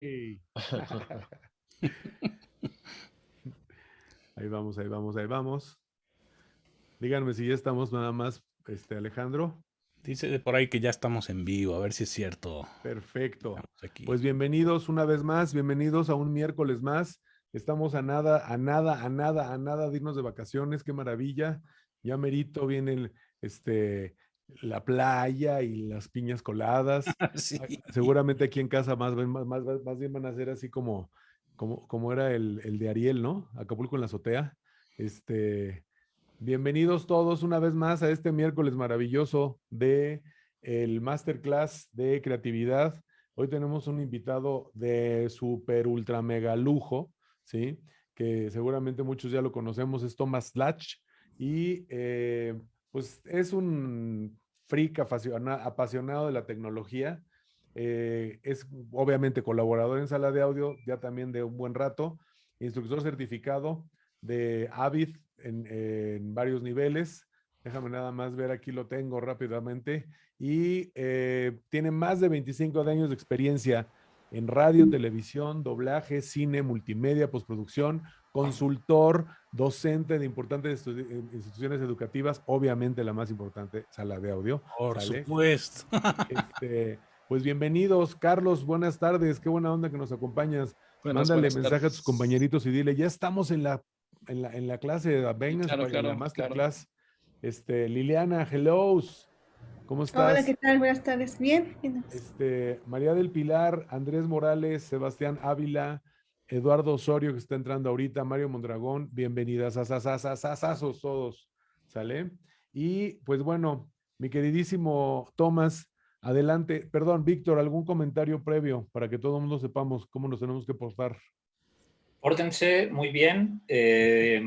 ahí vamos, ahí vamos, ahí vamos. Díganme si ya estamos nada más, este Alejandro. Dice por ahí que ya estamos en vivo, a ver si es cierto. Perfecto. Pues bienvenidos una vez más, bienvenidos a un miércoles más. Estamos a nada, a nada, a nada, a nada de irnos de vacaciones, qué maravilla. Ya merito viene este, la playa y las piñas coladas. Seguramente aquí en casa más, más, más, bien van a ser así como, como, como era el, el, de Ariel, ¿no? Acapulco en la azotea. Este, bienvenidos todos una vez más a este miércoles maravilloso de el Masterclass de Creatividad. Hoy tenemos un invitado de super ultra mega lujo, ¿sí? Que seguramente muchos ya lo conocemos, es Thomas Latch. Y eh, pues es un freak apasionado de la tecnología. Eh, es obviamente colaborador en sala de audio ya también de un buen rato, instructor certificado de Avid en, varios niveles. Déjame nada más ver, aquí lo tengo rápidamente. Y eh, tiene más de 25 años de experiencia en radio, televisión, doblaje, cine, multimedia, postproducción, consultor, docente de importantes eh, instituciones educativas, obviamente la más importante, sala de audio. Por supuesto. Este, pues bienvenidos, Carlos, buenas tardes, qué buena onda que nos acompañas. Mándale mensaje a tus compañeritos y dile, ya estamos en la, en la, clase de Avengers, claro, en la masterclass. Este, Liliana, hello. ¿Cómo estás? Hola, ¿qué tal? Buenas tardes. Bien. Este, María del Pilar, Andrés Morales, Sebastián Ávila, Eduardo Osorio, que está entrando ahorita, Mario Mondragón, bienvenidas a sasasasasazos todos, ¿sale? Y pues bueno, mi queridísimo Tomás, adelante. Perdón, Víctor, ¿algún comentario previo para que todo el mundo sepamos cómo nos tenemos que portar? Pórtense muy bien. Eh,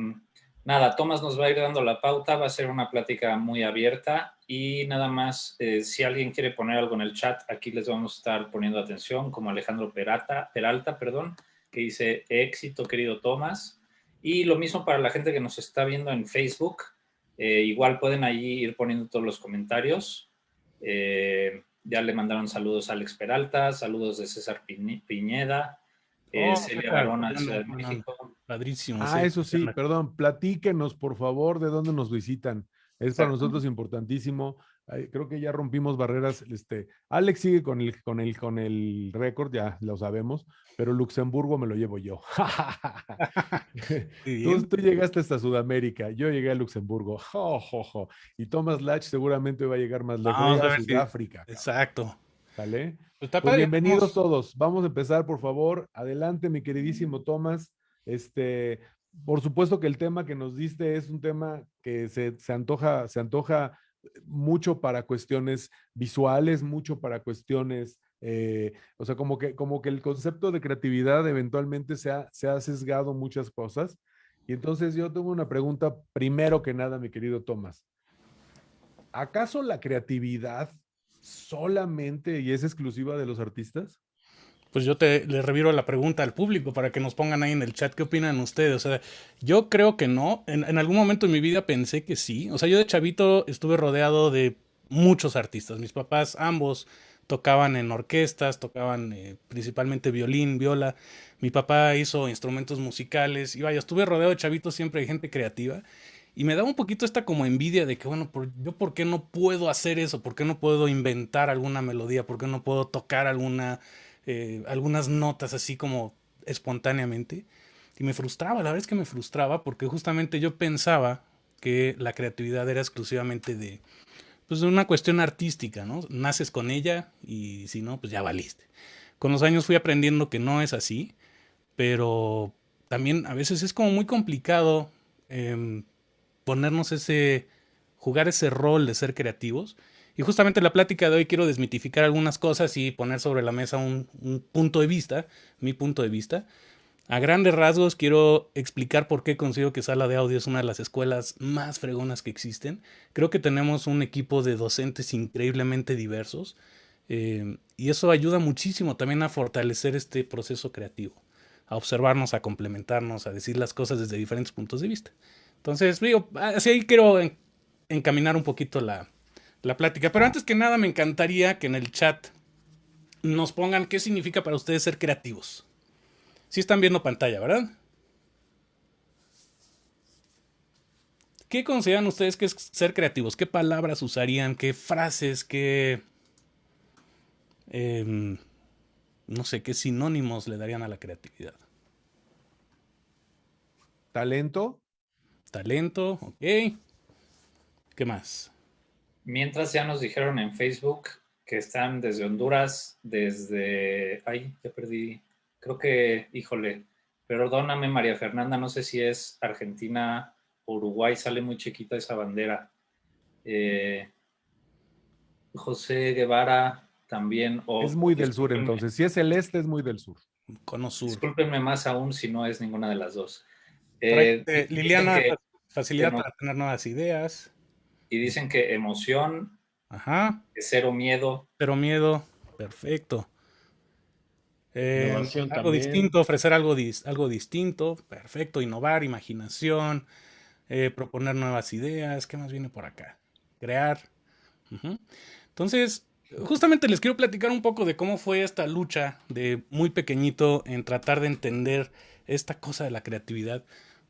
nada, Tomás nos va a ir dando la pauta, va a ser una plática muy abierta y nada más, eh, si alguien quiere poner algo en el chat, aquí les vamos a estar poniendo atención, como Alejandro Peralta, Peralta perdón, que dice éxito, querido Tomás. Y lo mismo para la gente que nos está viendo en Facebook. Eh, igual pueden allí ir poniendo todos los comentarios. Eh, ya le mandaron saludos a Alex Peralta, saludos de César Piñeda, eh, oh, Celia Barona Ciudad de México. Padrísimo. Ah, eso sí, perdón, platíquenos por favor de dónde nos visitan. Es para nosotros importantísimo creo que ya rompimos barreras. Este, Alex sigue con el, con el, con el récord, ya lo sabemos, pero Luxemburgo me lo llevo yo. tú, llegaste hasta Sudamérica, yo llegué a Luxemburgo. Y Thomas Latch seguramente va a llegar más lejos, a, Sudáfrica. Exacto. ¿Vale? Pues pues bienvenidos todos. Vamos a empezar, por favor. Adelante, mi queridísimo Thomas. Este, por supuesto que el tema que nos diste es un tema que se, se antoja, se antoja mucho para cuestiones visuales, mucho para cuestiones, eh, o sea, como que, como que el concepto de creatividad eventualmente se ha, se ha sesgado muchas cosas. Y entonces yo tengo una pregunta, primero que nada, mi querido Tomás. ¿Acaso la creatividad solamente y es exclusiva de los artistas? Pues yo te le reviro la pregunta al público para que nos pongan ahí en el chat qué opinan ustedes. O sea, yo creo que no. En, algún momento en mi vida pensé que sí. O sea, yo de chavito estuve rodeado de muchos artistas. Mis papás, ambos, tocaban en orquestas, tocaban eh, principalmente violín, viola. Mi papá hizo instrumentos musicales. Y vaya, estuve rodeado de chavitos siempre de gente creativa. Y me daba un poquito esta como envidia de que, bueno, por, yo por qué no puedo hacer eso, por qué no puedo inventar alguna melodía, por qué no puedo tocar alguna eh, algunas notas así como espontáneamente. Y me frustraba, la verdad es que me frustraba porque justamente yo pensaba que la creatividad era exclusivamente de, pues, una cuestión artística, ¿no? Naces con ella y si no, pues ya valiste. Con los años fui aprendiendo que no es así, pero también a veces es como muy complicado em, ponernos ese, jugar ese rol de ser creativos y justamente en la plática de hoy quiero desmitificar algunas cosas y poner sobre la mesa un, punto de vista, mi punto de vista. A grandes rasgos quiero explicar por qué considero que Sala de Audio es una de las escuelas más fregonas que existen. Creo que tenemos un equipo de docentes increíblemente diversos eh, y eso ayuda muchísimo también a fortalecer este proceso creativo, a observarnos, a complementarnos, a decir las cosas desde diferentes puntos de vista. Entonces, digo, así quiero encaminar un poquito la, la plática. Pero antes que nada me encantaría que en el chat nos pongan qué significa para ustedes ser creativos. Si están viendo pantalla, ¿verdad? ¿Qué consideran ustedes que es ser creativos? ¿Qué palabras usarían? ¿Qué frases? ¿Qué... Em, no sé, qué sinónimos le darían a la creatividad? Talento. Talento, ok. ¿Qué más? Mientras ya nos dijeron en Facebook que están desde Honduras, desde... Ay, ya perdí. Creo que, híjole, perdóname María Fernanda, no sé si es Argentina Uruguay sale muy chiquita esa bandera. Eh, José Guevara también. es muy del sur entonces. Si es el este, es muy del sur. Cono sur. Discúlpenme más aún si no es ninguna de las dos. Eh, Liliana, facilidad para tener nuevas ideas. Y dicen que emoción. Ajá. cero miedo. Cero miedo. Perfecto. algo distinto, ofrecer algo, algo distinto. Perfecto. Innovar, imaginación. Eh, proponer nuevas ideas, ¿qué más viene por acá? Crear. Entonces, justamente les quiero platicar un poco de cómo fue esta lucha de muy pequeñito en tratar de entender esta cosa de la creatividad.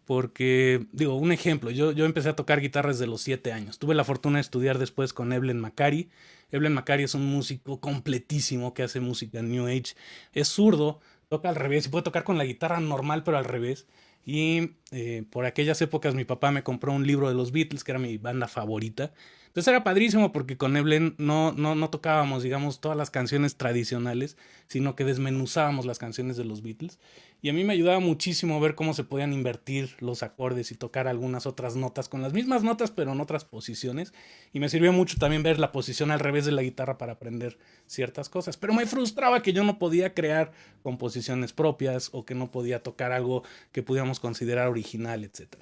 Porque, digo, un ejemplo, yo, yo empecé a tocar guitarra desde los 7 años. Tuve la fortuna de estudiar después con Evelyn Macari. Evelyn Macari es un músico completísimo que hace música New Age. Es zurdo, toca al revés y puede tocar con la guitarra normal, pero al revés. Y eh, por aquellas épocas mi papá me compró un libro de los Beatles, que era mi banda favorita. Entonces era padrísimo porque con Evelyn no, no, no tocábamos, digamos, todas las canciones tradicionales, sino que desmenuzábamos las canciones de los Beatles. Y a mí me ayudaba muchísimo ver cómo se podían invertir los acordes y tocar algunas otras notas con las mismas notas, pero en otras posiciones. Y me sirvió mucho también ver la posición al revés de la guitarra para aprender ciertas cosas. Pero me frustraba que yo no podía crear composiciones propias o que no podía tocar algo que pudiéramos considerar original, etc.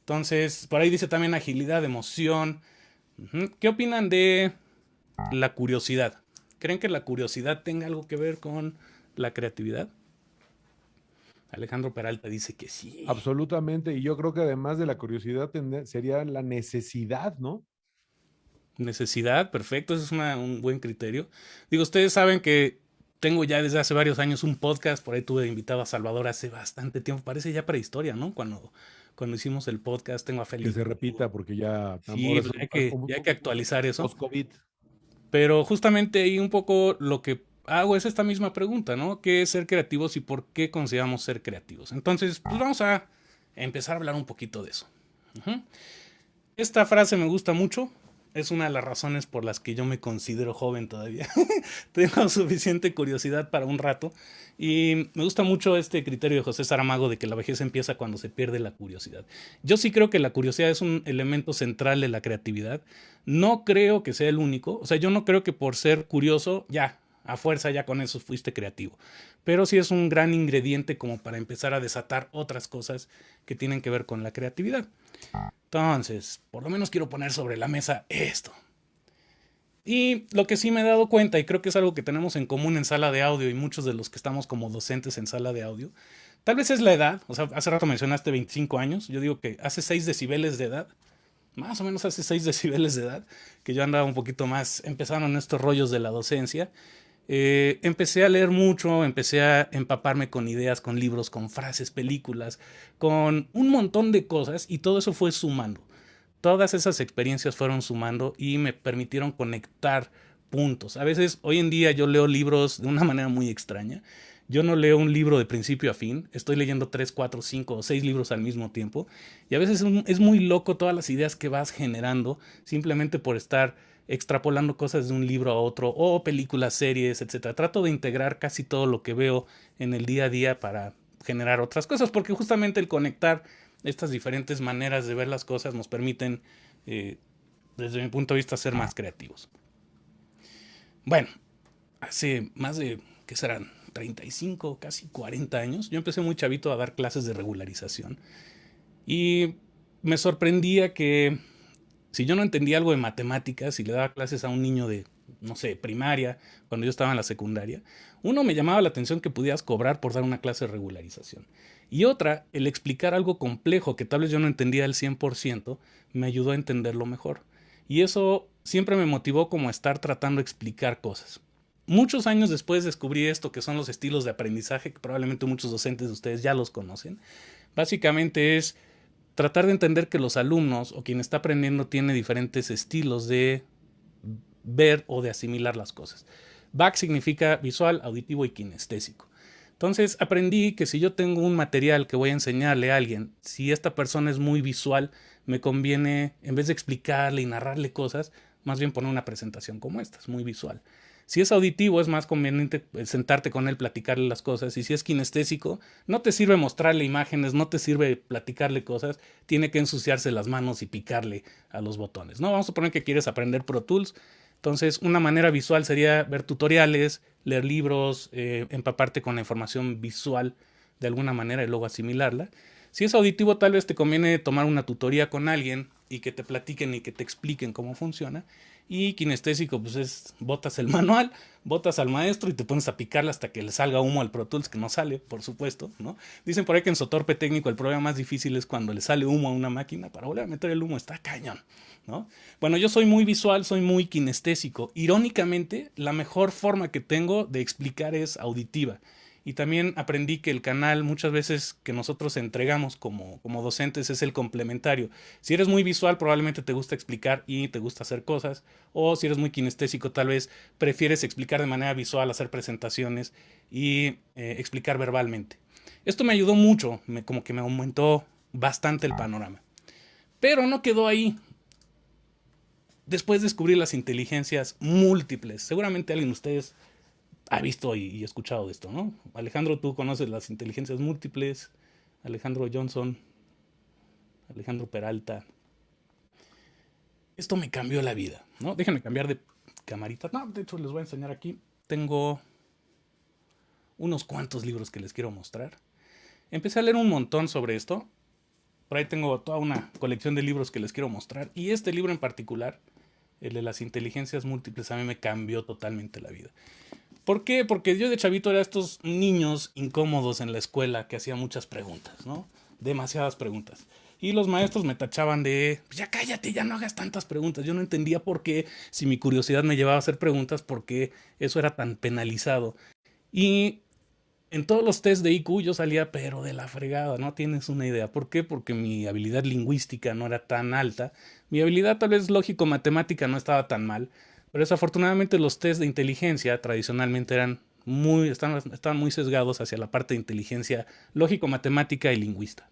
Entonces, por ahí dice también agilidad, emoción. ¿Qué opinan de la curiosidad? ¿Creen que la curiosidad tenga algo que ver con la creatividad? Alejandro Peralta dice que sí. Absolutamente, y yo creo que además de la curiosidad sería la necesidad, ¿no? Necesidad, perfecto, ese es un buen criterio. Digo, ustedes saben que tengo ya desde hace varios años un podcast, por ahí tuve invitado a Salvador hace bastante tiempo, parece ya prehistoria, ¿no? Cuando, cuando hicimos el podcast, tengo a Felipe. Que se repita porque ya... Sí, pues, hay, que, ya hay que actualizar eso. Post-COVID. Pero justamente ahí un poco lo que hago es esta misma pregunta, ¿no? ¿Qué es ser creativos y por qué consideramos ser creativos? Entonces, pues vamos a empezar a hablar un poquito de eso. Esta frase me gusta mucho. Es una de las razones por las que yo me considero joven todavía. Tengo suficiente curiosidad para un rato. Y me gusta mucho este criterio de José Saramago de que la vejez empieza cuando se pierde la curiosidad. Yo sí creo que la curiosidad es un elemento central de la creatividad. No creo que sea el único. O sea, yo no creo que por ser curioso, ya, a fuerza ya con eso fuiste creativo. Pero sí es un gran ingrediente como para empezar a desatar otras cosas que tienen que ver con la creatividad. Entonces, por lo menos quiero poner sobre la mesa esto. Y lo que sí me he dado cuenta, y creo que es algo que tenemos en común en sala de audio y muchos de los que estamos como docentes en sala de audio, tal vez es la edad, o sea, hace rato mencionaste 25 años, yo digo que hace 6 decibeles de edad, más o menos hace 6 decibeles de edad, que yo andaba un poquito más, empezaron estos rollos de la docencia, eh, empecé a leer mucho, empecé a empaparme con ideas, con libros, con frases, películas, con un montón de cosas y todo eso fue sumando. Todas esas experiencias fueron sumando y me permitieron conectar puntos. A veces, hoy en día yo leo libros de una manera muy extraña. Yo no leo un libro de principio a fin, estoy leyendo 3, 4, 5 o 6 libros al mismo tiempo y a veces es muy loco todas las ideas que vas generando simplemente por estar extrapolando cosas de un libro a otro o películas, series, etc. Trato de integrar casi todo lo que veo en el día a día para generar otras cosas, porque justamente el conectar estas diferentes maneras de ver las cosas nos permiten, eh, desde mi punto de vista, ser más creativos. Bueno, hace más de, ¿qué serán? 35, casi 40 años, yo empecé muy chavito a dar clases de regularización y me sorprendía que si yo no entendía algo de matemáticas y le daba clases a un niño de, no sé, primaria, cuando yo estaba en la secundaria, uno me llamaba la atención que pudieras cobrar por dar una clase de regularización. Y otra, el explicar algo complejo que tal vez yo no entendía al 100%, me ayudó a entenderlo mejor. Y eso siempre me motivó como estar tratando de explicar cosas. muchos años después descubrí esto que son los estilos de aprendizaje, que probablemente muchos docentes de ustedes ya los conocen. Básicamente es tratar de entender que los alumnos o quien está aprendiendo tiene diferentes estilos de ver o de asimilar las cosas. BAC significa visual, auditivo y kinestésico. Entonces aprendí que si yo tengo un material que voy a enseñarle a alguien, si esta persona es muy visual, me conviene, en vez de explicarle y narrarle cosas, más bien poner una presentación como esta, es muy visual. Si es auditivo, es más conveniente eh, sentarte con él, platicarle las cosas. Y si es kinestésico, no te sirve mostrarle imágenes, no te sirve platicarle cosas, tiene que ensuciarse las manos y picarle a los botones. No, vamos a poner que quieres aprender Pro Tools. Entonces, una manera visual sería ver tutoriales, leer libros, eh, empaparte con la información visual de alguna manera y luego asimilarla. Si es auditivo, tal vez te conviene tomar una tutoría con alguien y que te platiquen y que te expliquen cómo funciona. Y kinestésico, pues es, botas el manual, botas al maestro y te pones a picarle hasta que le salga humo al Pro Tools, que no sale, por supuesto, ¿no? Dicen por ahí que en Sotorpe técnico el problema más difícil es cuando le sale humo a una máquina, para volver a meter el humo está cañón, ¿no? Bueno, yo soy muy visual, soy muy kinestésico. Irónicamente, la mejor forma que tengo de explicar es auditiva. Y también aprendí que el canal muchas veces que nosotros entregamos como, como docentes es el complementario. Si eres muy visual, probablemente te gusta explicar y te gusta hacer cosas. O si eres muy kinestésico, tal vez prefieres explicar de manera visual, hacer presentaciones y eh, explicar verbalmente. Esto me ayudó mucho, me, como que me aumentó bastante el panorama. Pero no quedó ahí. Después descubrí las inteligencias múltiples. Seguramente alguien de ustedes ha visto y, escuchado esto, ¿no? Alejandro, tú conoces las inteligencias múltiples, Alejandro Johnson, Alejandro Peralta. Esto me cambió la vida, ¿no? Déjenme cambiar de camarita. No, de hecho les voy a enseñar aquí. Tengo unos cuantos libros que les quiero mostrar. Empecé a leer un montón sobre esto. Por ahí tengo toda una colección de libros que les quiero mostrar. Y este libro en particular, el de las inteligencias múltiples, a mí me cambió totalmente la vida. ¿Por qué? Porque yo de chavito era estos niños incómodos en la escuela que hacían muchas preguntas, ¿no? Demasiadas preguntas. Y los maestros me tachaban de, ya cállate, ya no hagas tantas preguntas. Yo no entendía por qué, si mi curiosidad me llevaba a hacer preguntas, por qué eso era tan penalizado. Y en todos los test de IQ yo salía, pero de la fregada, no tienes una idea. ¿Por qué? Porque mi habilidad lingüística no era tan alta. Mi habilidad tal vez lógico-matemática no estaba tan mal pero desafortunadamente los test de inteligencia tradicionalmente eran muy, estaban, muy sesgados hacia la parte de inteligencia lógico-matemática y lingüista.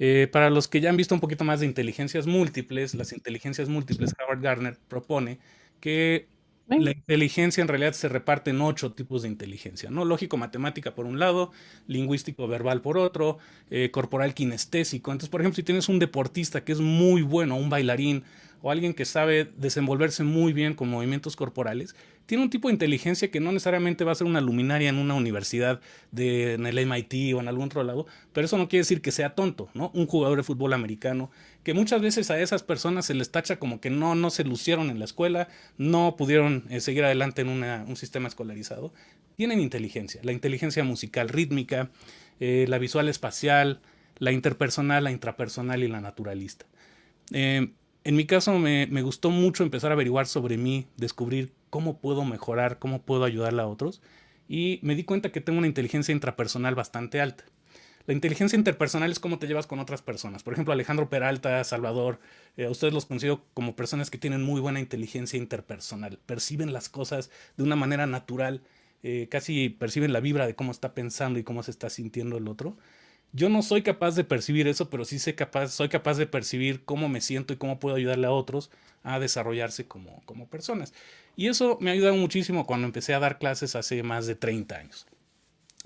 Eh, para los que ya han visto un poquito más de inteligencias múltiples, las inteligencias múltiples, Howard Gardner propone que la inteligencia en realidad se reparte en ocho tipos de inteligencia, ¿no? Lógico-matemática por un lado, lingüístico-verbal por otro, eh, corporal kinestésico. Entonces, por ejemplo, si tienes un deportista que es muy bueno, un bailarín, o alguien que sabe desenvolverse muy bien con movimientos corporales, tiene un tipo de inteligencia que no necesariamente va a ser una luminaria en una universidad de, en el MIT o en algún otro lado, pero eso no quiere decir que sea tonto, ¿no? Un jugador de fútbol americano, que muchas veces a esas personas se les tacha como que no, no se lucieron en la escuela, no pudieron eh, seguir adelante en un sistema escolarizado, tienen inteligencia, la inteligencia musical rítmica, eh, la visual espacial, la interpersonal, la intrapersonal y la naturalista. Eh, en mi caso me, gustó mucho empezar a averiguar sobre mí, descubrir cómo puedo mejorar, cómo puedo ayudarle a otros y me di cuenta que tengo una inteligencia intrapersonal bastante alta. La inteligencia interpersonal es cómo te llevas con otras personas. Por ejemplo, Alejandro Peralta, Salvador, eh, ustedes los considero como personas que tienen muy buena inteligencia interpersonal. Perciben las cosas de una manera natural, eh, casi perciben la vibra de cómo está pensando y cómo se está sintiendo el otro. Yo no soy capaz de percibir eso, pero sí sé capaz, soy capaz de percibir cómo me siento y cómo puedo ayudarle a otros a desarrollarse como, como personas. Y eso me ha ayudado muchísimo cuando empecé a dar clases hace más de 30 años.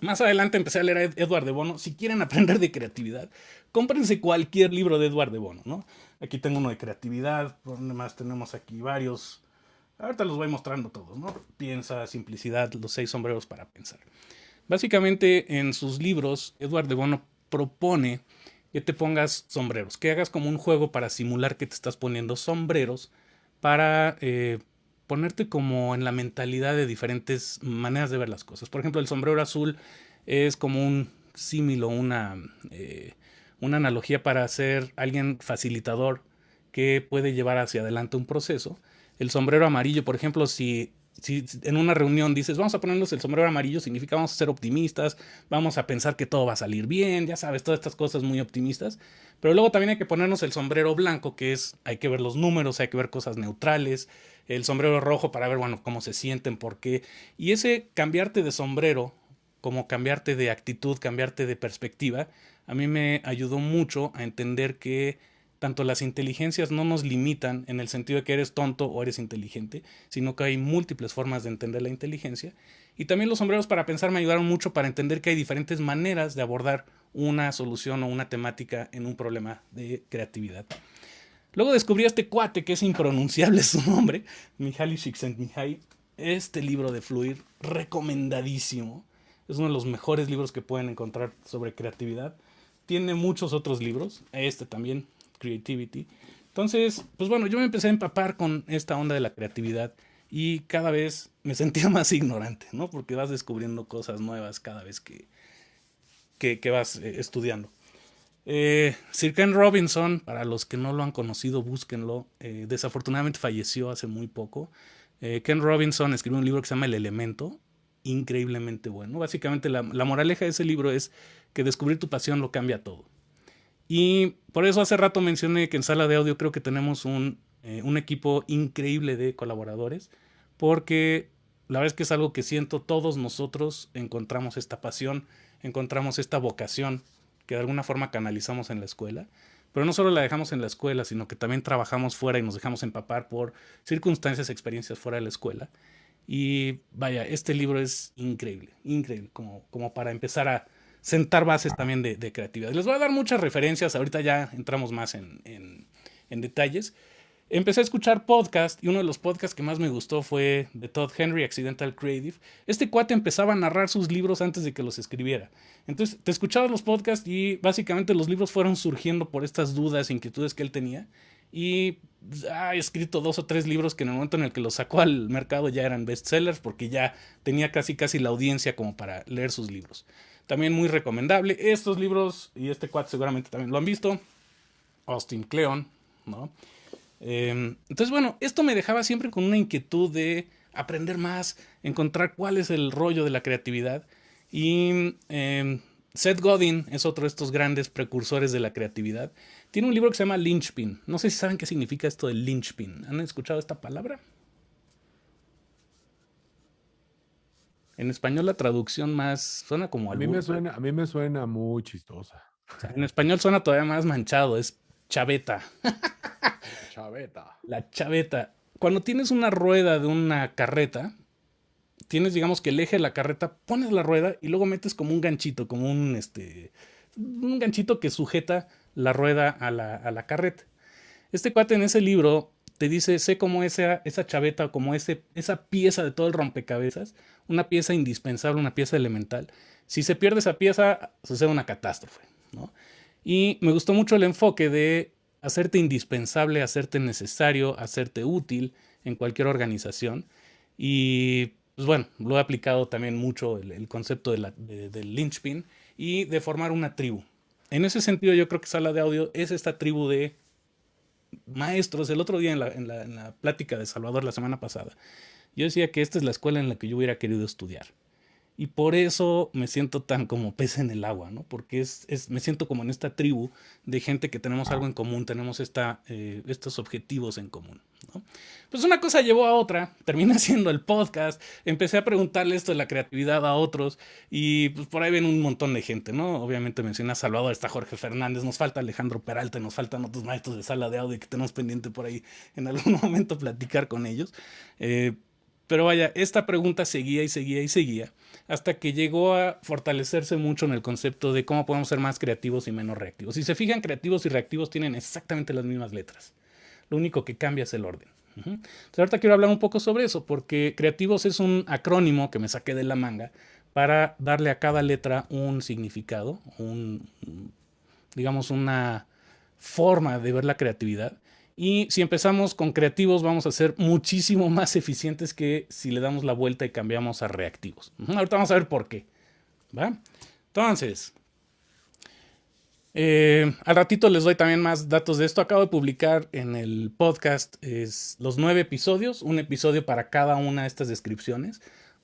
Más adelante empecé a leer a Edward de Bono. Si quieren aprender de creatividad, cómprense cualquier libro de Edward de Bono, ¿no? Aquí tengo uno de creatividad, más tenemos aquí varios. Ahorita los voy mostrando todos, ¿no? Piensa, simplicidad, los seis sombreros para pensar. Básicamente en sus libros, Edward de Bono propone que te pongas sombreros, que hagas como un juego para simular que te estás poniendo sombreros para eh, ponerte como en la mentalidad de diferentes maneras de ver las cosas. Por ejemplo, el sombrero azul es como un símil o una, eh, una analogía para ser alguien facilitador que puede llevar hacia adelante un proceso. El sombrero amarillo, por ejemplo, si si en una reunión dices, vamos a ponernos el sombrero amarillo, significa vamos a ser optimistas, vamos a pensar que todo va a salir bien, ya sabes, todas estas cosas muy optimistas. Pero luego también hay que ponernos el sombrero blanco, que es, hay que ver los números, hay que ver cosas neutrales, el sombrero rojo para ver, bueno, cómo se sienten, por qué. Y ese cambiarte de sombrero, como cambiarte de actitud, cambiarte de perspectiva, a mí me ayudó mucho a entender que tanto las inteligencias no nos limitan en el sentido de que eres tonto o eres inteligente, sino que hay múltiples formas de entender la inteligencia. Y también los sombreros para pensar me ayudaron mucho para entender que hay diferentes maneras de abordar una solución o una temática en un problema de creatividad. Luego descubrí a este cuate que es impronunciable su nombre, Mihaly Csikszentmihalyi. Este libro de Fluir, recomendadísimo. Es uno de los mejores libros que pueden encontrar sobre creatividad. Tiene muchos otros libros, este también, Creativity. Entonces, pues bueno, yo me empecé a empapar con esta onda de la creatividad y cada vez me sentía más ignorante, ¿no? Porque vas descubriendo cosas nuevas cada vez que, que, vas eh, estudiando. Eh, Sir Ken Robinson, para los que no lo han conocido, búsquenlo. Eh, desafortunadamente falleció hace muy poco. Ken Robinson escribió un libro que se llama El Elemento, increíblemente bueno. Básicamente la, la moraleja de ese libro es que descubrir tu pasión lo cambia todo. Y por eso hace rato mencioné que en sala de audio creo que tenemos un, eh, un equipo increíble de colaboradores, porque la verdad es que es algo que siento todos nosotros encontramos esta pasión, encontramos esta vocación que de alguna forma canalizamos en la escuela, pero no solo la dejamos en la escuela, sino que también trabajamos fuera y nos dejamos empapar por circunstancias, experiencias fuera de la escuela. Y vaya, este libro es increíble, increíble, como, como para empezar a, sentar bases también de, creatividad. Les voy a dar muchas referencias, ahorita ya entramos más en, detalles. Empecé a escuchar podcast y uno de los podcasts que más me gustó fue de Todd Henry, Accidental Creative. Este cuate empezaba a narrar sus libros antes de que los escribiera. Entonces, te escuchabas los podcasts y básicamente los libros fueron surgiendo por estas dudas, inquietudes que él tenía. Y ha escrito dos o tres libros que en el momento en el que los sacó al mercado ya eran bestsellers porque ya tenía casi casi la audiencia como para leer sus libros. También muy recomendable. Estos libros, y este cuad seguramente también lo han visto. Austin Kleon, ¿no? Em, entonces, bueno, esto me dejaba siempre con una inquietud de aprender más, encontrar cuál es el rollo de la creatividad. Y em, Seth Godin es otro de estos grandes precursores de la creatividad. Tiene un libro que se llama Lynchpin. No sé si saben qué significa esto de Lynchpin. ¿Han escuchado esta palabra? En español la traducción más suena como a mí me suena A mí me suena muy chistosa. en español suena todavía más manchado, es chaveta. chaveta. La chaveta. Cuando tienes una rueda de una carreta, tienes digamos que el eje de la carreta, pones la rueda y luego metes como un ganchito, como un este un ganchito que sujeta la rueda a la, a la carreta. Este cuate en ese libro te dice, sé cómo esa, esa chaveta, como ese, esa pieza de todo el rompecabezas, una pieza indispensable, una pieza elemental. Si se pierde esa pieza, sucede una catástrofe. ¿no? Y me gustó mucho el enfoque de hacerte indispensable, hacerte necesario, hacerte útil en cualquier organización. Y pues bueno, lo he aplicado también mucho el, concepto de del linchpin y de formar una tribu. En ese sentido, yo creo que Sala de Audio es esta tribu de maestros, el otro día en la, en la, plática de Salvador la semana pasada, yo decía que esta es la escuela en la que yo hubiera querido estudiar. Y por eso me siento tan como pez en el agua, ¿no? Porque es, es me siento como en esta tribu de gente que tenemos algo en común, tenemos esta, eh, estos objetivos en común, ¿no? Pues una cosa llevó a otra, terminé haciendo el podcast, empecé a preguntarle esto de la creatividad a otros y pues por ahí ven un montón de gente, ¿no? Obviamente menciona a Salvador, está Jorge Fernández, nos falta Alejandro Peralta, nos faltan otros maestros de sala de audio que tenemos pendiente por ahí en algún momento platicar con ellos. Eh, pero vaya, esta pregunta seguía y seguía y seguía hasta que llegó a fortalecerse mucho en el concepto de cómo podemos ser más creativos y menos reactivos. Si se fijan, creativos y reactivos tienen exactamente las mismas letras. Lo único que cambia es el orden. Entonces, ahorita quiero hablar un poco sobre eso, porque creativos es un acrónimo que me saqué de la manga para darle a cada letra un significado, un, digamos, una forma de ver la creatividad. Y si empezamos con creativos, vamos a ser muchísimo más eficientes que si le damos la vuelta y cambiamos a reactivos. Ahorita vamos a ver por qué. ¿va? Entonces, Eh, al ratito les doy también más datos de esto. Acabo de publicar en el podcast los nueve episodios, un episodio para cada una de estas descripciones,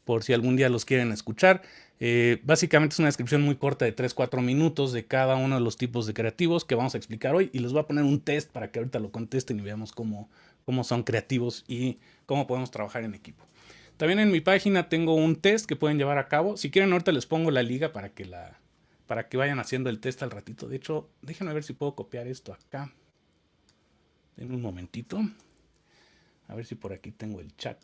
por si algún día los quieren escuchar. Eh, básicamente es una descripción muy corta de 3-4 minutos de cada uno de los tipos de creativos que vamos a explicar hoy y les voy a poner un test para que ahorita lo contesten y veamos cómo, cómo son creativos y cómo podemos trabajar en equipo. También en mi página tengo un test que pueden llevar a cabo. Si quieren ahorita les pongo la liga para que la, para que vayan haciendo el test al ratito. De hecho, déjenme ver si puedo copiar esto acá. En un momentito. A ver si por aquí tengo el chat.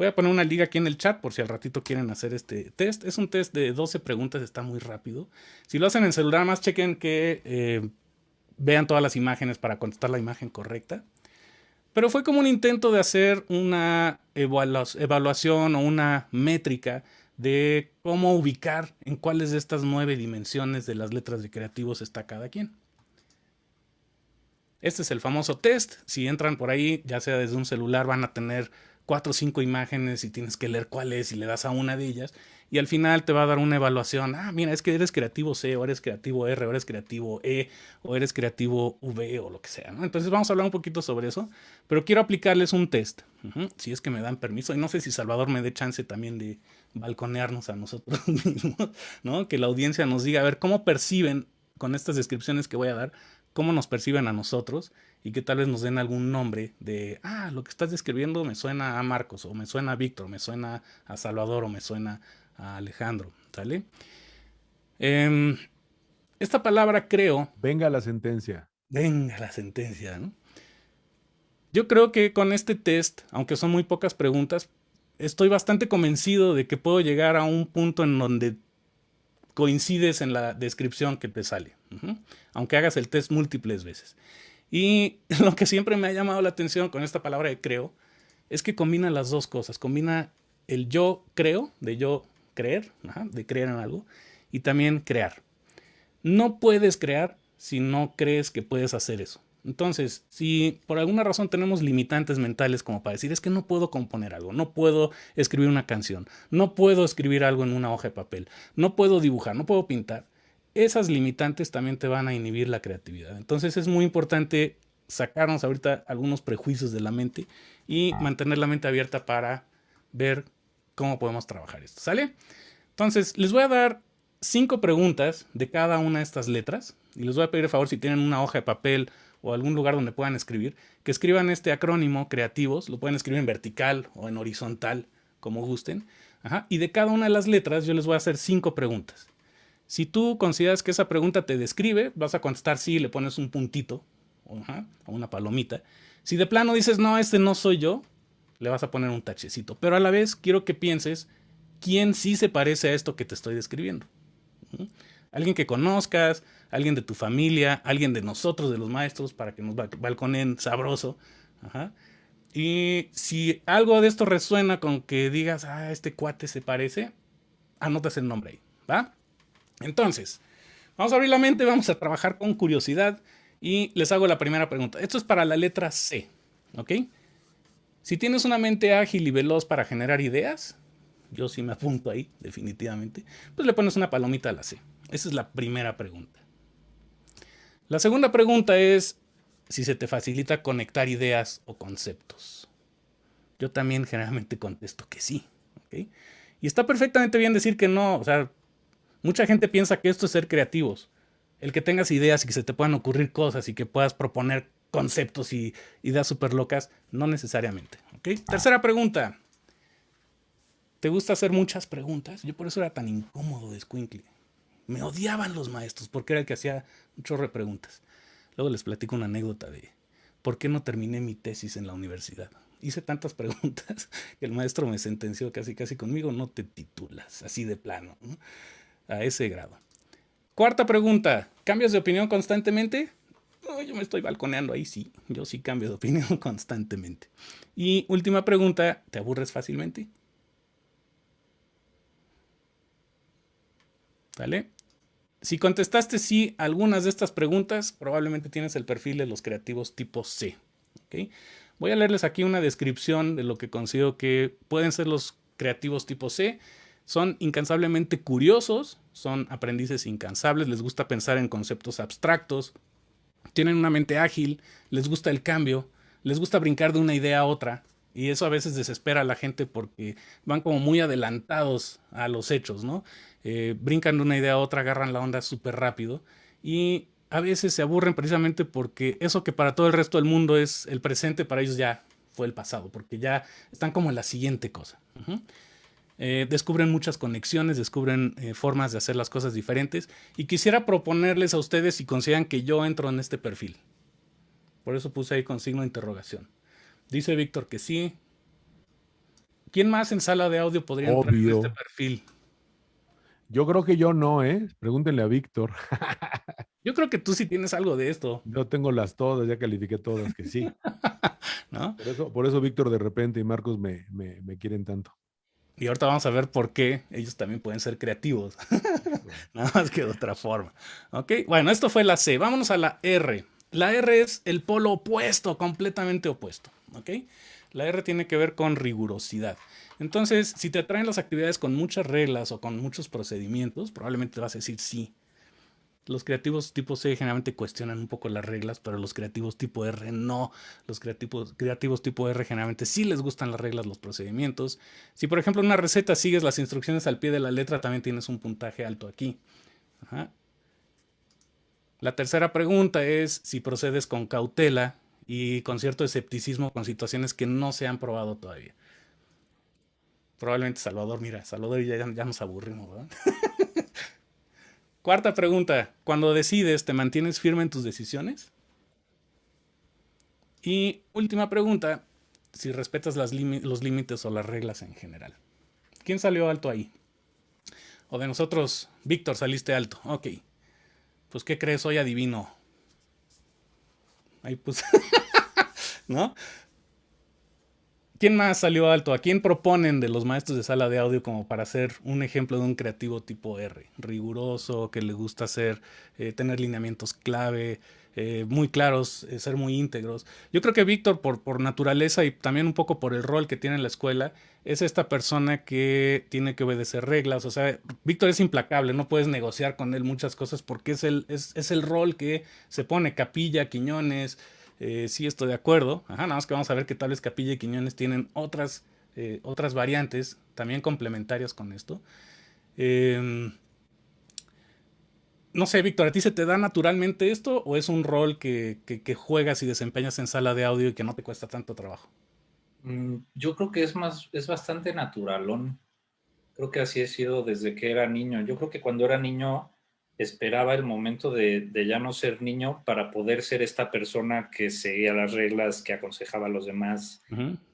Voy a poner una liga aquí en el chat por si al ratito quieren hacer este test. Es un test de 12 preguntas, está muy rápido. Si lo hacen en celular, más chequen que eh, vean todas las imágenes para contestar la imagen correcta. Pero fue como un intento de hacer una evaluación o una métrica de cómo ubicar en cuáles de estas nueve dimensiones de las letras de creativos está cada quien. Este es el famoso test. Si entran por ahí, ya sea desde un celular, van a tener cuatro o cinco imágenes y tienes que leer cuál es y le das a una de ellas. Y al final te va a dar una evaluación. Ah, mira, es que eres creativo C, o eres creativo R, o eres creativo E, o eres creativo V, o lo que sea. Entonces vamos a hablar un poquito sobre eso. Pero quiero aplicarles un test. si es que me dan permiso. Y no sé si Salvador me dé chance también de balconearnos a nosotros mismos. ¿no? Que la audiencia nos diga, a ver, cómo perciben con estas descripciones que voy a dar, cómo nos perciben a nosotros y que tal vez nos den algún nombre de, ah, lo que estás describiendo me suena a Marcos, o me suena a Víctor, me suena a Salvador, o me suena a Alejandro, ¿sale? Em, esta palabra creo... Venga la sentencia. Venga la sentencia, ¿no? Yo creo que con este test, aunque son muy pocas preguntas, estoy bastante convencido de que puedo llegar a un punto en donde coincides en la descripción que te sale, aunque hagas el test múltiples veces. Y lo que siempre me ha llamado la atención con esta palabra de creo es que combina las dos cosas. Combina el yo creo, de yo creer, de creer en algo, y también crear. No puedes crear si no crees que puedes hacer eso. Entonces, si por alguna razón tenemos limitantes mentales como para decir es que no puedo componer algo, no puedo escribir una canción, no puedo escribir algo en una hoja de papel, no puedo dibujar, no puedo pintar, esas limitantes también te van a inhibir la creatividad. Entonces es muy importante sacarnos ahorita algunos prejuicios de la mente y mantener la mente abierta para ver cómo podemos trabajar esto. ¿Sale? Entonces, les voy a dar cinco preguntas de cada una de estas letras y les voy a pedir el favor si tienen una hoja de papel o algún lugar donde puedan escribir, que escriban este acrónimo creativos, lo pueden escribir en vertical o en horizontal, como gusten. Y de cada una de las letras yo les voy a hacer cinco preguntas. Si tú consideras que esa pregunta te describe, vas a contestar sí, le pones un puntito o una palomita. Si de plano dices, no, este no soy yo, le vas a poner un tachecito. Pero a la vez quiero que pienses quién sí se parece a esto que te estoy describiendo. Alguien que conozcas, alguien de tu familia, alguien de nosotros, de los maestros, para que nos balconen sabroso. Y si algo de esto resuena con que digas, ah, este cuate se parece, anotas el nombre ahí, ¿va? Entonces, vamos a abrir la mente, vamos a trabajar con curiosidad y les hago la primera pregunta. Esto es para la letra C, ¿ok? Si tienes una mente ágil y veloz para generar ideas, yo sí me apunto ahí, definitivamente, pues le pones una palomita a la C. Esa es la primera pregunta. La segunda pregunta es si se te facilita conectar ideas o conceptos. Yo también generalmente contesto que sí. Y está perfectamente bien decir que no. O sea, Mucha gente piensa que esto es ser creativos. El que tengas ideas y que se te puedan ocurrir cosas y que puedas proponer conceptos y ideas súper locas, no necesariamente. Tercera pregunta. ¿Te gusta hacer muchas preguntas? Yo por eso era tan incómodo de Squinkly. Me odiaban los maestros porque era el que hacía un chorro de preguntas. Luego les platico una anécdota de por qué no terminé mi tesis en la universidad. Hice tantas preguntas que el maestro me sentenció casi casi conmigo, no te titulas, así de plano a ese grado. Cuarta pregunta, ¿cambias de opinión constantemente? yo me estoy balconeando ahí, sí, yo sí cambio de opinión constantemente. Y última pregunta, ¿te aburres fácilmente? ¿Vale? Si contestaste sí a algunas de estas preguntas, probablemente tienes el perfil de los creativos tipo C. Voy a leerles aquí una descripción de lo que considero que pueden ser los creativos tipo C Son incansablemente curiosos, son aprendices incansables, les gusta pensar en conceptos abstractos, tienen una mente ágil, les gusta el cambio, les gusta brincar de una idea a otra, y eso a veces desespera a la gente porque van como muy adelantados a los hechos, ¿no? Eh, brincan de una idea a otra, agarran la onda súper rápido y a veces se aburren precisamente porque eso que para todo el resto del mundo es el presente, para ellos ya fue el pasado, porque ya están como en la siguiente cosa. Eh, descubren muchas conexiones, descubren eh, formas de hacer las cosas diferentes y quisiera proponerles a ustedes si consideran que yo entro en este perfil. Por eso puse ahí con signo de interrogación. Dice Víctor que sí. ¿Quién más en sala de audio podría entrar en este perfil? Yo creo que yo no, ¿eh? Pregúntenle a Víctor. yo creo que tú sí tienes algo de esto. Yo tengo las todas, ya califiqué todas, que sí. Por eso, por eso Víctor de repente y Marcos me, me, quieren tanto. Y ahorita vamos a ver por qué ellos también pueden ser creativos. Nada más que de otra forma. Ok, bueno, esto fue la C. Vámonos a la R. La R es el polo opuesto, completamente opuesto. La R tiene que ver con rigurosidad. Entonces, si te atraen las actividades con muchas reglas o con muchos procedimientos, probablemente te vas a decir sí. Los creativos tipo C generalmente cuestionan un poco las reglas, pero los creativos tipo R no. Los creativos, creativos tipo R generalmente sí les gustan las reglas, los procedimientos. Si por ejemplo en una receta sigues las instrucciones al pie de la letra, también tienes un puntaje alto aquí. La tercera pregunta es si procedes con cautela y con cierto escepticismo con situaciones que no se han probado todavía. Probablemente Salvador, mira, Salvador ya, ya nos aburrimos, ¿verdad? Cuarta pregunta, cuando decides, ¿te mantienes firme en tus decisiones? Y última pregunta, si respetas los límites o las reglas en general. ¿Quién salió alto ahí? O de nosotros, Víctor, saliste alto. Ok. Pues, ¿qué crees? Hoy adivino. Ahí pues. ¿No? ¿Quién más salió alto? ¿A quién proponen de los maestros de sala de audio como para ser un ejemplo de un creativo tipo R? Riguroso, que le gusta hacer, eh, tener lineamientos clave, eh, muy claros, eh, ser muy íntegros. Yo creo que Víctor, por, por naturaleza y también un poco por el rol que tiene en la escuela, es esta persona que tiene que obedecer reglas. O sea, Víctor es implacable, no puedes negociar con él muchas cosas porque es el, es, es el rol que se pone Capilla, Quiñones. Eh, sí estoy de acuerdo. Ajá, nada más que vamos a ver que tal vez Capilla y Quiñones tienen otras, eh, otras variantes también complementarias con esto. Em, no sé, Víctor, ¿a ti se te da naturalmente esto o es un rol que, juegas y desempeñas en sala de audio y que no te cuesta tanto trabajo? Mm, yo creo que es más, es bastante naturalón. Creo que así he sido desde que era niño. Yo creo que cuando era niño esperaba el momento de, ya no ser niño para poder ser esta persona que seguía las reglas, que aconsejaba a los demás,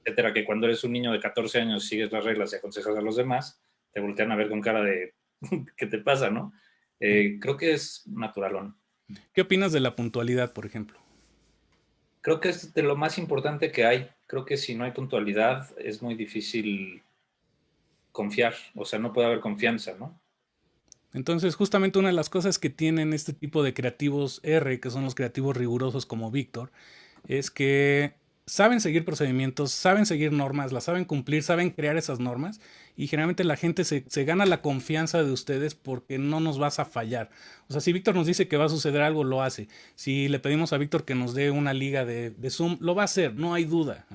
etcétera. Que cuando eres un niño de 14 años sigues las reglas y aconsejas a los demás, te voltean a ver con cara de ¿qué te pasa, no? Eh, creo que es naturalón. ¿Qué opinas de la puntualidad, por ejemplo? Creo que es de lo más importante que hay. Creo que si no hay puntualidad es muy difícil confiar, o sea, no puede haber confianza, ¿no? Entonces, justamente una de las cosas que tienen este tipo de creativos R, que son los creativos rigurosos como Víctor, es que saben seguir procedimientos, saben seguir normas, las saben cumplir, saben crear esas normas y generalmente la gente se, gana la confianza de ustedes porque no nos vas a fallar. O sea, si Víctor nos dice que va a suceder algo, lo hace. Si le pedimos a Víctor que nos dé una liga de, Zoom, lo va a hacer, no hay duda.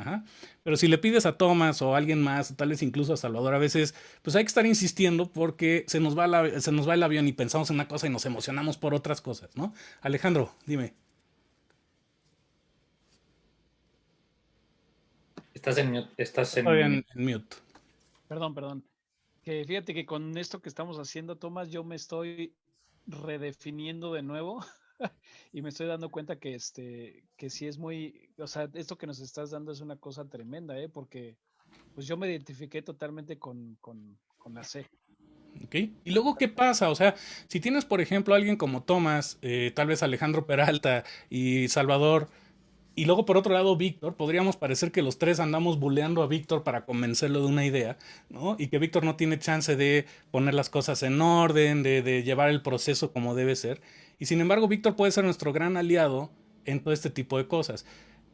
Pero si le pides a Thomas o a alguien más, tal vez incluso a Salvador, a veces, pues hay que estar insistiendo porque se nos va, se nos va el avión y pensamos en una cosa y nos emocionamos por otras cosas, ¿no? Alejandro, dime. Estás en mute. Estás en... mute. Perdón, perdón. Que fíjate que con esto que estamos haciendo, Tomás, yo me estoy redefiniendo de nuevo y me estoy dando cuenta que este, que sí es muy, o sea, esto que nos estás dando es una cosa tremenda, ¿eh? Porque pues yo me identifiqué totalmente con, con, con la C. ¿Ok? Y luego, ¿qué pasa? O sea, si tienes, por ejemplo, alguien como Tomás, eh, tal vez Alejandro Peralta y Salvador, y luego, por otro lado, Víctor, podríamos parecer que los tres andamos buleando a Víctor para convencerlo de una idea, ¿no? Y que Víctor no tiene chance de poner las cosas en orden, de, llevar el proceso como debe ser. Y sin embargo, Víctor puede ser nuestro gran aliado en todo este tipo de cosas.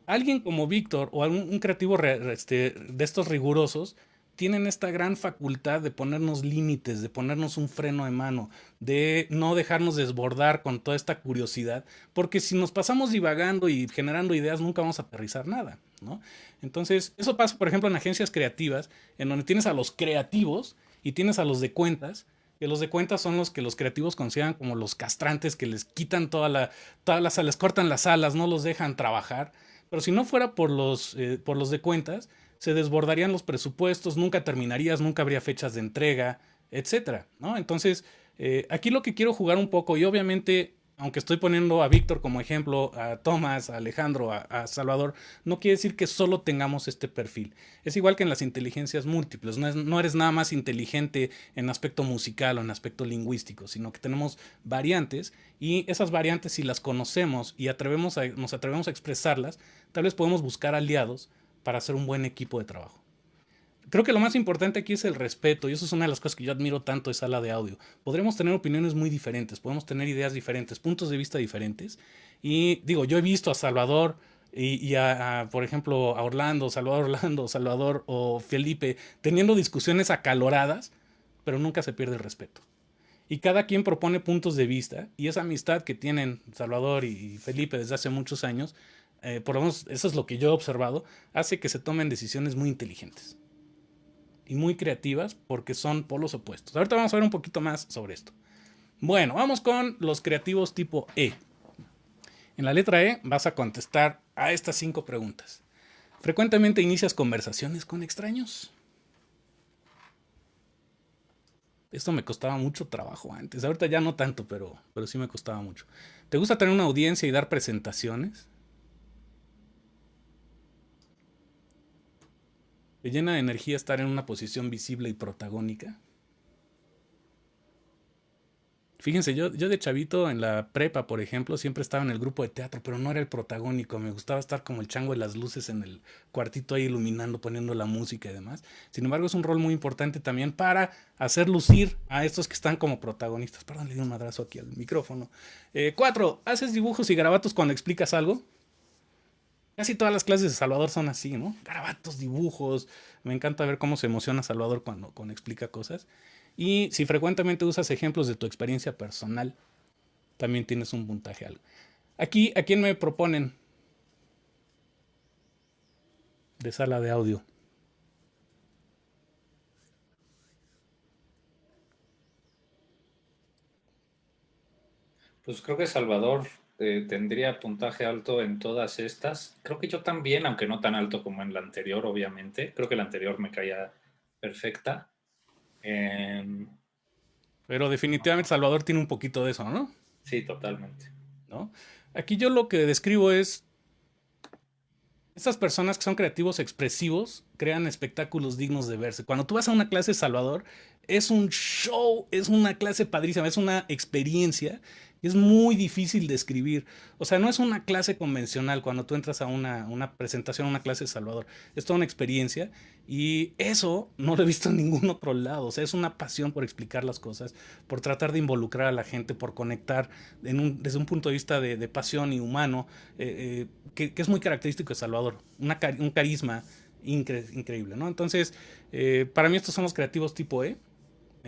Alguien como Víctor o algún un creativo este, de estos rigurosos tienen esta gran facultad de ponernos límites, de ponernos un freno de mano, de no dejarnos desbordar con toda esta curiosidad, porque si nos pasamos divagando y generando ideas, nunca vamos a aterrizar nada, ¿no? Entonces, eso pasa, por ejemplo, en agencias creativas, en donde tienes a los creativos y tienes a los de cuentas, que los de cuentas son los que los creativos consideran como los castrantes que les quitan toda la, todas les cortan las alas, no los dejan trabajar. Pero si no fuera por los, eh, por los de cuentas, se desbordarían los presupuestos, nunca terminarías, nunca habría fechas de entrega, etcétera, ¿no? Entonces, eh, aquí lo que quiero jugar un poco, y obviamente aunque estoy poniendo a Víctor como ejemplo, a Tomás, a Alejandro, a, Salvador, no quiere decir que solo tengamos este perfil. Es igual que en las inteligencias múltiples, no, eres nada más inteligente en aspecto musical o en aspecto lingüístico, sino que tenemos variantes y esas variantes si las conocemos y atrevemos nos atrevemos a expresarlas, tal vez podemos buscar aliados para hacer un buen equipo de trabajo creo que lo más importante aquí es el respeto y eso es una de las cosas que yo admiro tanto de sala de audio. Podremos tener opiniones muy diferentes, podemos tener ideas diferentes, puntos de vista diferentes. Y digo, yo he visto a Salvador y, a, por ejemplo, a Orlando, Salvador Orlando, Salvador o Felipe teniendo discusiones acaloradas, pero nunca se pierde el respeto. Y cada quien propone puntos de vista y esa amistad que tienen Salvador y Felipe desde hace muchos años, eh, por lo menos eso es lo que yo he observado, hace que se tomen decisiones muy inteligentes y muy creativas porque son polos opuestos. Ahorita vamos a ver un poquito más sobre esto. Bueno, vamos con los creativos tipo E. En la letra E vas a contestar a estas cinco preguntas. ¿Frecuentemente inicias conversaciones con extraños? Esto me costaba mucho trabajo antes. Ahorita ya no tanto, pero, pero sí me costaba mucho. ¿Te gusta tener una audiencia y dar presentaciones? ¿Te llena de energía estar en una posición visible y protagónica? Fíjense, yo, yo de chavito en la prepa, por ejemplo, siempre estaba en el grupo de teatro, pero no era el protagónico. Me gustaba estar como el chango de las luces en el cuartito ahí iluminando, poniendo la música y demás. Sin embargo, es un rol muy importante también para hacer lucir a estos que están como protagonistas. Perdón, le di un madrazo aquí al micrófono. Eh, cuatro, ¿haces dibujos y garabatos cuando explicas algo? Casi todas las clases de Salvador son así, ¿no? Garabatos, dibujos. Me encanta ver cómo se emociona Salvador cuando, cuando explica cosas. Y si frecuentemente usas ejemplos de tu experiencia personal, también tienes un puntaje algo. Aquí, ¿a quién me proponen? De sala de audio. Pues creo que Salvador eh, tendría puntaje alto en todas estas. Creo que yo también, aunque no tan alto como en la anterior, obviamente. Creo que la anterior me caía perfecta. Em, Pero definitivamente Salvador tiene un poquito de eso, ¿no? Sí, totalmente. ¿No? Aquí yo lo que describo es estas personas que son creativos expresivos crean espectáculos dignos de verse. Cuando tú vas a una clase Salvador, es un show, es una clase padrísima, es una experiencia es muy difícil de escribir. O sea, no es una clase convencional cuando tú entras a una, una presentación, a una clase de Salvador. Es toda una experiencia y eso no lo he visto en ningún otro lado. O sea, es una pasión por explicar las cosas, por tratar de involucrar a la gente, por conectar desde un punto de vista de, pasión y humano, eh, eh, que, es muy característico de Salvador. un carisma increíble, ¿no? Entonces, eh, para mí estos son los creativos tipo E.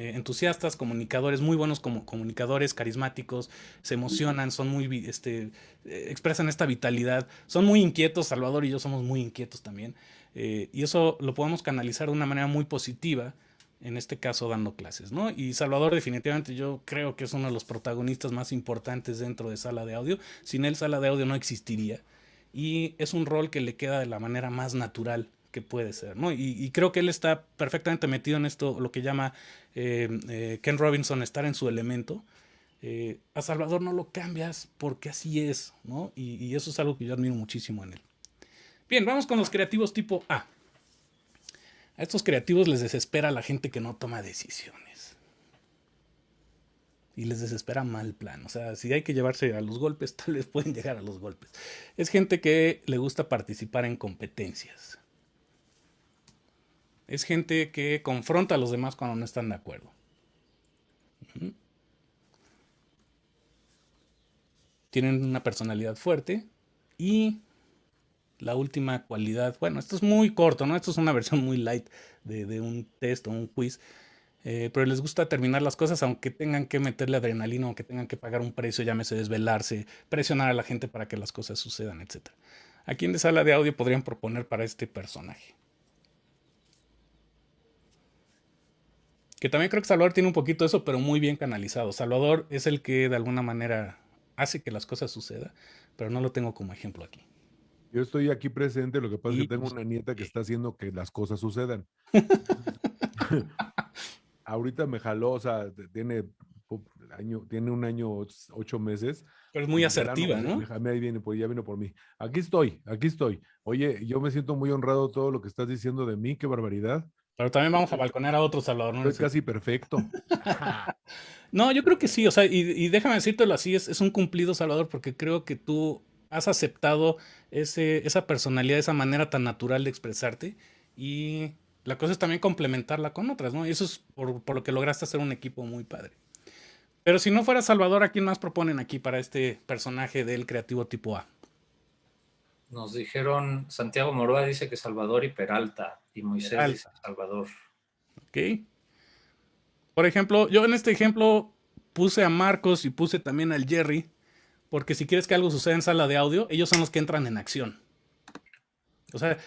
Eh, entusiastas, comunicadores, muy buenos como comunicadores, carismáticos, se emocionan, son muy, este, eh, expresan esta vitalidad, son muy inquietos, Salvador y yo somos muy inquietos también, eh, y eso lo podemos canalizar de una manera muy positiva, en este caso dando clases, ¿no? Y Salvador definitivamente yo creo que es uno de los protagonistas más importantes dentro de sala de audio, sin él sala de audio no existiría, y es un rol que le queda de la manera más natural que puede ser, ¿no? Y, creo que él está perfectamente metido en esto, lo que llama eh, eh, Ken Robinson estar en su elemento. Eh, a Salvador no lo cambias porque así es, ¿no? Y, eso es algo que yo admiro muchísimo en él. Bien, vamos con los creativos tipo A. A estos creativos les desespera la gente que no toma decisiones. Y les desespera mal plan. O sea, si hay que llevarse a los golpes, tal vez pueden llegar a los golpes. Es gente que le gusta participar en competencias es gente que confronta a los demás cuando no están de acuerdo. Tienen una personalidad fuerte y la última cualidad. Bueno, esto es muy corto, ¿no? Esto es una versión muy light de, un test o un quiz. Eh, pero les gusta terminar las cosas aunque tengan que meterle adrenalina, aunque tengan que pagar un precio, llámese desvelarse, presionar a la gente para que las cosas sucedan, etc. Aquí en de sala de audio podrían proponer para este personaje. Que también creo que Salvador tiene un poquito eso, pero muy bien canalizado. Salvador es el que de alguna manera hace que las cosas sucedan, pero no lo tengo como ejemplo aquí. Yo estoy aquí presente, lo que pasa es que tengo pues, una nieta que está haciendo que las cosas sucedan. Ahorita me jaló, o sea, tiene, año, tiene un año, ocho meses. Pero es muy asertiva, ¿no? Ahí viene, pues ya vino por mí. Aquí estoy, aquí estoy. Oye, yo me siento muy honrado todo lo que estás diciendo de mí, qué barbaridad. Pero también vamos a balconear a otro Salvador. ¿no? Es casi perfecto. no, yo creo que sí, o sea, y, déjame decírtelo así, es, es, un cumplido Salvador, porque creo que tú has aceptado ese, esa personalidad, esa manera tan natural de expresarte y la cosa es también complementarla con otras, ¿no? Y eso es por, por lo que lograste hacer un equipo muy padre. Pero si no fuera Salvador, ¿a quién más proponen aquí para este personaje del creativo tipo A? Nos dijeron, Santiago Moroa dice que Salvador y Peralta, y Moisés dice Salvador. Ok. Por ejemplo, yo en este ejemplo puse a Marcos y puse también al Jerry, porque si quieres que algo suceda en sala de audio, ellos son los que entran en acción. O sea,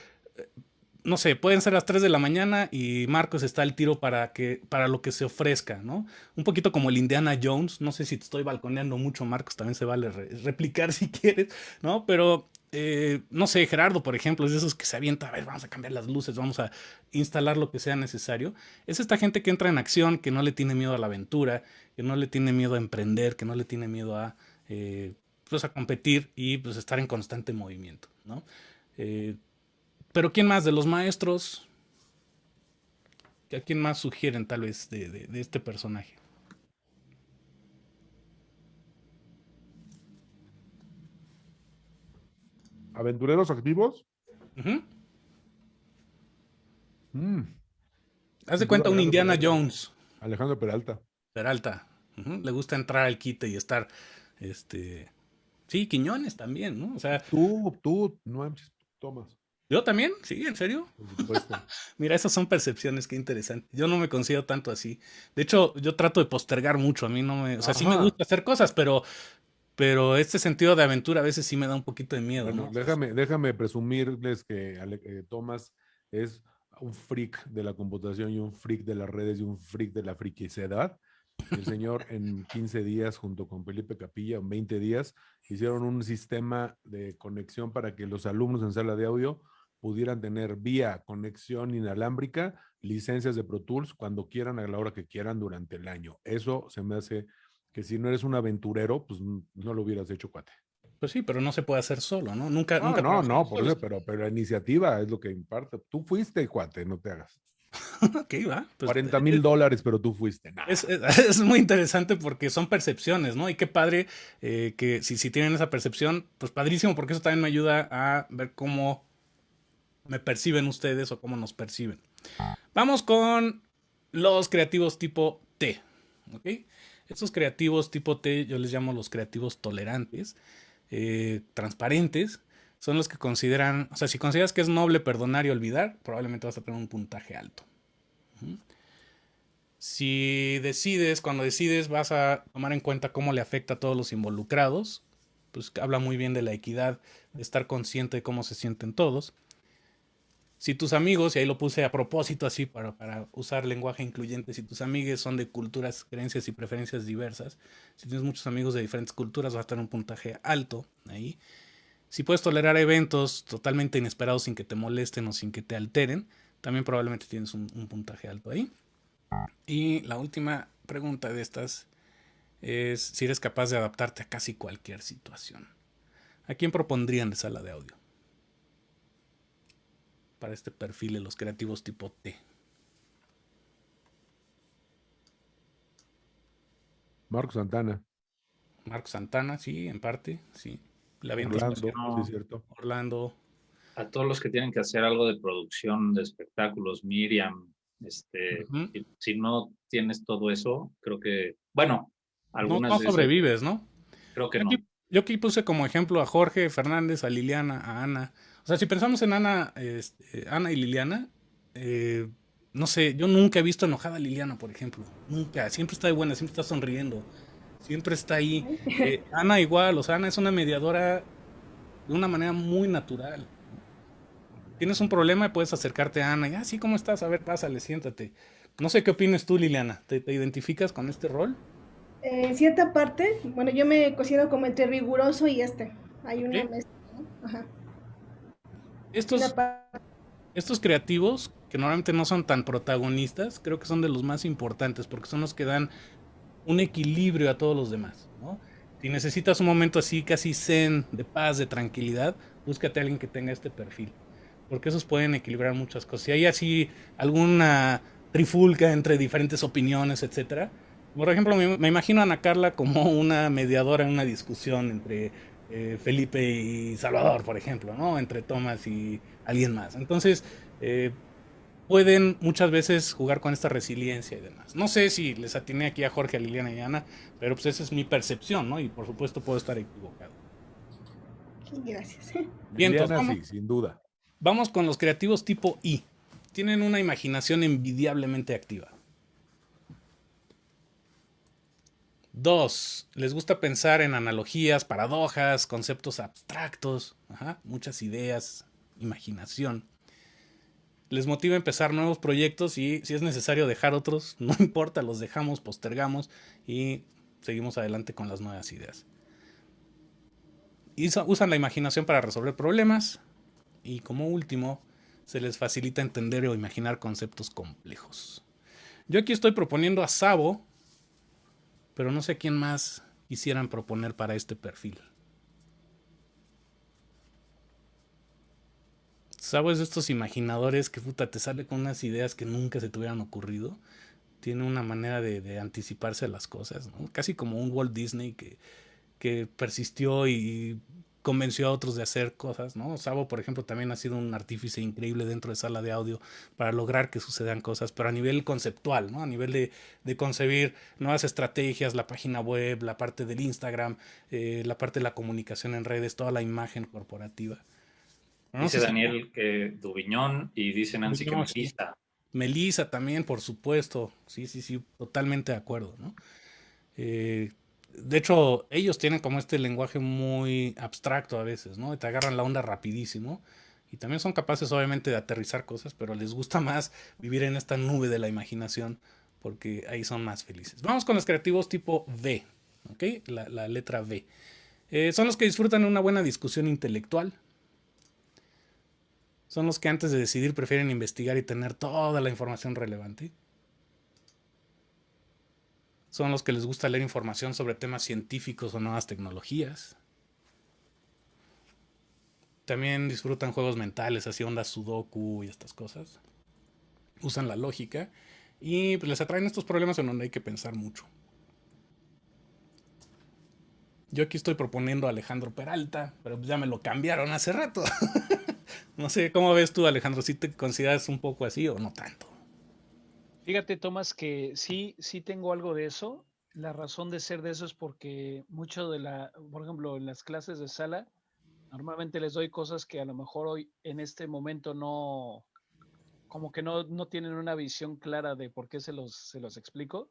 no sé, pueden ser las 3 de la mañana y Marcos está al tiro para, que, para lo que se ofrezca, ¿no? Un poquito como el Indiana Jones, no sé si te estoy balconeando mucho, Marcos, también se vale replicar si quieres, ¿no? Pero, eh, no sé, Gerardo, por ejemplo, es de esos que se avienta, a ver, vamos a cambiar las luces, vamos a instalar lo que sea necesario. Es esta gente que entra en acción, que no le tiene miedo a la aventura, que no le tiene miedo a emprender, que no le tiene miedo a, eh, pues, a competir y pues estar en constante movimiento, ¿no? Eh, pero ¿quién más de los maestros? ¿A quién más sugieren tal vez de, este personaje? ¿Aventureros activos? Mm. Haz de cuenta un Indiana Jones. Alejandro Peralta. Peralta. Le gusta entrar al quite y estar, este... Sí, Quiñones también, ¿no? O sea... Tú, tú, no Tomas. ¿Yo también? ¿Sí? ¿En serio? Mira, esas son percepciones, qué interesante. Yo no me considero tanto así. De hecho, yo trato de postergar mucho. A mí no me. O sea, sí me gusta hacer cosas, pero. Pero este sentido de aventura a veces sí me da un poquito de miedo, ¿no? Déjame, déjame presumirles que eh, Tomás es un freak de la computación y un freak de las redes y un freak de la friquicidad. El señor en 15 días, junto con Felipe Capilla, en 20 días, hicieron un sistema de conexión para que los alumnos en sala de audio pudieran tener vía conexión inalámbrica, licencias de Pro Tools cuando quieran, a la hora que quieran durante el año. Eso se me hace que si no eres un aventurero, pues no lo hubieras hecho, cuate. Pues sí, pero no se puede hacer solo, ¿no? Nunca, no, nunca no, no, por eso, pero, pero la iniciativa es lo que imparte. Tú fuiste, cuate, no te hagas. ok, va. 40 pues, mil dólares, pero tú fuiste. Es, muy interesante porque son percepciones, ¿no? Y qué padre eh, que si, si tienen esa percepción, pues padrísimo, porque eso también me ayuda a ver cómo me perciben ustedes o cómo nos perciben. Vamos con los creativos tipo T. ¿ok? Estos creativos tipo T yo les llamo los creativos tolerantes, eh, transparentes. Son los que consideran, o sea, si consideras que es noble perdonar y olvidar, probablemente vas a tener un puntaje alto. Si decides, cuando decides, vas a tomar en cuenta cómo le afecta a todos los involucrados, pues habla muy bien de la equidad, de estar consciente de cómo se sienten todos. Si tus amigos, y ahí lo puse a propósito así para, para usar lenguaje incluyente, si tus amigos son de culturas, creencias y preferencias diversas, si tienes muchos amigos de diferentes culturas, vas a tener un puntaje alto ahí. Si puedes tolerar eventos totalmente inesperados sin que te molesten o sin que te alteren, también probablemente tienes un, un puntaje alto ahí. Y la última pregunta de estas es si eres capaz de adaptarte a casi cualquier situación. ¿A quién propondrían de sala de audio? Para este perfil de los creativos tipo T. Marco Santana. Marco Santana, sí, en parte, sí. La Orlando, sí, cierto. Orlando. A todos los que tienen que hacer algo de producción de espectáculos, Miriam, este, si no tienes todo eso, creo que, bueno, algunas no, no sobrevives, ¿no? Creo que no. yo aquí puse como ejemplo a Jorge Fernández, a Liliana, a Ana, O sea, si pensamos en Ana, este, Ana y Liliana, eh, no sé, yo nunca he visto enojada a Liliana, por ejemplo. Nunca. Siempre está de buena, siempre está sonriendo. Siempre está ahí. Eh, Ana igual, o sea, Ana es una mediadora de una manera muy natural. Tienes un problema y puedes acercarte a Ana y, ah, sí, ¿cómo estás? A ver, pásale, siéntate. No sé qué opinas tú, Liliana. ¿Te, identificas con este rol? Eh, en cierta parte, bueno, yo me cocino como entre riguroso y este. Hay una mezcla, ¿no? Ajá. Estos, estos creativos, que normalmente no son tan protagonistas, creo que son de los más importantes porque son los que dan un equilibrio a todos los demás. ¿no? Si necesitas un momento así, casi zen, de paz, de tranquilidad, búscate a alguien que tenga este perfil. Porque esos pueden equilibrar muchas cosas. Si hay así alguna trifulca entre diferentes opiniones, etcétera. Por ejemplo, me, imagino a Ana Carla como una mediadora en una discusión entre eh, Felipe y Salvador, por ejemplo, ¿no? Entre Tomás y alguien más. Entonces, eh, pueden muchas veces jugar con esta resiliencia y demás. No sé si les atiné aquí a Jorge, a Liliana y Ana, pero pues esa es mi percepción, ¿no? Y por supuesto puedo estar equivocado. Gracias. Bien, sí, sin duda. Vamos con los creativos tipo I. Tienen una imaginación envidiablemente activa. Dos, les gusta pensar en analogías, paradojas, conceptos abstractos, muchas ideas, imaginación. Les motiva empezar nuevos proyectos y si es necesario dejar otros, no importa, los dejamos, postergamos y seguimos adelante con las nuevas ideas. Usan la imaginación para resolver problemas y como último, se les facilita entender o imaginar conceptos complejos. Yo aquí estoy proponiendo a Sabo, pero no sé quién más quisieran proponer para este perfil. ¿Sabes estos imaginadores que puta te sale con unas ideas que nunca se te hubieran ocurrido? Tiene una manera de, anticiparse a las cosas, Casi como un Walt Disney que persistió y convenció a otros de hacer cosas, ¿no? Sabo, por ejemplo, también ha sido un artífice increíble dentro de sala de audio para lograr que sucedan cosas, pero a nivel conceptual, ¿no? A nivel de, de concebir nuevas estrategias, la página web, la parte del Instagram, eh, la parte de la comunicación en redes, toda la imagen corporativa dice Daniel que Dubiñón y dice Nancy que Melissa. Melissa también, por supuesto. Sí, sí, sí, totalmente de acuerdo, ¿no? Eh, de hecho, ellos tienen como este lenguaje muy abstracto a veces, ¿no? Te agarran la onda rapidísimo. Y también son capaces, obviamente, de aterrizar cosas, pero les gusta más vivir en esta nube de la imaginación, porque ahí son más felices. Vamos con los creativos tipo V, ¿ok? La, letra V. Eh, son los que disfrutan una buena discusión intelectual, son los que antes de decidir prefieren investigar y tener toda la información relevante. Son los que les gusta leer información sobre temas científicos o nuevas tecnologías. También disfrutan juegos mentales, así onda sudoku y estas cosas. Usan la lógica y pues, les atraen estos problemas en donde hay que pensar mucho. Yo aquí estoy proponiendo a Alejandro Peralta, pero ya me lo cambiaron hace rato. No sé, ¿cómo ves tú, Alejandro? ¿Si te consideras un poco así o no tanto? Fíjate, Tomás, que sí, sí tengo algo de eso. La razón de ser de eso es porque mucho de la, por ejemplo, en las clases de sala, normalmente les doy cosas que a lo mejor hoy, en este momento, no, como que no, no tienen una visión clara de por qué se los, se los explico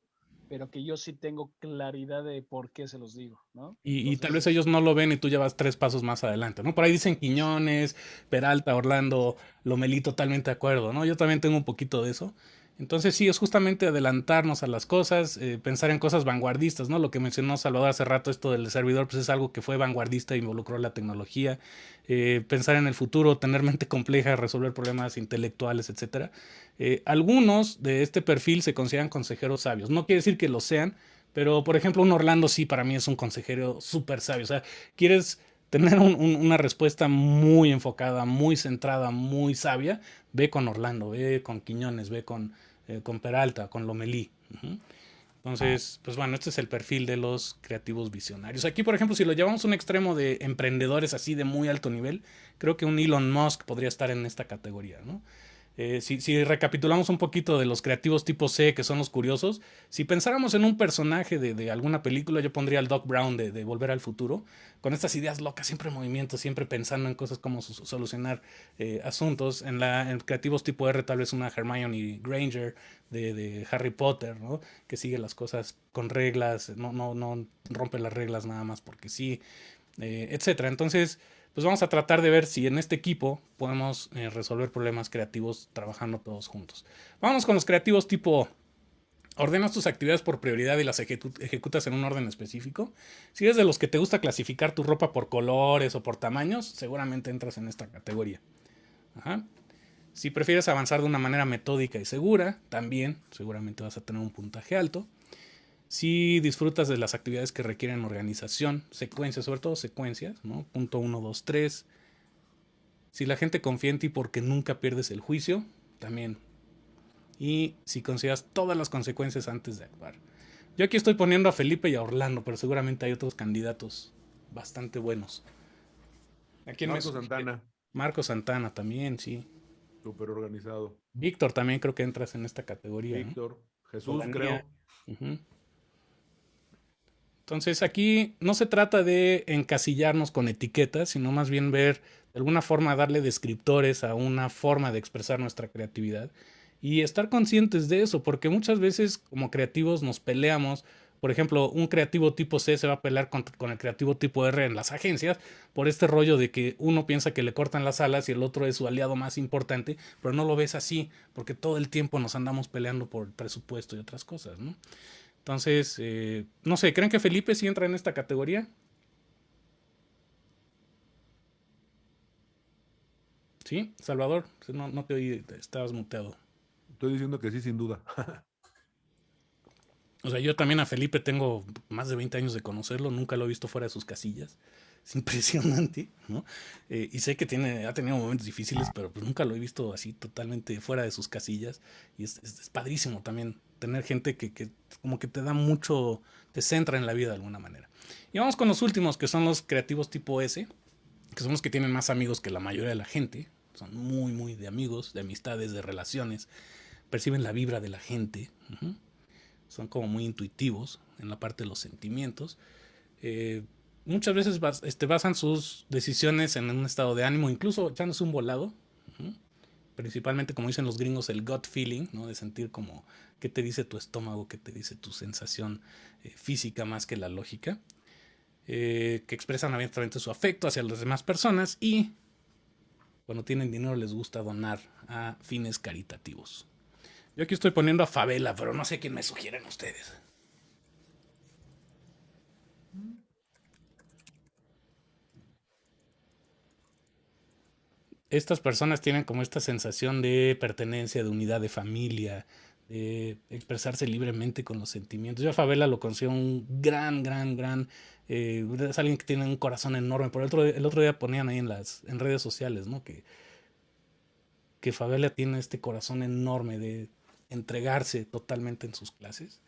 pero que yo sí tengo claridad de por qué se los digo, ¿no? Y, tal vez ellos no lo ven y tú llevas tres pasos más adelante, ¿no? Por ahí dicen Quiñones, Peralta, Orlando, Lomelí, totalmente de acuerdo, ¿no? Yo también tengo un poquito de eso. Entonces sí, es justamente adelantarnos a las cosas, eh, pensar en cosas vanguardistas, ¿no? Lo que mencionó Salvador hace rato, esto del servidor, pues es algo que fue vanguardista, involucró la tecnología, eh, pensar en el futuro, tener mente compleja, resolver problemas intelectuales, etc. Eh, algunos de este perfil se consideran consejeros sabios, no quiere decir que lo sean, pero por ejemplo un Orlando sí para mí es un consejero súper sabio, o sea, quieres tener una respuesta muy enfocada, muy centrada, muy sabia, ve con Orlando, ve con Quiñones, ve con, eh, con Peralta, con Lomelí. Entonces, pues bueno, este es el perfil de los creativos visionarios. Aquí, por ejemplo, si lo llevamos a un extremo de emprendedores así de muy alto nivel, creo que un Elon Musk podría estar en esta categoría, ¿no? Eh, si, recapitulamos un poquito de los creativos tipo C, que son los curiosos, si pensáramos en un personaje de, alguna película, yo pondría al Doc Brown de, Volver al Futuro, con estas ideas locas, siempre en movimiento, siempre pensando en cosas como solucionar eh, asuntos. En, la, en creativos tipo R, tal vez una Hermione Granger de, Harry Potter, ¿no? que sigue las cosas con reglas, no, no, no rompe las reglas nada más porque sí, eh, etcétera. Entonces, pues vamos a tratar de ver si en este equipo podemos eh, resolver problemas creativos trabajando todos juntos. Vamos con los creativos tipo Ordenas tus actividades por prioridad y las ejecutas en un orden específico. Si eres de los que te gusta clasificar tu ropa por colores o por tamaños, seguramente entras en esta categoría. Si prefieres avanzar de una manera metódica y segura, también seguramente vas a tener un puntaje alto. Si disfrutas de las actividades que requieren organización, secuencias, sobre todo secuencias, ¿no? Punto 1, 2, 3. Si la gente confía en ti porque nunca pierdes el juicio, también. Y si consideras todas las consecuencias antes de actuar. Yo aquí estoy poniendo a Felipe y a Orlando, pero seguramente hay otros candidatos bastante buenos. Aquí Marco Santana. Marco Santana también, sí. Súper organizado. Víctor también creo que entras en esta categoría. Víctor. Jesús, creo. Entonces aquí no se trata de encasillarnos con etiquetas, sino más bien ver de alguna forma darle descriptores a una forma de expresar nuestra creatividad y estar conscientes de eso, porque muchas veces como creativos nos peleamos. Por ejemplo, un creativo tipo C se va a pelear con, el creativo tipo R en las agencias por este rollo de que uno piensa que le cortan las alas y el otro es su aliado más importante, pero no lo ves así, porque todo el tiempo nos andamos peleando por presupuesto y otras cosas, ¿no? Entonces, eh, no sé, ¿creen que Felipe sí entra en esta categoría? ¿Sí? Salvador, no, no te oí, estabas muteado. Estoy diciendo que sí, sin duda. o sea, yo también a Felipe tengo más de 20 años de conocerlo, nunca lo he visto fuera de sus casillas. Es impresionante, ¿no? Eh, y sé que tiene, ha tenido momentos difíciles, pero pues nunca lo he visto así totalmente fuera de sus casillas. Y es, es padrísimo también tener gente que, como que te da mucho, te centra en la vida de alguna manera. Y vamos con los últimos, que son los creativos tipo S, que son los que tienen más amigos que la mayoría de la gente. Son muy, muy de amigos, de amistades, de relaciones. Perciben la vibra de la gente. Son como muy intuitivos en la parte de los sentimientos. Eh, muchas veces este, basan sus decisiones en un estado de ánimo, incluso echándose un volado principalmente como dicen los gringos, el gut feeling, ¿no? De sentir como qué te dice tu estómago, qué te dice tu sensación eh, física más que la lógica, eh, que expresan abiertamente su afecto hacia las demás personas y cuando tienen dinero les gusta donar a fines caritativos. Yo aquí estoy poniendo a Favela, pero no sé quién me sugieren ustedes. Estas personas tienen como esta sensación de pertenencia, de unidad, de familia, de expresarse libremente con los sentimientos. Yo a Favela lo considero un gran, gran, gran... Eh, es alguien que tiene un corazón enorme. Por el otro, el otro día ponían ahí en las en redes sociales, ¿no? Que, que tiene este corazón enorme de entregarse totalmente en sus clases.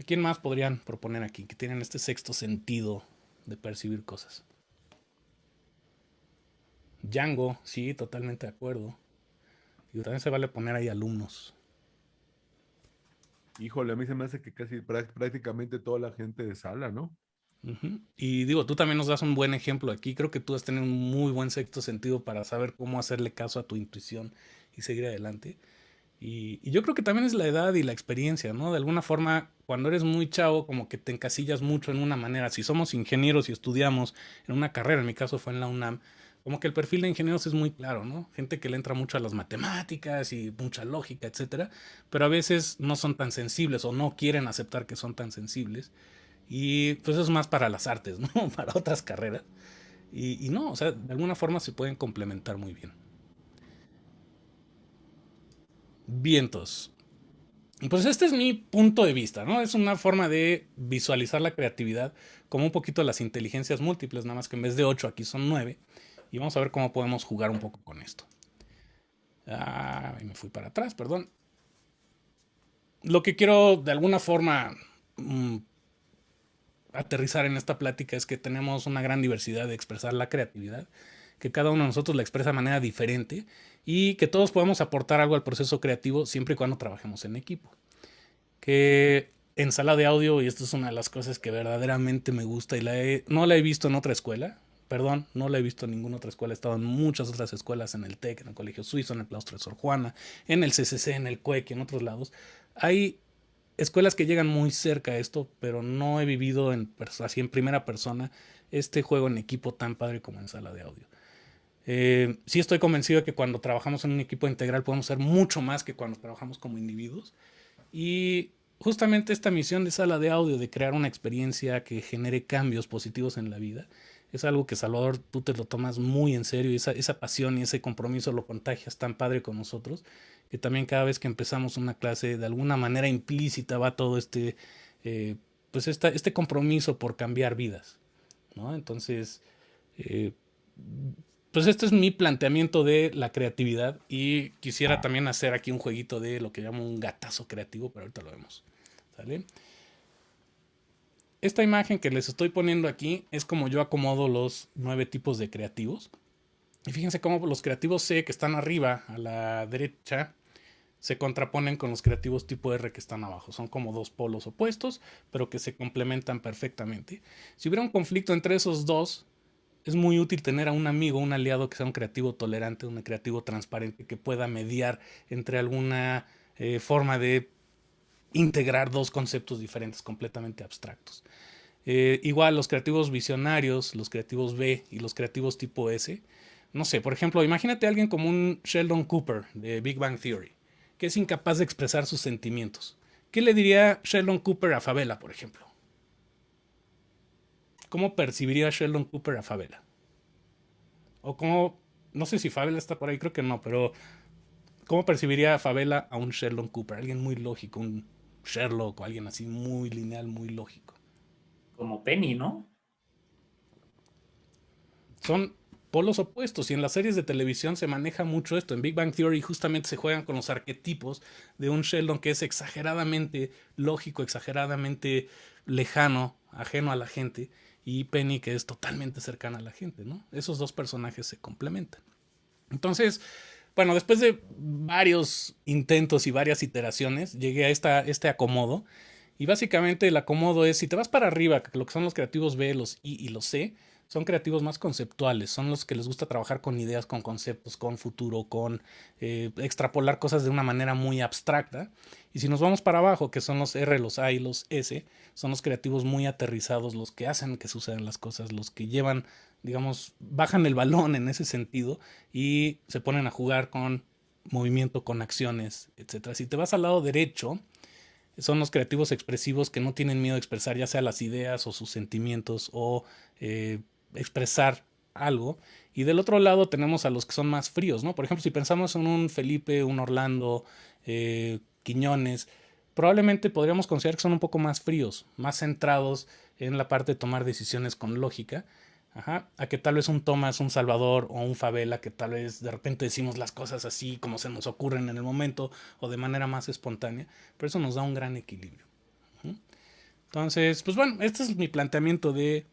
¿A quién más podrían proponer aquí? Que tienen este sexto sentido de percibir cosas. Django, sí, totalmente de acuerdo. Y también se vale poner ahí alumnos. Híjole, a mí se me hace que casi prácticamente toda la gente de sala, ¿no? Y digo, tú también nos das un buen ejemplo aquí. Creo que tú has tenido un muy buen sexto sentido para saber cómo hacerle caso a tu intuición y seguir adelante. Y, y, yo creo que también es la edad y la experiencia, ¿no? De alguna forma, cuando eres muy chavo, como que te encasillas mucho en una manera. Si somos ingenieros y estudiamos en una carrera, en mi caso fue en la UNAM, como que el perfil de ingenieros es muy claro, ¿no? Gente que le entra mucho a las matemáticas y mucha lógica, etcétera, pero a veces no son tan sensibles o no quieren aceptar que son tan sensibles. Y pues es más para las artes, ¿no? Para otras carreras. Y, y no, o sea, de alguna forma se pueden complementar muy bien. Vientos. Pues este es mi punto de vista, ¿no? Es una forma de visualizar la creatividad como un poquito las inteligencias múltiples, nada más que en vez de 8 aquí son 9. Y vamos a ver cómo podemos jugar un poco con esto. Ah, me fui para atrás, perdón. Lo que quiero de alguna forma mm, aterrizar en esta plática es que tenemos una gran diversidad de expresar la creatividad, que cada uno de nosotros la expresa de manera diferente y que todos podemos aportar algo al proceso creativo siempre y cuando trabajemos en equipo. Que en sala de audio, y esto es una de las cosas que verdaderamente me gusta y no la he visto en otra escuela, perdón, no la he visto en ninguna otra escuela, he estado en muchas otras escuelas, en el TEC, en el Colegio Suizo, en el Claustro de Sor Juana, en el CCC, en el CUEC en otros lados. Hay escuelas que llegan muy cerca a esto, pero no he vivido en, así en primera persona este juego en equipo tan padre como en sala de audio. Eh, sí estoy convencido de que cuando trabajamos en un equipo integral podemos ser mucho más que cuando trabajamos como individuos. Y justamente esta misión de sala de audio, de crear una experiencia que genere cambios positivos en la vida, es algo que Salvador tú te lo tomas muy en serio esa, esa pasión y ese compromiso lo contagias tan padre con nosotros, que también cada vez que empezamos una clase de alguna manera implícita va todo este, eh, pues esta, este compromiso por cambiar vidas. ¿no? Entonces, eh, pues este es mi planteamiento de la creatividad y quisiera también hacer aquí un jueguito de lo que llamo un gatazo creativo, pero ahorita lo vemos. ¿Sale? Esta imagen que les estoy poniendo aquí es como yo acomodo los nueve tipos de creativos. Y fíjense cómo los creativos C que están arriba a la derecha se contraponen con los creativos tipo R que están abajo. Son como dos polos opuestos, pero que se complementan perfectamente. Si hubiera un conflicto entre esos dos, es muy útil tener a un amigo, un aliado que sea un creativo tolerante, un creativo transparente, que pueda mediar entre alguna eh, forma de integrar dos conceptos diferentes completamente abstractos. Eh, igual los creativos visionarios, los creativos B y los creativos tipo S. No sé, por ejemplo, imagínate a alguien como un Sheldon Cooper de Big Bang Theory, que es incapaz de expresar sus sentimientos. ¿Qué le diría Sheldon Cooper a Favela, por ejemplo? ¿Cómo percibiría Sheldon Cooper a Favela? O cómo, no sé si Favela está por ahí, creo que no, pero ¿cómo percibiría a Favela a un Sheldon Cooper? Alguien muy lógico, un Sherlock o alguien así muy lineal, muy lógico. Como Penny, ¿no? Son polos opuestos y en las series de televisión se maneja mucho esto. En Big Bang Theory justamente se juegan con los arquetipos de un Sheldon que es exageradamente lógico, exageradamente lejano, ajeno a la gente y Penny que es totalmente cercana a la gente, ¿no? Esos dos personajes se complementan. Entonces, bueno, después de varios intentos y varias iteraciones, llegué a esta, este acomodo. Y básicamente el acomodo es, si te vas para arriba, lo que son los creativos B, los I y los C, son creativos más conceptuales, son los que les gusta trabajar con ideas, con conceptos, con futuro, con eh, extrapolar cosas de una manera muy abstracta. Y si nos vamos para abajo, que son los R, los A y los S, son los creativos muy aterrizados, los que hacen que sucedan las cosas, los que llevan, digamos, bajan el balón en ese sentido y se ponen a jugar con movimiento, con acciones, etc. Si te vas al lado derecho, son los creativos expresivos que no tienen miedo a expresar ya sea las ideas o sus sentimientos o eh, expresar algo. Y del otro lado tenemos a los que son más fríos, ¿no? Por ejemplo, si pensamos en un Felipe, un Orlando, eh, Quiñones, probablemente podríamos considerar que son un poco más fríos, más centrados en la parte de tomar decisiones con lógica. Ajá, a que tal vez un Tomás, un Salvador o un Favela, que tal vez de repente decimos las cosas así como se nos ocurren en el momento o de manera más espontánea, pero eso nos da un gran equilibrio. Entonces, pues bueno, este es mi planteamiento de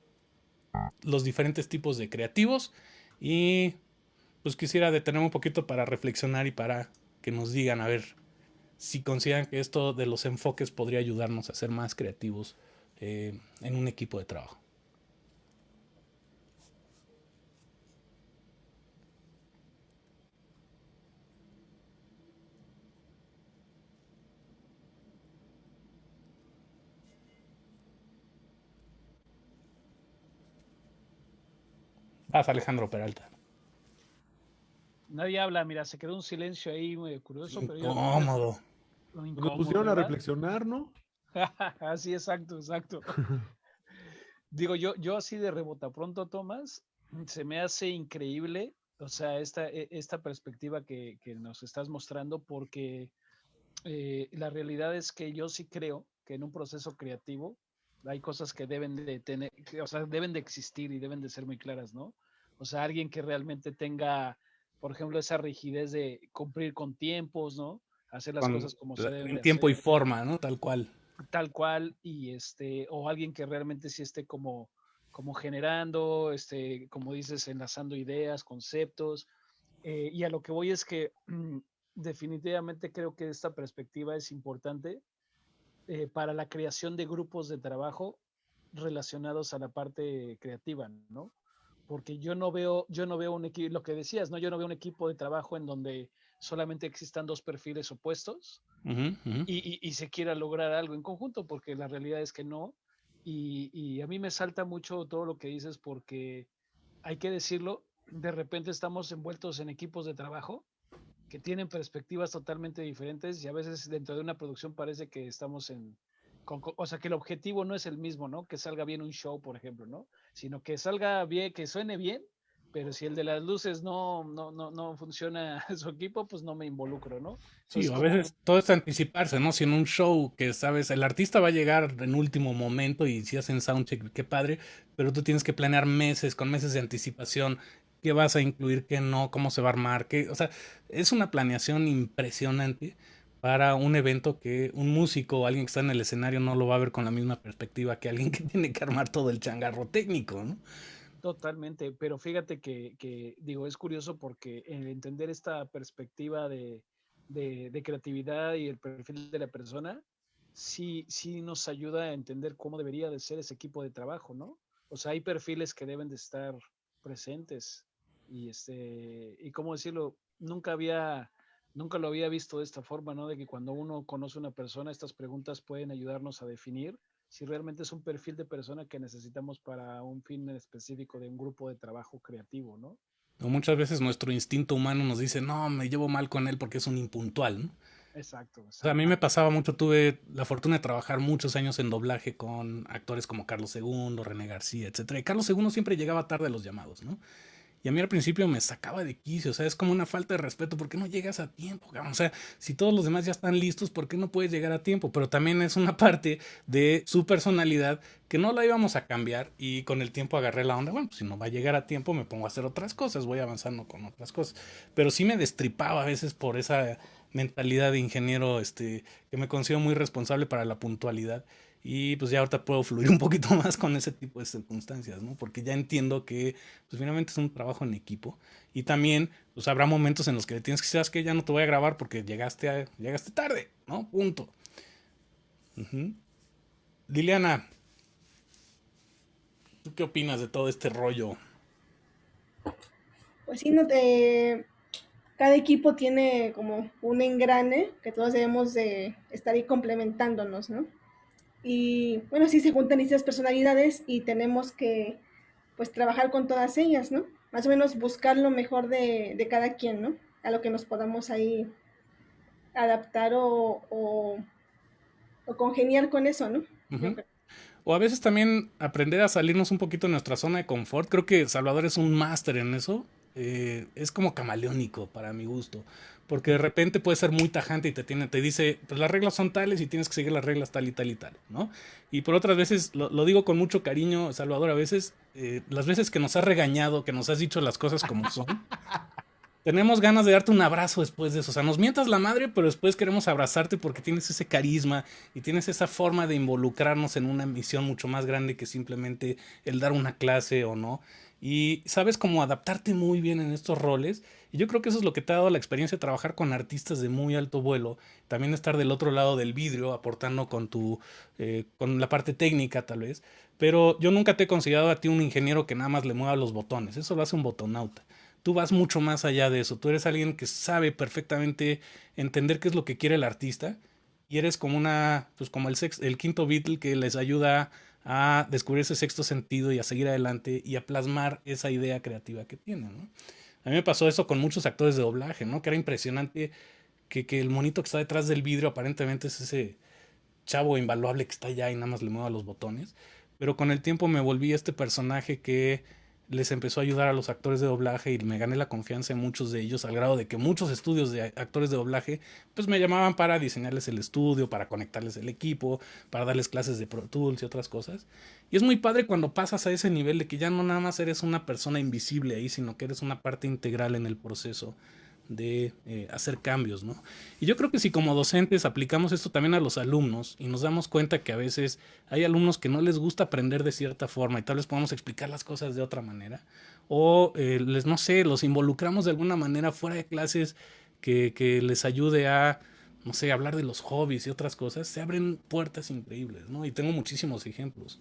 los diferentes tipos de creativos y pues quisiera detenerme un poquito para reflexionar y para que nos digan a ver si consideran que esto de los enfoques podría ayudarnos a ser más creativos eh, en un equipo de trabajo. Vas, Alejandro Peralta. Nadie habla, mira, se quedó un silencio ahí muy curioso. Pero incómodo. Nos pusieron a reflexionar, ¿no? Así, exacto, exacto. Digo, yo, yo así de rebota pronto, Tomás, se me hace increíble, o sea, esta, e, esta perspectiva que, que nos estás mostrando, porque eh, la realidad es que yo sí creo que en un proceso creativo hay cosas que deben de tener, o sea, deben de existir y deben de ser muy claras, ¿no? O sea, alguien que realmente tenga, por ejemplo, esa rigidez de cumplir con tiempos, ¿no? Hacer las cosas como se deben. En tiempo y forma, ¿no? Tal cual. Tal cual, y este, o alguien que realmente sí esté como como generando, este, como dices, enlazando ideas, conceptos. Eh, y a lo que voy es que definitivamente creo que esta perspectiva es importante eh, para la creación de grupos de trabajo relacionados a la parte creativa, ¿no? Porque yo no veo, yo no veo un equipo, lo que decías, ¿no? Yo no veo un equipo de trabajo en donde solamente existan dos perfiles opuestos Y, se quiera lograr algo en conjunto, porque la realidad es que no. Y, y, a mí me salta mucho todo lo que dices porque hay que decirlo, de repente estamos envueltos en equipos de trabajo que tienen perspectivas totalmente diferentes y a veces dentro de una producción parece que estamos en, o sea, que el objetivo no es el mismo, ¿no? Que salga bien un show, por ejemplo, ¿no? Sino que salga bien, que suene bien, pero si el de las luces no, no, no, no funciona su equipo, pues no me involucro, ¿no? sí, a veces todo es anticiparse, ¿no? Si en un show que sabes, el artista va a llegar en último momento y si hacen soundcheck, qué padre, pero tú tienes que planear meses, con meses de anticipación, qué vas a incluir, qué no, cómo se va a armar, qué, o sea, es una planeación impresionante para un evento que un músico o alguien que está en el escenario no lo va a ver con la misma perspectiva que alguien que tiene que armar todo el changarro técnico, ¿no? Totalmente, pero fíjate que, digo, es curioso porque el entender esta perspectiva de, de, de, creatividad y el perfil de la persona, sí, sí nos ayuda a entender cómo debería de ser ese equipo de trabajo, ¿no? O sea, hay perfiles que deben de estar presentes y este, y cómo decirlo, nunca había, nunca lo había visto de esta forma, ¿no? De que cuando uno conoce a una persona, estas preguntas pueden ayudarnos a definir si realmente es un perfil de persona que necesitamos para un fin específico de un grupo de trabajo creativo, ¿no? muchas veces nuestro instinto humano nos dice, no, me llevo mal con él porque es un impuntual, ¿no? Exacto, O sea, a mí me pasaba mucho, tuve la fortuna de trabajar muchos años en doblaje con actores como Carlos II, René García, etc. Y Carlos II siempre llegaba tarde a los llamados, ¿no? Y a mí al principio me sacaba de quicio, o sea, es como una falta de respeto, ¿por qué no llegas a tiempo? O sea, si todos los demás ya están listos, ¿por qué no puedes llegar a tiempo? Pero también es una parte de su personalidad que no la íbamos a cambiar y con el tiempo agarré la onda, bueno, pues si no va a llegar a tiempo me pongo a hacer otras cosas, voy avanzando con otras cosas. Pero sí me destripaba a veces por esa mentalidad de ingeniero este, que me considero muy responsable para la puntualidad y pues ya ahorita puedo fluir un poquito más con ese tipo de circunstancias, ¿no? Porque ya entiendo que pues finalmente es un trabajo en equipo y también pues habrá momentos en los que tienes que decir, que ya no te voy a grabar porque llegaste, a, llegaste tarde, ¿no? Punto. Liliana, ¿tú qué opinas de todo este rollo? Pues sí, no te... cada equipo tiene como un engrane que todos debemos de estar ahí complementándonos, ¿no? Y bueno, sí se juntan esas personalidades y tenemos que pues trabajar con todas ellas, ¿no? Más o menos buscar lo mejor de, de cada quien, ¿no? A lo que nos podamos ahí adaptar o, o, congeniar con eso, ¿no? O a veces también aprender a salirnos un poquito de nuestra zona de confort. Creo que Salvador es un máster en eso. Eh, es como camaleónico para mi gusto porque de repente puede ser muy tajante y te, tiene, te dice, pues las reglas son tales y tienes que seguir las reglas tal y tal y tal, ¿no? Y por otras veces, lo, digo con mucho cariño, Salvador, a veces, eh, las veces que nos has regañado, que nos has dicho las cosas como son, tenemos ganas de darte un abrazo después de eso. O sea, nos mientas la madre, pero después queremos abrazarte porque tienes ese carisma y tienes esa forma de involucrarnos en una misión mucho más grande que simplemente el dar una clase o no y sabes cómo adaptarte muy bien en estos roles. Y yo creo que eso es lo que te ha dado la experiencia de trabajar con artistas de muy alto vuelo, también estar del otro lado del vidrio, aportando con tu, eh, con la parte técnica tal vez. Pero yo nunca te he considerado a ti un ingeniero que nada más le mueva los botones, eso lo hace un botonauta. Tú vas mucho más allá de eso, tú eres alguien que sabe perfectamente entender qué es lo que quiere el artista y eres como una, pues como el, el quinto Beatle que les ayuda a descubrir ese sexto sentido y a seguir adelante y a plasmar esa idea creativa que tienen. ¿no? A mí me pasó eso con muchos actores de doblaje, ¿no? Que era impresionante que, que, el monito que está detrás del vidrio aparentemente es ese chavo invaluable que está allá y nada más le mueva los botones. Pero con el tiempo me volví este personaje que les empezó a ayudar a los actores de doblaje y me gané la confianza en muchos de ellos al grado de que muchos estudios de actores de doblaje pues me llamaban para diseñarles el estudio, para conectarles el equipo, para darles clases de Pro Tools y otras cosas. Y es muy padre cuando pasas a ese nivel de que ya no nada más eres una persona invisible ahí, sino que eres una parte integral en el proceso de eh, hacer cambios, ¿no? Y yo creo que si como docentes aplicamos esto también a los alumnos y nos damos cuenta que a veces hay alumnos que no les gusta aprender de cierta forma y tal vez podamos explicar las cosas de otra manera, o eh, les, no sé, los involucramos de alguna manera fuera de clases que, que les ayude a, no sé, hablar de los hobbies y otras cosas, se abren puertas increíbles, ¿no? Y tengo muchísimos ejemplos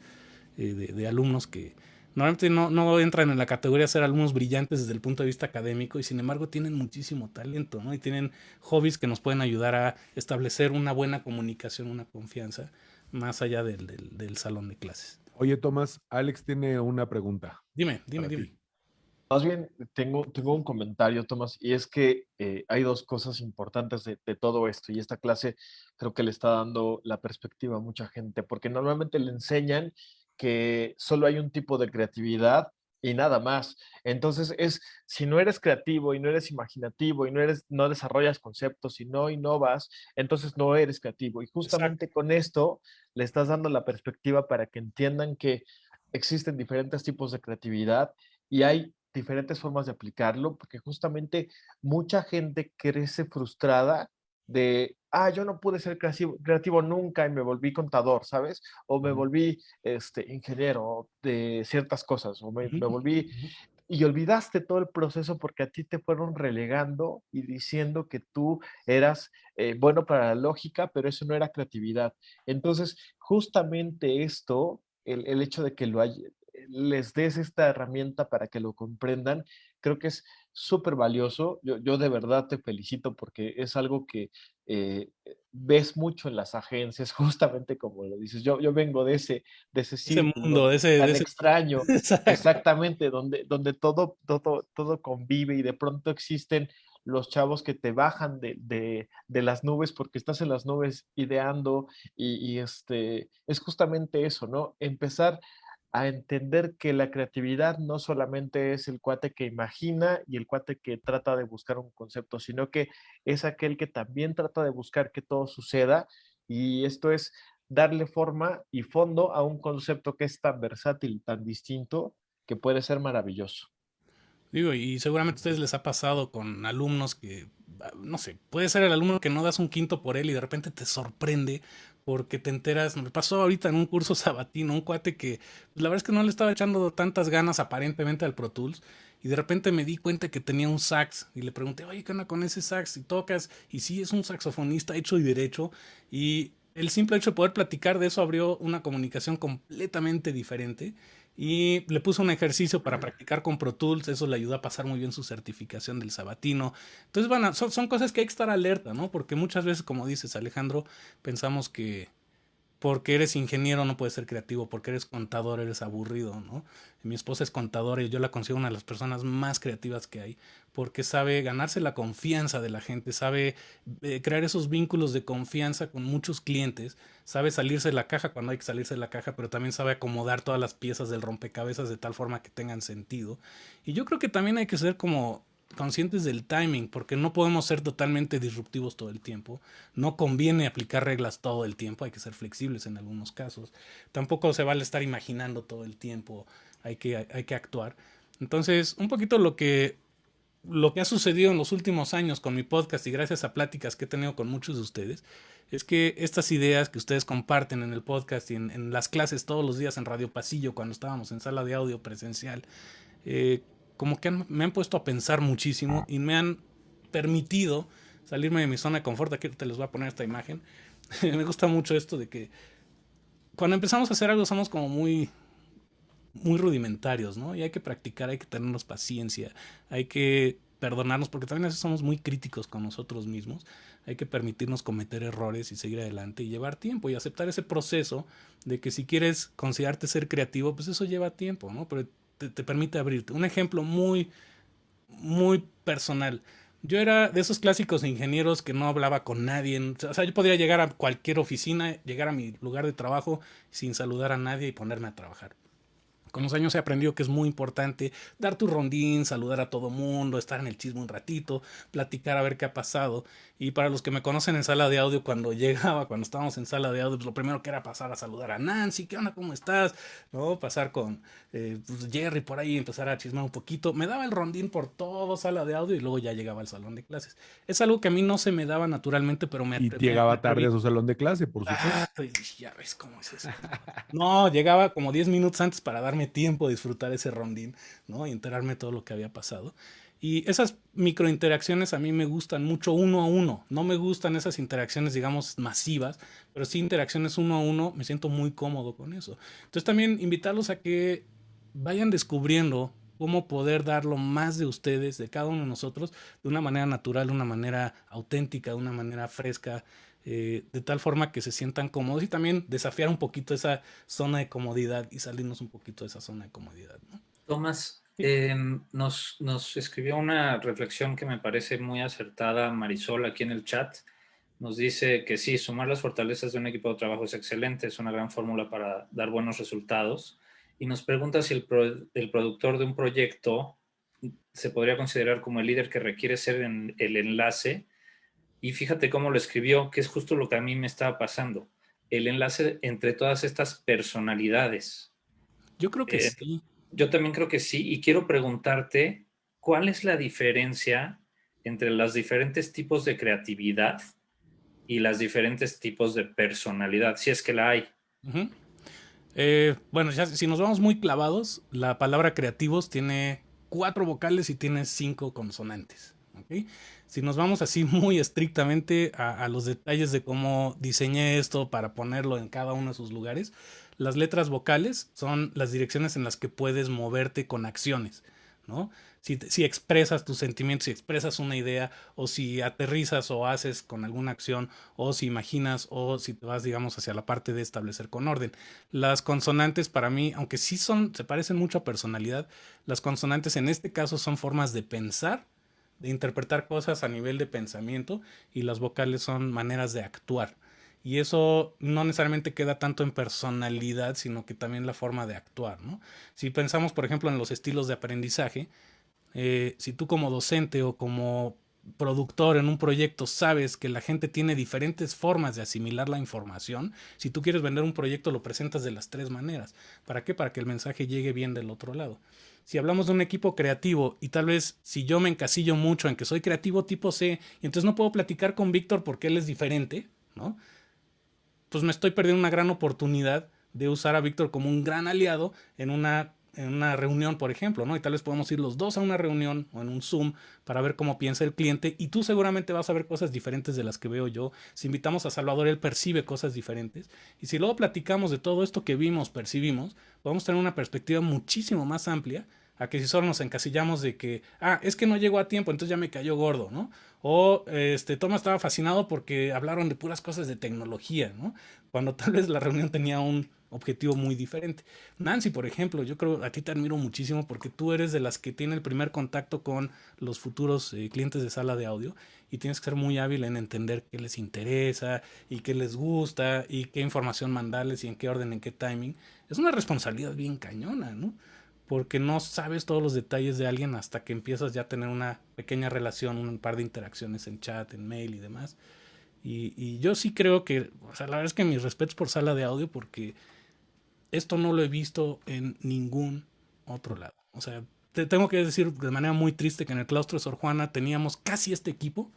eh, de, de alumnos que, Normalmente no, no, entran en la categoría de ser alumnos brillantes desde el punto de vista académico y sin embargo tienen muchísimo talento, ¿no? Y tienen hobbies que nos pueden ayudar a establecer una buena comunicación, una confianza, más allá del, del, salón de clases. Oye, Tomás, Alex tiene una pregunta. Dime, dime, dime. Más bien, tengo, tengo un comentario, Tomás, y es que eh, hay dos cosas importantes de, de, todo esto, y esta clase creo que le está dando la perspectiva a mucha gente, porque normalmente le enseñan que solo hay un tipo de creatividad y nada más. Entonces es, si no eres creativo y no eres imaginativo y no, eres, no desarrollas conceptos y no innovas, entonces no eres creativo. Y justamente con esto le estás dando la perspectiva para que entiendan que existen diferentes tipos de creatividad y hay diferentes formas de aplicarlo, porque justamente mucha gente crece frustrada de, ah, yo no pude ser creativo, creativo, nunca y me volví contador, ¿sabes? O me volví este, ingeniero de ciertas cosas, o me, volví... Y olvidaste todo el proceso porque a ti te fueron relegando y diciendo que tú eras eh, bueno para la lógica, pero eso no era creatividad. Entonces, justamente esto, el, el hecho de que lo hay, les des esta herramienta para que lo comprendan, creo que es súper valioso. Yo, yo, de verdad te felicito porque es algo que eh, ves mucho en las agencias, justamente como lo dices. Yo, yo vengo de ese, de ese, mundo, de ese, tan extraño, exactamente, donde, donde todo, todo, todo convive y de pronto existen los chavos que te bajan de, de, de, las nubes porque estás en las nubes ideando y, y, este, es justamente eso, ¿no? Empezar a entender que la creatividad no solamente es el cuate que imagina y el cuate que trata de buscar un concepto, sino que es aquel que también trata de buscar que todo suceda y esto es darle forma y fondo a un concepto que es tan versátil, tan distinto, que puede ser maravilloso. Digo, y seguramente a ustedes les ha pasado con alumnos que, ah, no sé, puede ser el alumno que no das un quinto por él y de repente te sorprende porque te enteras, me pasó ahorita en un curso sabatino, un cuate que pues, la verdad es que no le estaba echando tantas ganas aparentemente al Pro Tools y de repente me di cuenta que tenía un sax y le pregunté, oye, ¿qué onda con ese sax? Y tocas, y sí, es un saxofonista hecho y derecho y el simple hecho de poder platicar de eso abrió una comunicación completamente diferente y le puso un ejercicio para practicar con Pro Tools, eso le ayudó a pasar muy bien su certificación del sabatino. Entonces, bueno, son, son cosas que hay que estar alerta, ¿no? Porque muchas veces, como dices Alejandro, pensamos que porque eres ingeniero no puedes ser creativo, porque eres contador eres aburrido, ¿no? Mi esposa es contadora y yo la considero una de las personas más creativas que hay, porque sabe ganarse la confianza de la gente, sabe eh, crear esos vínculos de confianza con muchos clientes, sabe salirse de la caja cuando hay que salirse de la caja, pero también sabe acomodar todas las piezas del rompecabezas de tal forma que tengan sentido. Y yo creo que también hay que ser como conscientes del timing, porque no podemos ser totalmente disruptivos todo el tiempo. No conviene aplicar reglas todo el tiempo, hay que ser flexibles en algunos casos. Tampoco se vale estar imaginando todo el tiempo, hay que, hay que actuar. Entonces, un poquito lo que, lo que ha sucedido en los últimos años con mi podcast y gracias a pláticas que he tenido con muchos de ustedes, es que estas ideas que ustedes comparten en el podcast y en, las clases todos los días en Radio Pasillo, cuando estábamos en sala de audio presencial, eh, como que me han puesto a pensar muchísimo y me han permitido salirme de mi zona de confort. Aquí te les voy a poner esta imagen. me gusta mucho esto de que cuando empezamos a hacer algo somos como muy muy rudimentarios, ¿no? Y hay que practicar, hay que tenernos paciencia, hay que perdonarnos, porque también a veces somos muy críticos con nosotros mismos. Hay que permitirnos cometer errores y seguir adelante y llevar tiempo y aceptar ese proceso de que si quieres considerarte ser creativo, pues eso lleva tiempo, ¿no? Pero te, permite abrirte. Un ejemplo muy, muy personal. Yo era de esos clásicos ingenieros que no hablaba con nadie. O sea, yo podía llegar a cualquier oficina, llegar a mi lugar de trabajo sin saludar a nadie y ponerme a trabajar. Con los años he aprendido que es muy importante dar tu rondín, saludar a todo mundo, estar en el chisme un ratito, platicar a ver qué ha pasado. Y para los que me conocen en sala de audio, cuando llegaba, cuando estábamos en sala de audio, pues lo primero que era pasar a saludar a Nancy, ¿qué onda? ¿Cómo estás? ¿No? Pasar con eh, pues, Jerry por ahí, empezar a chismar un poquito. Me daba el rondín por todo sala de audio y luego ya llegaba al salón de clases. Es algo que a mí no se me daba naturalmente, pero me... Y llegaba tarde a su salón de clase, por supuesto. Ah, ya ves cómo es eso. No, llegaba como 10 minutos antes para darme tiempo de disfrutar ese rondín, ¿no? Y enterarme de todo lo que había pasado. Y esas microinteracciones a mí me gustan mucho uno a uno. No me gustan esas interacciones, digamos, masivas, pero sí interacciones uno a uno, me siento muy cómodo con eso. Entonces también invitarlos a que vayan descubriendo cómo poder dar lo más de ustedes, de cada uno de nosotros, de una manera natural, de una manera auténtica, de una manera fresca, eh, de tal forma que se sientan cómodos y también desafiar un poquito esa zona de comodidad y salirnos un poquito de esa zona de comodidad. ¿no? Tomás, em, nos, nos escribió una reflexión que me parece muy acertada Marisol aquí en el chat. Nos dice que sí, sumar las fortalezas de un equipo de trabajo es excelente, es una gran fórmula para dar buenos resultados. Y nos pregunta si el, el productor de un proyecto se podría considerar como el líder que requiere ser en el enlace y fíjate cómo lo escribió, que es justo lo que a mí me estaba pasando. El enlace entre todas estas personalidades. Yo creo que eh, sí. Yo también creo que sí. Y quiero preguntarte, ¿cuál es la diferencia entre los diferentes tipos de creatividad y los diferentes tipos de personalidad, si es que la hay? Eh, bueno, ya, si nos vamos muy clavados, la palabra creativos tiene cuatro vocales y tiene cinco consonantes. ¿okay? Si nos vamos así muy estrictamente a, los detalles de cómo diseñé esto para ponerlo en cada uno de sus lugares, las letras vocales son las direcciones en las que puedes moverte con acciones, ¿no? Si, si, expresas tus sentimientos, si expresas una idea, o si aterrizas o haces con alguna acción, o si imaginas, o si te vas, digamos, hacia la parte de establecer con orden. Las consonantes para mí, aunque sí son, se parecen mucho a personalidad, las consonantes en este caso son formas de pensar de interpretar cosas a nivel de pensamiento y las vocales son maneras de actuar. Y eso no necesariamente queda tanto en personalidad, sino que también la forma de actuar. ¿no? Si pensamos, por ejemplo, en los estilos de aprendizaje, eh, si tú como docente o como productor en un proyecto sabes que la gente tiene diferentes formas de asimilar la información, si tú quieres vender un proyecto lo presentas de las tres maneras. ¿Para qué? Para que el mensaje llegue bien del otro lado si hablamos de un equipo creativo y tal vez si yo me encasillo mucho en que soy creativo tipo C y entonces no puedo platicar con Víctor porque él es diferente, ¿no? Pues me estoy perdiendo una gran oportunidad de usar a Víctor como un gran aliado en una, en una reunión, por ejemplo, ¿no? Y tal vez podemos ir los dos a una reunión o en un Zoom para ver cómo piensa el cliente y tú seguramente vas a ver cosas diferentes de las que veo yo. Si invitamos a Salvador, él percibe cosas diferentes. Y si luego platicamos de todo esto que vimos, percibimos, podemos tener una perspectiva muchísimo más amplia a que si solo nos encasillamos de que, ah, es que no llegó a tiempo, entonces ya me cayó gordo, ¿no? O este, Thomas estaba fascinado porque hablaron de puras cosas de tecnología, ¿no? Cuando tal vez la reunión tenía un objetivo muy diferente. Nancy, por ejemplo, yo creo a ti te admiro muchísimo porque tú eres de las que tiene el primer contacto con los futuros eh, clientes de sala de audio y tienes que ser muy hábil en entender qué les interesa y qué les gusta y qué información mandarles y en qué orden, en qué timing. Es una responsabilidad bien cañona, ¿no? porque no sabes todos los detalles de alguien hasta que empiezas ya a tener una pequeña relación, un par de interacciones en chat, en mail y demás. Y, yo sí creo que, o sea, la verdad es que mis respetos por sala de audio porque esto no lo he visto en ningún otro lado. O sea, te tengo que decir de manera muy triste que en el claustro de Sor Juana teníamos casi este equipo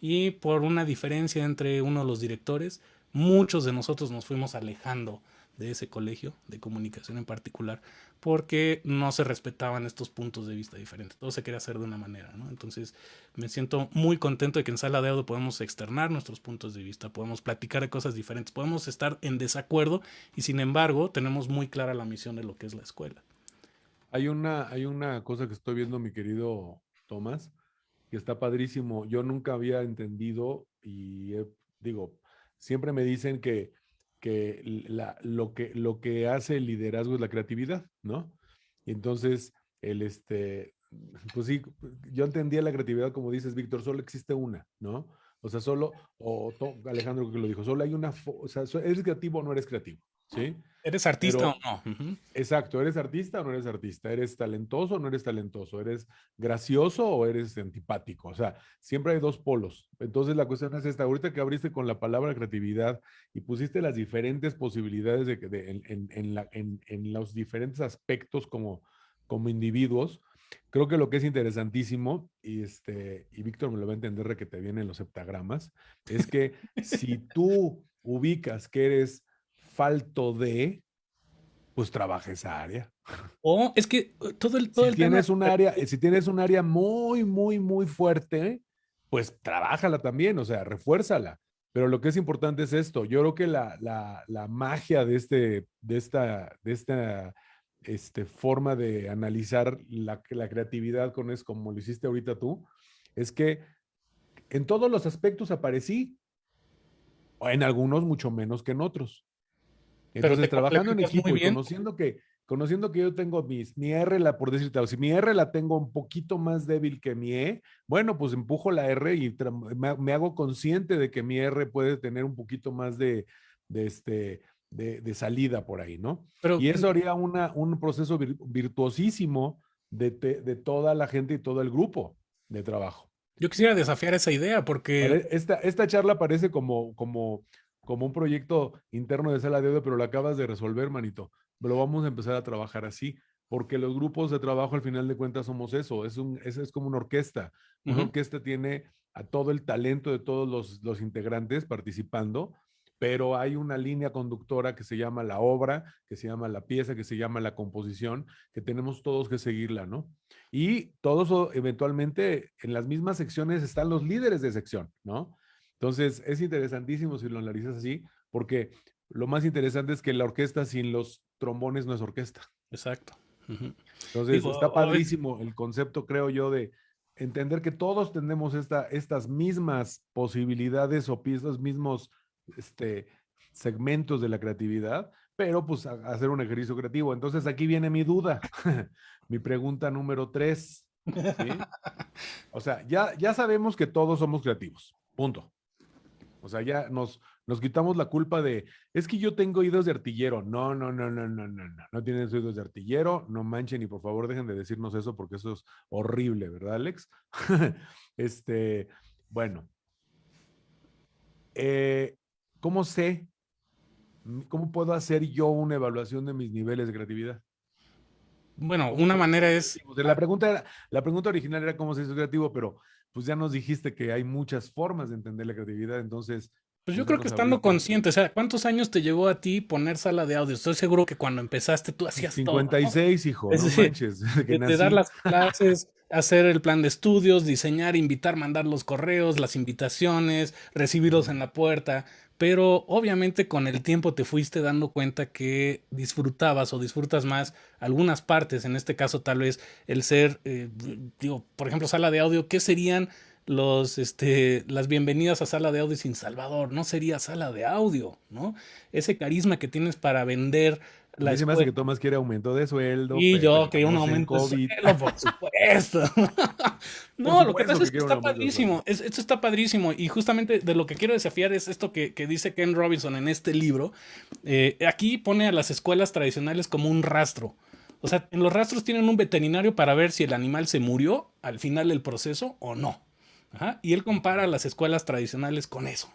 y por una diferencia entre uno de los directores, muchos de nosotros nos fuimos alejando de ese colegio de comunicación en particular, porque no se respetaban estos puntos de vista diferentes. Todo se quería hacer de una manera, ¿no? Entonces, me siento muy contento de que en Sala de Audio podemos externar nuestros puntos de vista, podemos platicar de cosas diferentes, podemos estar en desacuerdo y sin embargo tenemos muy clara la misión de lo que es la escuela. Hay una, hay una cosa que estoy viendo, mi querido Tomás, que está padrísimo. Yo nunca había entendido y digo, siempre me dicen que que, lo que lo que hace el liderazgo es la creatividad, ¿no? Y entonces, el este, pues sí, yo entendía la creatividad como dices, Víctor, solo existe una, ¿no? O sea, solo, o Alejandro que lo dijo, solo hay una, o sea, ¿eres creativo o no eres creativo? ¿Sí? ¿Eres artista o no? Exacto, ¿eres artista o no eres artista? ¿Eres talentoso o no eres talentoso? ¿Eres gracioso o eres antipático? O sea, siempre hay dos polos. Entonces la cuestión es esta, ahorita que abriste con la palabra creatividad y pusiste las diferentes posibilidades de, de en, en, en, los diferentes aspectos como, como individuos, creo que lo que es interesantísimo, y, este, y Víctor me lo va a entender que te vienen los septagramas, es que si tú ubicas que eres falto de, pues trabaja esa área. O es que uh, todo el, todo si tienes un área, si tienes un área muy, muy, muy fuerte, pues trabájala también, o sea, refuérzala. Pero lo que es importante es esto. Yo creo que la, la, la magia de, este, de esta, de esta este, forma de analizar la, la creatividad con es como lo hiciste ahorita tú, es que en todos los aspectos aparecí, o en algunos mucho menos que en otros. Entonces, trabajando en equipo y conociendo que, conociendo que yo tengo mis, mi R, la, por decirte, si mi R la tengo un poquito más débil que mi E, bueno, pues empujo la R y me, hago consciente de que mi R puede tener un poquito más de, de este, de, salida por ahí, ¿no? y eso haría una, un proceso virtuosísimo de, de, toda la gente y todo el grupo de trabajo. Yo quisiera desafiar esa idea porque... Esta, esta charla parece como, como como un proyecto interno de sala de audio, pero lo acabas de resolver, manito. Lo vamos a empezar a trabajar así, porque los grupos de trabajo al final de cuentas somos eso, es, un, es, es como una orquesta. Una orquesta tiene a todo el talento de todos los, los integrantes participando, pero hay una línea conductora que se llama la obra, que se llama la pieza, que se llama la composición, que tenemos todos que seguirla, ¿no? Y todos eventualmente en las mismas secciones están los líderes de sección, ¿no? Entonces, es interesantísimo si lo analizas así, porque lo más interesante es que la orquesta sin los trombones no es orquesta. Exacto. Entonces, está padrísimo el concepto, creo yo, de entender que todos tenemos esta, estas mismas posibilidades o estos mismos este, segmentos de la creatividad, pero pues hacer un ejercicio creativo. Entonces, aquí viene mi duda, mi pregunta número tres. O sea, ya, ya sabemos que todos somos creativos, punto. O sea, ya nos, nos quitamos la culpa de, es que yo tengo oídos de artillero. No, no, no, no, no, no, no. No tienes oídos de artillero, no manchen y por favor dejen de decirnos eso porque eso es horrible, ¿verdad, Alex? este, bueno. Eh, ¿Cómo sé? ¿Cómo puedo hacer yo una evaluación de mis niveles de creatividad? Bueno, una manera es... La pregunta, la pregunta original era cómo se hizo creativo, pero pues ya nos dijiste que hay muchas formas de entender la creatividad, entonces... Pues yo creo que estando consciente, o sea, ¿cuántos años te llevó a ti poner sala de audio? Estoy seguro que cuando empezaste tú hacías 56, hijo, no manches. Que de, dar las clases, hacer el plan de estudios, diseñar, invitar, mandar los correos, las invitaciones, recibirlos en la puerta pero obviamente con el tiempo te fuiste dando cuenta que disfrutabas o disfrutas más algunas partes, en este caso tal vez el ser, eh, digo, por ejemplo, sala de audio, ¿qué serían los, este, las bienvenidas a sala de audio sin Salvador? No sería sala de audio, ¿no? Ese carisma que tienes para vender la me hace que Tomás quiere aumento de sueldo. Y yo quería un aumento de sueldo, por supuesto. no, lo que pasa es que está padrísimo. esto está padrísimo. Y justamente de lo que quiero desafiar es esto que, dice Ken Robinson en este libro. Eh, aquí pone a las escuelas tradicionales como un rastro. O sea, en los rastros tienen un veterinario para ver si el animal se murió al final del proceso o no. Y él compara las escuelas tradicionales con eso.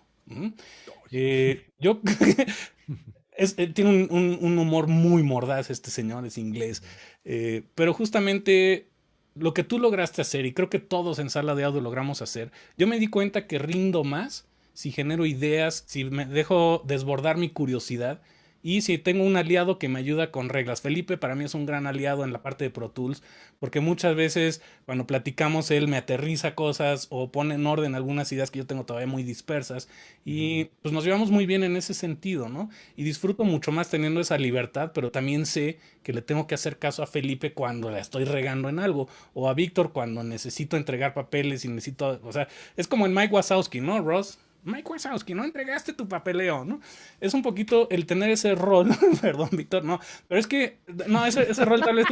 Eh, yo Eh, tiene un, humor muy mordaz este señor, es inglés. Eh, pero justamente lo que tú lograste hacer, y creo que todos en sala de audio logramos hacer, yo me di cuenta que rindo más si genero ideas, si me dejo desbordar mi curiosidad y si tengo un aliado que me ayuda con reglas. Felipe para mí es un gran aliado en la parte de Pro Tools, porque muchas veces cuando platicamos él me aterriza cosas o pone en orden algunas ideas que yo tengo todavía muy dispersas y pues nos llevamos muy bien en ese sentido, ¿no? Y disfruto mucho más teniendo esa libertad, pero también sé que le tengo que hacer caso a Felipe cuando la estoy regando en algo o a Víctor cuando necesito entregar papeles y necesito, o sea, es como en Mike Wazowski, ¿no, Ross? Mike Wazowski, no entregaste tu papeleo, ¿no? Es un poquito el tener ese rol, perdón, Víctor, no, pero es que, no, ese, ese rol tal vez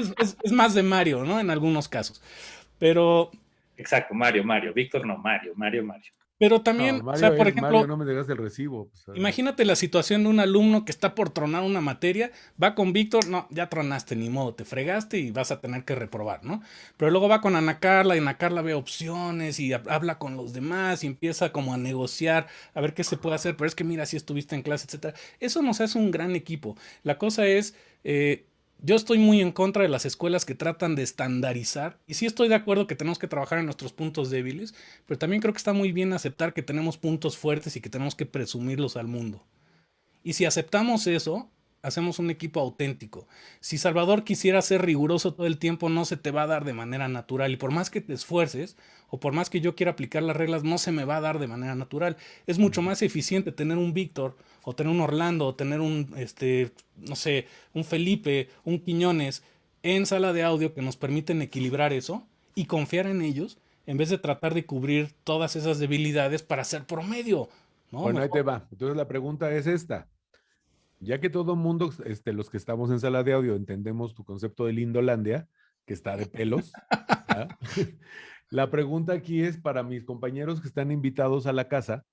es, más de Mario, ¿no? En algunos casos, pero... Exacto, Mario, Mario, Víctor no, Mario, Mario, Mario. Pero también, o sea, por ejemplo, no me el recibo. Pues, imagínate la situación de un alumno que está por tronar una materia, va con Víctor, no, ya tronaste, ni modo, te fregaste y vas a tener que reprobar, ¿no? Pero luego va con Ana Carla y Ana Carla ve opciones y habla con los demás y empieza como a negociar, a ver qué se puede hacer, pero es que mira, si estuviste en clase, etcétera. Eso nos hace un gran equipo. La cosa es, eh, yo estoy muy en contra de las escuelas que tratan de estandarizar y sí estoy de acuerdo que tenemos que trabajar en nuestros puntos débiles, pero también creo que está muy bien aceptar que tenemos puntos fuertes y que tenemos que presumirlos al mundo. Y si aceptamos eso, hacemos un equipo auténtico. Si Salvador quisiera ser riguroso todo el tiempo, no se te va a dar de manera natural. Y por más que te esfuerces, o por más que yo quiera aplicar las reglas, no se me va a dar de manera natural. Es mucho más eficiente tener un Víctor, o tener un Orlando, o tener un, este, no sé, un Felipe, un Quiñones, en sala de audio que nos permiten equilibrar eso y confiar en ellos, en vez de tratar de cubrir todas esas debilidades para ser promedio. Bueno, ahí te va. Entonces la pregunta es esta ya que todo mundo, este, los que estamos en sala de audio, entendemos tu concepto de Lindolandia, que está de pelos, la pregunta aquí es para mis compañeros que están invitados a la casa,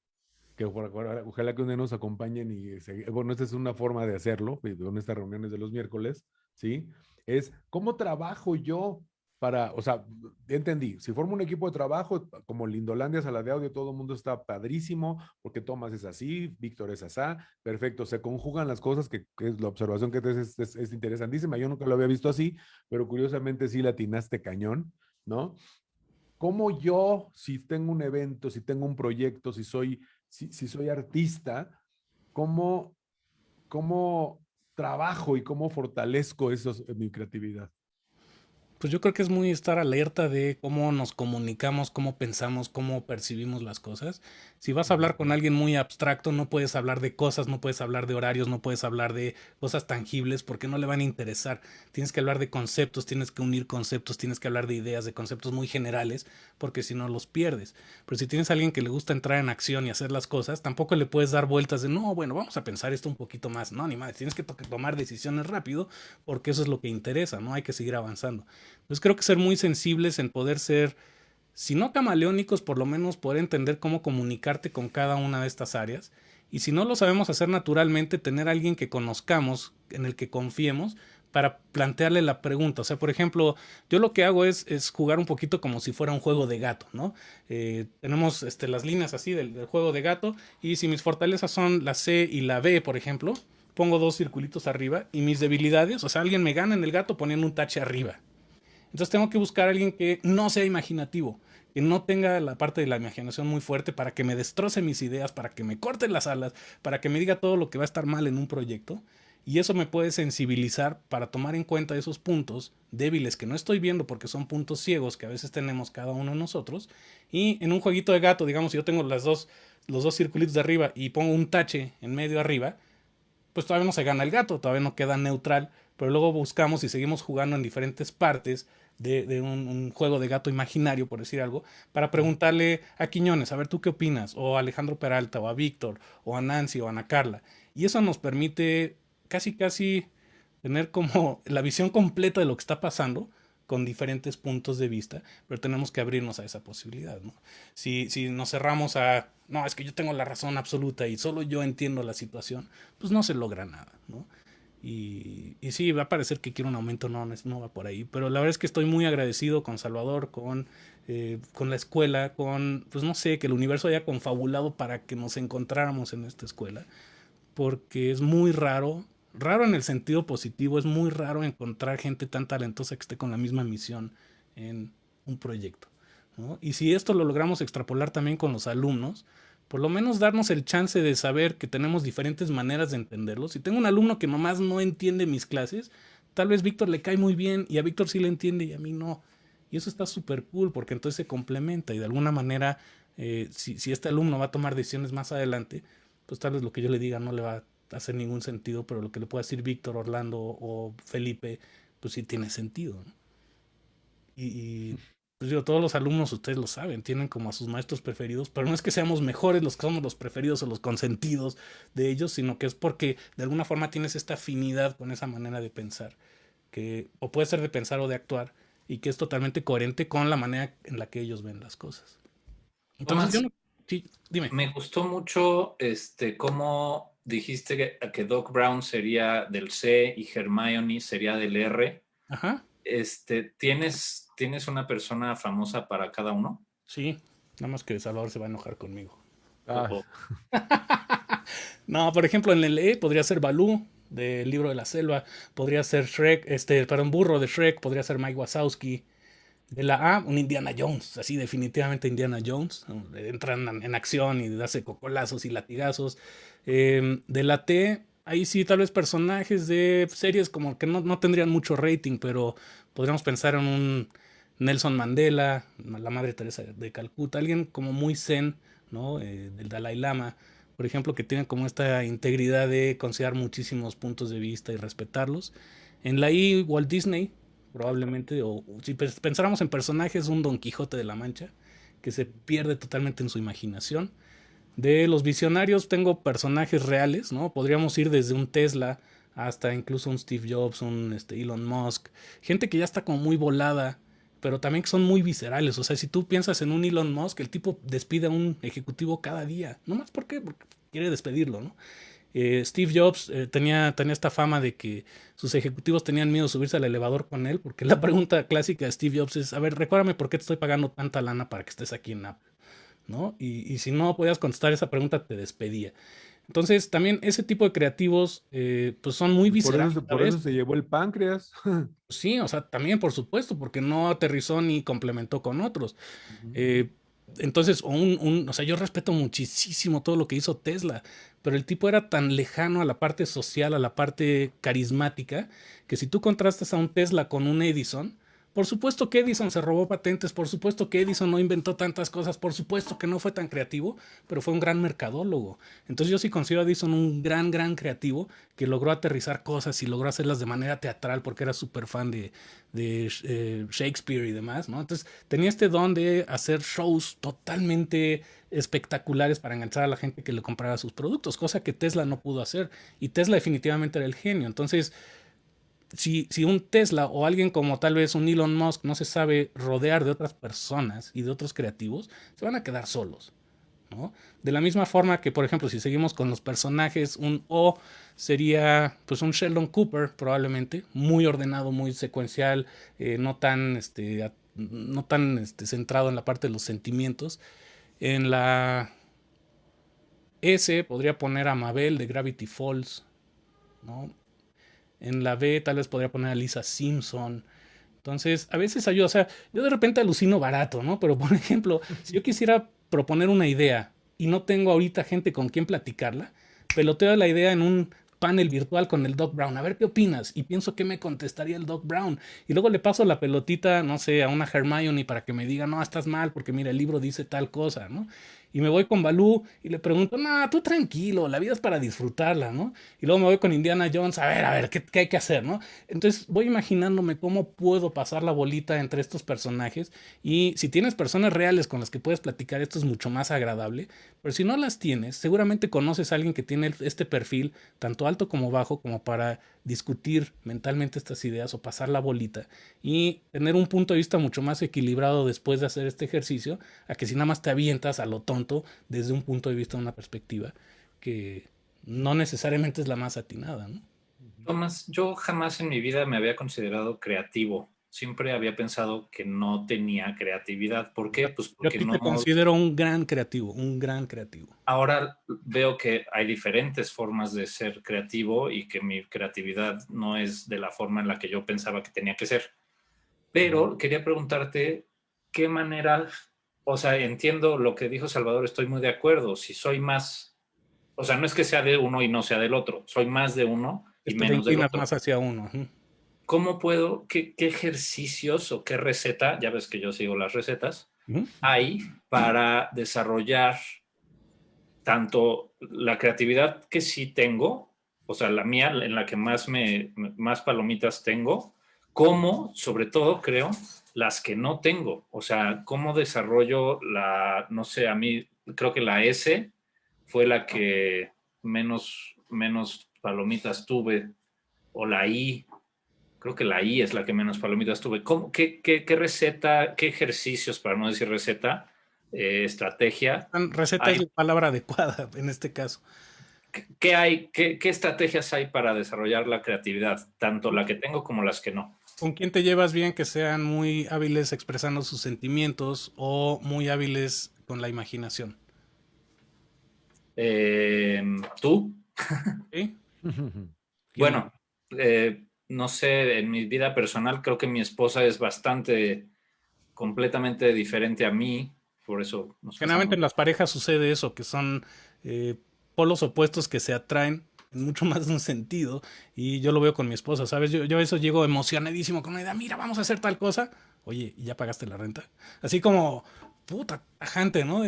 que ojalá que un nos acompañen y, bueno, esta es una forma de hacerlo, en estas reuniones de los miércoles, ¿sí? Es, ¿cómo trabajo yo para, o sea, entendí, si formo un equipo de trabajo, como Lindolandia, Sala de Audio, todo el mundo está padrísimo, porque Tomás es así, Víctor es asá, perfecto, se conjugan las cosas, que, es la observación que te es, es, interesantísima, yo nunca lo había visto así, pero curiosamente sí latinaste cañón, ¿no? ¿Cómo yo, si tengo un evento, si tengo un proyecto, si soy, si, soy artista, cómo, cómo trabajo y cómo fortalezco eso, mi creatividad? Pues yo creo que es muy estar alerta de cómo nos comunicamos, cómo pensamos, cómo percibimos las cosas. Si vas a hablar con alguien muy abstracto, no puedes hablar de cosas, no puedes hablar de horarios, no puedes hablar de cosas tangibles porque no le van a interesar. Tienes que hablar de conceptos, tienes que unir conceptos, tienes que hablar de ideas, de conceptos muy generales, porque si no los pierdes. Pero si tienes a alguien que le gusta entrar en acción y hacer las cosas, tampoco le puedes dar vueltas de, no, bueno, vamos a pensar esto un poquito más. No, ni más, tienes que tomar decisiones rápido porque eso es lo que interesa, ¿no? Hay que seguir avanzando. Entonces creo que ser muy sensibles en poder ser, si no camaleónicos, por lo menos poder entender cómo comunicarte con cada una de estas áreas. Y si no lo sabemos hacer naturalmente, tener a alguien que conozcamos, en el que confiemos, para plantearle la pregunta. O sea, por ejemplo, yo lo que hago es, es jugar un poquito como si fuera un juego de gato, ¿no? Eh, tenemos este, las líneas así del, del, juego de gato y si mis fortalezas son la C y la B, por ejemplo, pongo dos circulitos arriba y mis debilidades, o sea, alguien me gana en el gato poniendo un tache arriba. Entonces tengo que buscar a alguien que no sea imaginativo, que no tenga la parte de la imaginación muy fuerte para que me destroce mis ideas, para que me corte las alas, para que me diga todo lo que va a estar mal en un proyecto. Y eso me puede sensibilizar para tomar en cuenta esos puntos débiles que no estoy viendo porque son puntos ciegos que a veces tenemos cada uno de nosotros. Y en un jueguito de gato, digamos, si yo tengo dos, los dos circulitos de arriba y pongo un tache en medio arriba, pues todavía no se gana el gato, todavía no queda neutral, pero luego buscamos y seguimos jugando en diferentes partes de, un, juego de gato imaginario, por decir algo, para preguntarle a Quiñones, a ver tú qué opinas, o a Alejandro Peralta, o a Víctor, o a Nancy, o a Ana Carla. Y eso nos permite casi, casi tener como la visión completa de lo que está pasando con diferentes puntos de vista, pero tenemos que abrirnos a esa posibilidad. ¿no? Si, si nos cerramos a, no, es que yo tengo la razón absoluta y solo yo entiendo la situación, pues no se logra nada. ¿no? Y, y, sí, va a parecer que quiero un aumento, no, no va por ahí. Pero la verdad es que estoy muy agradecido con Salvador, con, eh, con la escuela, con, pues no sé, que el universo haya confabulado para que nos encontráramos en esta escuela. Porque es muy raro, raro en el sentido positivo, es muy raro encontrar gente tan talentosa que esté con la misma misión en un proyecto. Y si esto lo logramos extrapolar también con los alumnos, por lo menos darnos el chance de saber que tenemos diferentes maneras de entenderlo. Si tengo un alumno que nomás no entiende mis clases, tal vez Víctor le cae muy bien y a Víctor sí le entiende y a mí no. Y eso está súper cool porque entonces se complementa y de alguna manera, eh, si, si este alumno va a tomar decisiones más adelante, pues tal vez lo que yo le diga no le va a hacer ningún sentido, pero lo que le pueda decir Víctor, Orlando o Felipe, pues sí tiene sentido. Y, y, pues digo, todos los alumnos, ustedes lo saben, tienen como a sus maestros preferidos, pero no es que seamos mejores los que somos los preferidos o los consentidos de ellos, sino que es porque de alguna forma tienes esta afinidad con esa manera de pensar, que o puede ser de pensar o de actuar, y que es totalmente coherente con la manera en la que ellos ven las cosas. Entonces, yo no Sí, dime. Me gustó mucho este, cómo dijiste que, que Doc Brown sería del C y Hermione sería del R. Ajá. Este, ¿tienes, ¿Tienes una persona famosa para cada uno? Sí, nada más que Salvador se va a enojar conmigo. Ah, No, por ejemplo, en el E podría ser Balú del libro de la selva, podría ser Shrek, este, perdón, burro de Shrek, podría ser Mike Wazowski. De la A, un Indiana Jones, así definitivamente Indiana Jones. Entran en acción y hace cocolazos y latigazos. Eh, de la T, ahí sí, tal vez personajes de series como que no, no tendrían mucho rating, pero podríamos pensar en un Nelson Mandela, la Madre Teresa de Calcuta, alguien como muy zen, ¿no? Eh, del Dalai Lama, por ejemplo, que tiene como esta integridad de considerar muchísimos puntos de vista y respetarlos. En la I, Walt Disney, probablemente, o si pensáramos en personajes, un Don Quijote de la Mancha, que se pierde totalmente en su imaginación. De los visionarios tengo personajes reales, ¿no? Podríamos ir desde un Tesla hasta incluso un Steve Jobs, un este, Elon Musk, gente que ya está como muy volada, pero también que son muy viscerales. O sea, si tú piensas en un Elon Musk, el tipo despide a un ejecutivo cada día. No más ¿por qué? Porque quiere despedirlo, ¿no? Eh, Steve Jobs eh, tenía, tenía esta fama de que sus ejecutivos tenían miedo de subirse al elevador con él, porque la pregunta clásica de Steve Jobs es, a ver, recuérdame por qué te estoy pagando tanta lana para que estés aquí en Apple, ¿no? Y, y si no podías contestar esa pregunta, te despedía. Entonces, también ese tipo de creativos, eh, pues son muy por viscerales. eso, por eso se llevó el páncreas. Sí, o sea, también por supuesto, porque no aterrizó ni complementó con otros. Eh, entonces, un, un- o sea, yo respeto muchísimo todo lo que hizo Tesla, pero el tipo era tan lejano a la parte social, a la parte carismática, que si tú contrastas a un Tesla con un Edison, por supuesto que Edison se robó patentes, por supuesto que Edison no inventó tantas cosas, por supuesto que no fue tan creativo, pero fue un gran mercadólogo. Entonces yo sí considero a Edison un gran, gran creativo que logró aterrizar cosas y logró hacerlas de manera teatral porque era súper fan de, eh, Shakespeare y demás, ¿no? Entonces tenía este don de hacer shows totalmente espectaculares para enganchar a la gente que le comprara sus productos, cosa que Tesla no pudo hacer. Y Tesla definitivamente era el genio. Entonces, si, si un Tesla o alguien como tal vez un Elon Musk no se sabe rodear de otras personas y de otros creativos, se van a quedar solos. ¿no? De la misma forma que, por ejemplo, si seguimos con los personajes, un O sería pues un Sheldon Cooper, probablemente, muy ordenado, muy secuencial, eh, no tan, este, no tan este, centrado en la parte de los sentimientos. En la S podría poner a Mabel de Gravity Falls, ¿no? En la B tal vez podría poner a Lisa Simpson. Entonces, a veces ayuda, o sea, yo de repente alucino barato, ¿no? Pero por ejemplo, si yo quisiera proponer una idea y no tengo ahorita gente con quien platicarla, peloteo la idea en un panel virtual con el Doc Brown, a ver qué opinas, y pienso que me contestaría el Doc Brown, y luego le paso la pelotita, no sé, a una Hermione para que me diga, no, estás mal, porque mira, el libro dice tal cosa, ¿no? Y me voy con Balú y le pregunto, no, tú tranquilo, la vida es para disfrutarla, ¿no? Y luego me voy con Indiana Jones, a ver, a ver, ¿qué, qué hay que hacer, no? Entonces voy imaginándome cómo puedo pasar la bolita entre estos personajes y si tienes personas reales con las que puedes platicar, esto es mucho más agradable, pero si no las tienes, seguramente conoces a alguien que tiene este perfil, tanto alto como bajo, como para discutir mentalmente estas ideas o pasar la bolita y tener un punto de vista mucho más equilibrado después de hacer este ejercicio, a que si nada más te avientas a lo tonto desde un punto de vista, una perspectiva que no necesariamente es la más atinada. Tomás, yo jamás en mi vida me había considerado creativo. Siempre había pensado que no tenía creatividad. ¿Por qué? Pues Yo porque ti no. te considero un gran creativo, un gran creativo. Ahora veo que hay diferentes formas de ser creativo y que mi creatividad no es de la forma en la que yo pensaba que tenía que ser. Pero quería preguntarte qué manera, o sea, entiendo lo que dijo Salvador, estoy muy de acuerdo. Si soy más, o sea, no es que sea de uno y no sea del otro, soy más de uno y Esto menos del otro. más hacia uno. ¿Cómo puedo, qué, qué ejercicios o qué receta, ya ves que yo sigo las recetas, hay para desarrollar tanto la creatividad que sí tengo, o sea, la mía, en la que más, me, más palomitas tengo, como, sobre todo, creo, las que no tengo. O sea, cómo desarrollo la, no sé, a mí creo que la S fue la que menos, menos palomitas tuve, o la I, creo que la I es la que menos palomitas tuve. ¿Cómo, qué, qué, qué receta, qué ejercicios, para no decir receta, eh, estrategia. Receta es la palabra adecuada en este caso. ¿Qué, hay, qué, estrategias hay para desarrollar la creatividad? Tanto la que tengo como las que no. ¿Con quién te llevas bien que sean muy hábiles expresando sus sentimientos o muy hábiles con la imaginación? Em, ¿Tú? ¿Sí? bueno, eh, no sé, en mi vida personal creo que mi esposa es bastante, completamente diferente a mí, por eso... Generalmente en las parejas sucede eso, que son eh, polos opuestos que se atraen en mucho más de un sentido. Y yo lo veo con mi esposa, ¿sabes? Yo, yo a eso llego emocionadísimo con una idea, mira, vamos a hacer tal cosa. Oye, ¿y ya pagaste la renta? Así como, puta, tajante, ¿no?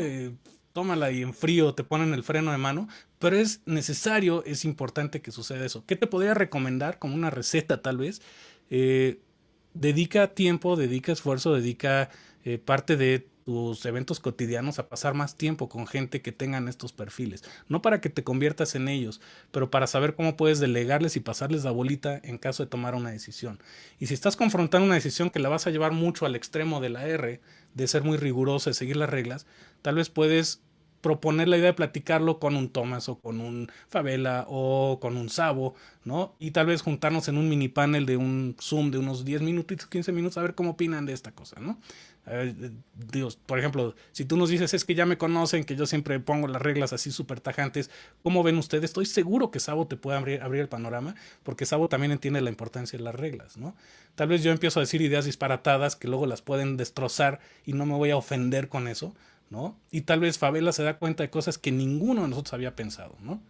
Tómala y en frío te ponen el freno de mano, pero es necesario, es importante que suceda eso. ¿Qué te podría recomendar como una receta tal vez? Eh, dedica tiempo, dedica esfuerzo, dedica eh, parte de tus eventos cotidianos a pasar más tiempo con gente que tengan estos perfiles. No para que te conviertas en ellos, pero para saber cómo puedes delegarles y pasarles la bolita en caso de tomar una decisión. Y si estás confrontando una decisión que la vas a llevar mucho al extremo de la R, de ser muy riguroso, de seguir las reglas, tal vez puedes proponer la idea de platicarlo con un Thomas o con un Favela o con un Sabo, ¿no? Y tal vez juntarnos en un mini panel de un Zoom de unos 10 minutos, 15 minutos, a ver cómo opinan de esta cosa, ¿no? Dios, por ejemplo, si tú nos dices es que ya me conocen, que yo siempre pongo las reglas así súper tajantes, ¿cómo ven ustedes? Estoy seguro que Sabo te puede abrir, el panorama, porque Sabo también entiende la importancia de las reglas, ¿no? Tal vez yo empiezo a decir ideas disparatadas que luego las pueden destrozar y no me voy a ofender con eso, ¿no? Y tal vez Favela se da cuenta de cosas que ninguno de nosotros había pensado, ¿no?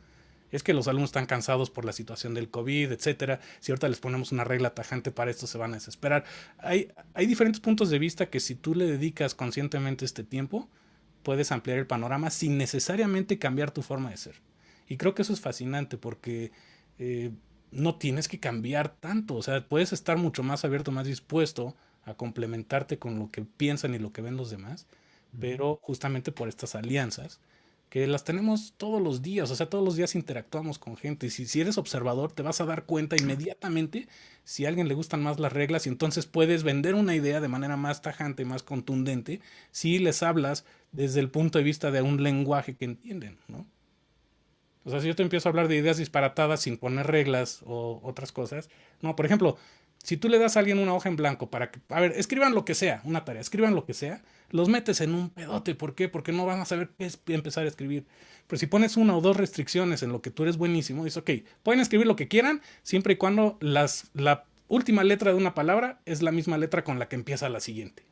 Es que los alumnos están cansados por la situación del COVID, etcétera. Si ahorita les ponemos una regla tajante para esto, se van a desesperar. Hay, hay diferentes puntos de vista que si tú le dedicas conscientemente este tiempo, puedes ampliar el panorama sin necesariamente cambiar tu forma de ser. Y creo que eso es fascinante porque eh, no tienes que cambiar tanto. O sea, puedes estar mucho más abierto, más dispuesto a complementarte con lo que piensan y lo que ven los demás pero justamente por estas alianzas que las tenemos todos los días, o sea, todos los días interactuamos con gente y si, eres observador te vas a dar cuenta inmediatamente si a alguien le gustan más las reglas y entonces puedes vender una idea de manera más tajante, más contundente, si les hablas desde el punto de vista de un lenguaje que entienden, ¿no? O sea, si yo te empiezo a hablar de ideas disparatadas sin poner reglas o otras cosas, no, por ejemplo, si tú le das a alguien una hoja en blanco para que, a ver, escriban lo que sea, una tarea, escriban lo que sea, los metes en un pedote. ¿Por qué? Porque no van a saber qué es empezar a escribir. Pero si pones una o dos restricciones en lo que tú eres buenísimo, dices, ok, pueden escribir lo que quieran, siempre y cuando las, la última letra de una palabra es la misma letra con la que empieza la siguiente.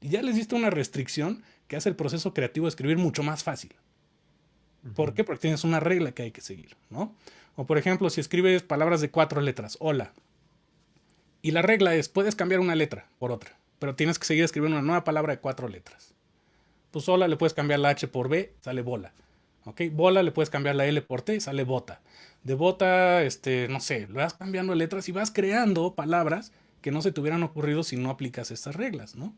Y ya les diste una restricción que hace el proceso creativo de escribir mucho más fácil. ¿Por qué? Porque tienes una regla que hay que seguir, ¿no? O por ejemplo, si escribes palabras de cuatro letras, hola, y la regla es, puedes cambiar una letra por otra, pero tienes que seguir escribiendo una nueva palabra de cuatro letras. Pues sola le puedes cambiar la H por B, sale bola. ¿Ok? Bola le puedes cambiar la L por T, sale bota. De bota, este, no sé, le vas cambiando letras y vas creando palabras que no se te hubieran ocurrido si no aplicas estas reglas, ¿no?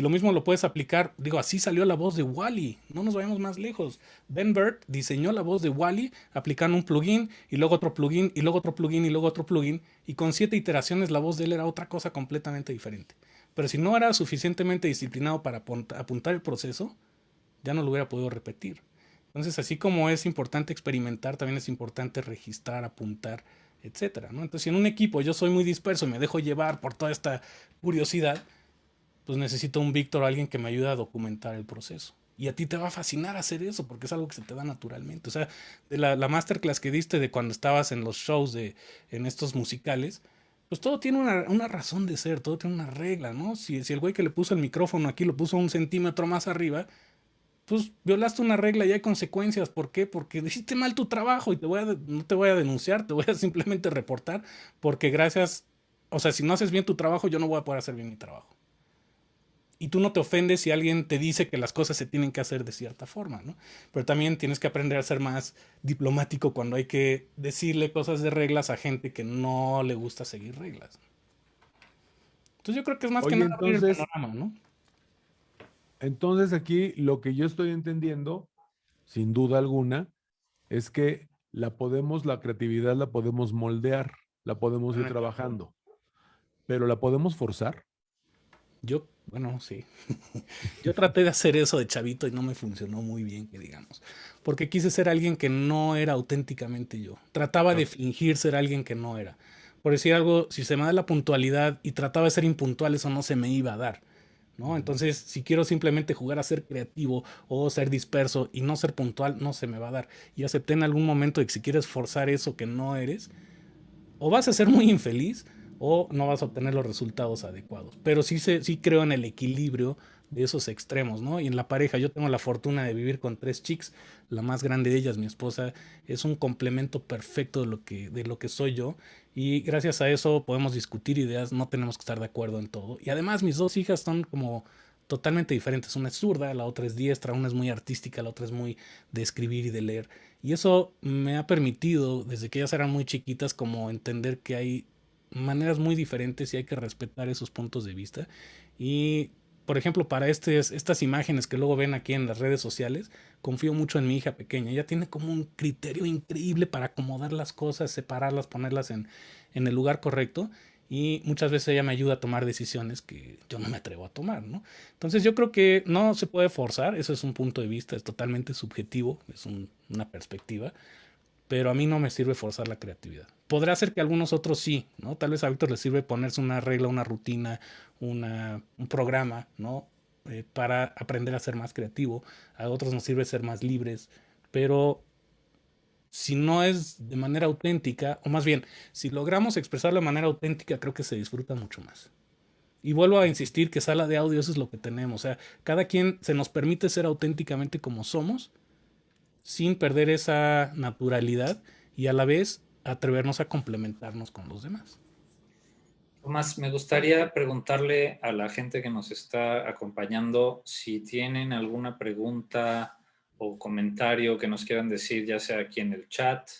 Y lo mismo lo puedes aplicar, digo, así salió la voz de Wally, no nos vayamos más lejos. Ben Burt diseñó la voz de Wally aplicando un plugin y luego otro plugin y luego otro plugin y luego otro plugin y con siete iteraciones la voz de él era otra cosa completamente diferente. Pero si no era suficientemente disciplinado para apuntar el proceso, ya no lo hubiera podido repetir. Entonces, así como es importante experimentar, también es importante registrar, apuntar, etcétera, ¿no? Entonces, si en un equipo yo soy muy disperso y me dejo llevar por toda esta curiosidad, pues necesito un Víctor alguien que me ayude a documentar el proceso. Y a ti te va a fascinar hacer eso porque es algo que se te da naturalmente. O sea, de la, la masterclass que diste de cuando estabas en los shows de, en estos musicales, pues todo tiene una, una, razón de ser, todo tiene una regla, ¿no? Si, si el güey que le puso el micrófono aquí lo puso un centímetro más arriba, pues violaste una regla y hay consecuencias. ¿Por qué? Porque hiciste mal tu trabajo y te voy a, no te voy a denunciar, te voy a simplemente reportar porque gracias, o sea, si no haces bien tu trabajo, yo no voy a poder hacer bien mi trabajo y tú no te ofendes si alguien te dice que las cosas se tienen que hacer de cierta forma, ¿no? Pero también tienes que aprender a ser más diplomático cuando hay que decirle cosas de reglas a gente que no le gusta seguir reglas. Entonces yo creo que es más que nada entonces, el panorama, ¿no? Entonces aquí lo que yo estoy entendiendo, sin duda alguna, es que la podemos, la creatividad la podemos moldear, la podemos ir trabajando, pero la podemos forzar. Yo Bueno, sí. Yo traté de hacer eso de chavito y no me funcionó muy bien, que digamos. Porque quise ser alguien que no era auténticamente yo. Trataba de fingir ser alguien que no era. Por decir algo, si se me da la puntualidad y trataba de ser impuntual, eso no se me iba a dar. ¿no? Entonces, si quiero simplemente jugar a ser creativo o ser disperso y no ser puntual, no se me va a dar. Y acepté en algún momento de que si quieres forzar eso que no eres, o vas a ser muy infeliz o no vas a obtener los resultados adecuados. Pero sí, sí creo en el equilibrio de esos extremos, ¿no? Y en la pareja, yo tengo la fortuna de vivir con tres chicas, la más grande de ellas, mi esposa, es un complemento perfecto de lo que, de lo que soy yo. Y gracias a eso podemos discutir ideas, no tenemos que estar de acuerdo en todo. Y además mis dos hijas son como totalmente diferentes. Una es zurda, la otra es diestra, una es muy artística, la otra es muy de escribir y de leer. Y eso me ha permitido, desde que ellas eran muy chiquitas, como entender que hay maneras muy diferentes y hay que respetar esos puntos de vista. Y, por ejemplo, para este, estas imágenes que luego ven aquí en las redes sociales, confío mucho en mi hija pequeña. Ella tiene como un criterio increíble para acomodar las cosas, separarlas, ponerlas en, en el lugar correcto. Y muchas veces ella me ayuda a tomar decisiones que yo no me atrevo a tomar, ¿no? Entonces yo creo que no se puede forzar, eso es un punto de vista, es totalmente subjetivo, es una perspectiva pero a mí no me sirve forzar la creatividad. Podrá ser que a algunos otros sí, ¿no? Tal vez a Víctor le sirve ponerse una regla, una rutina, una, un programa, ¿no? Eh, para aprender a ser más creativo. A otros nos sirve ser más libres, pero si no es de manera auténtica, o más bien, si logramos expresarlo de manera auténtica, creo que se disfruta mucho más. Y vuelvo a insistir que sala de audio eso es lo que tenemos. O sea, cada quien se nos permite ser auténticamente como somos sin perder esa naturalidad y a la vez atrevernos a complementarnos con los demás. Tomás, me gustaría preguntarle a la gente que nos está acompañando si tienen alguna pregunta o comentario que nos quieran decir, ya sea aquí en el chat,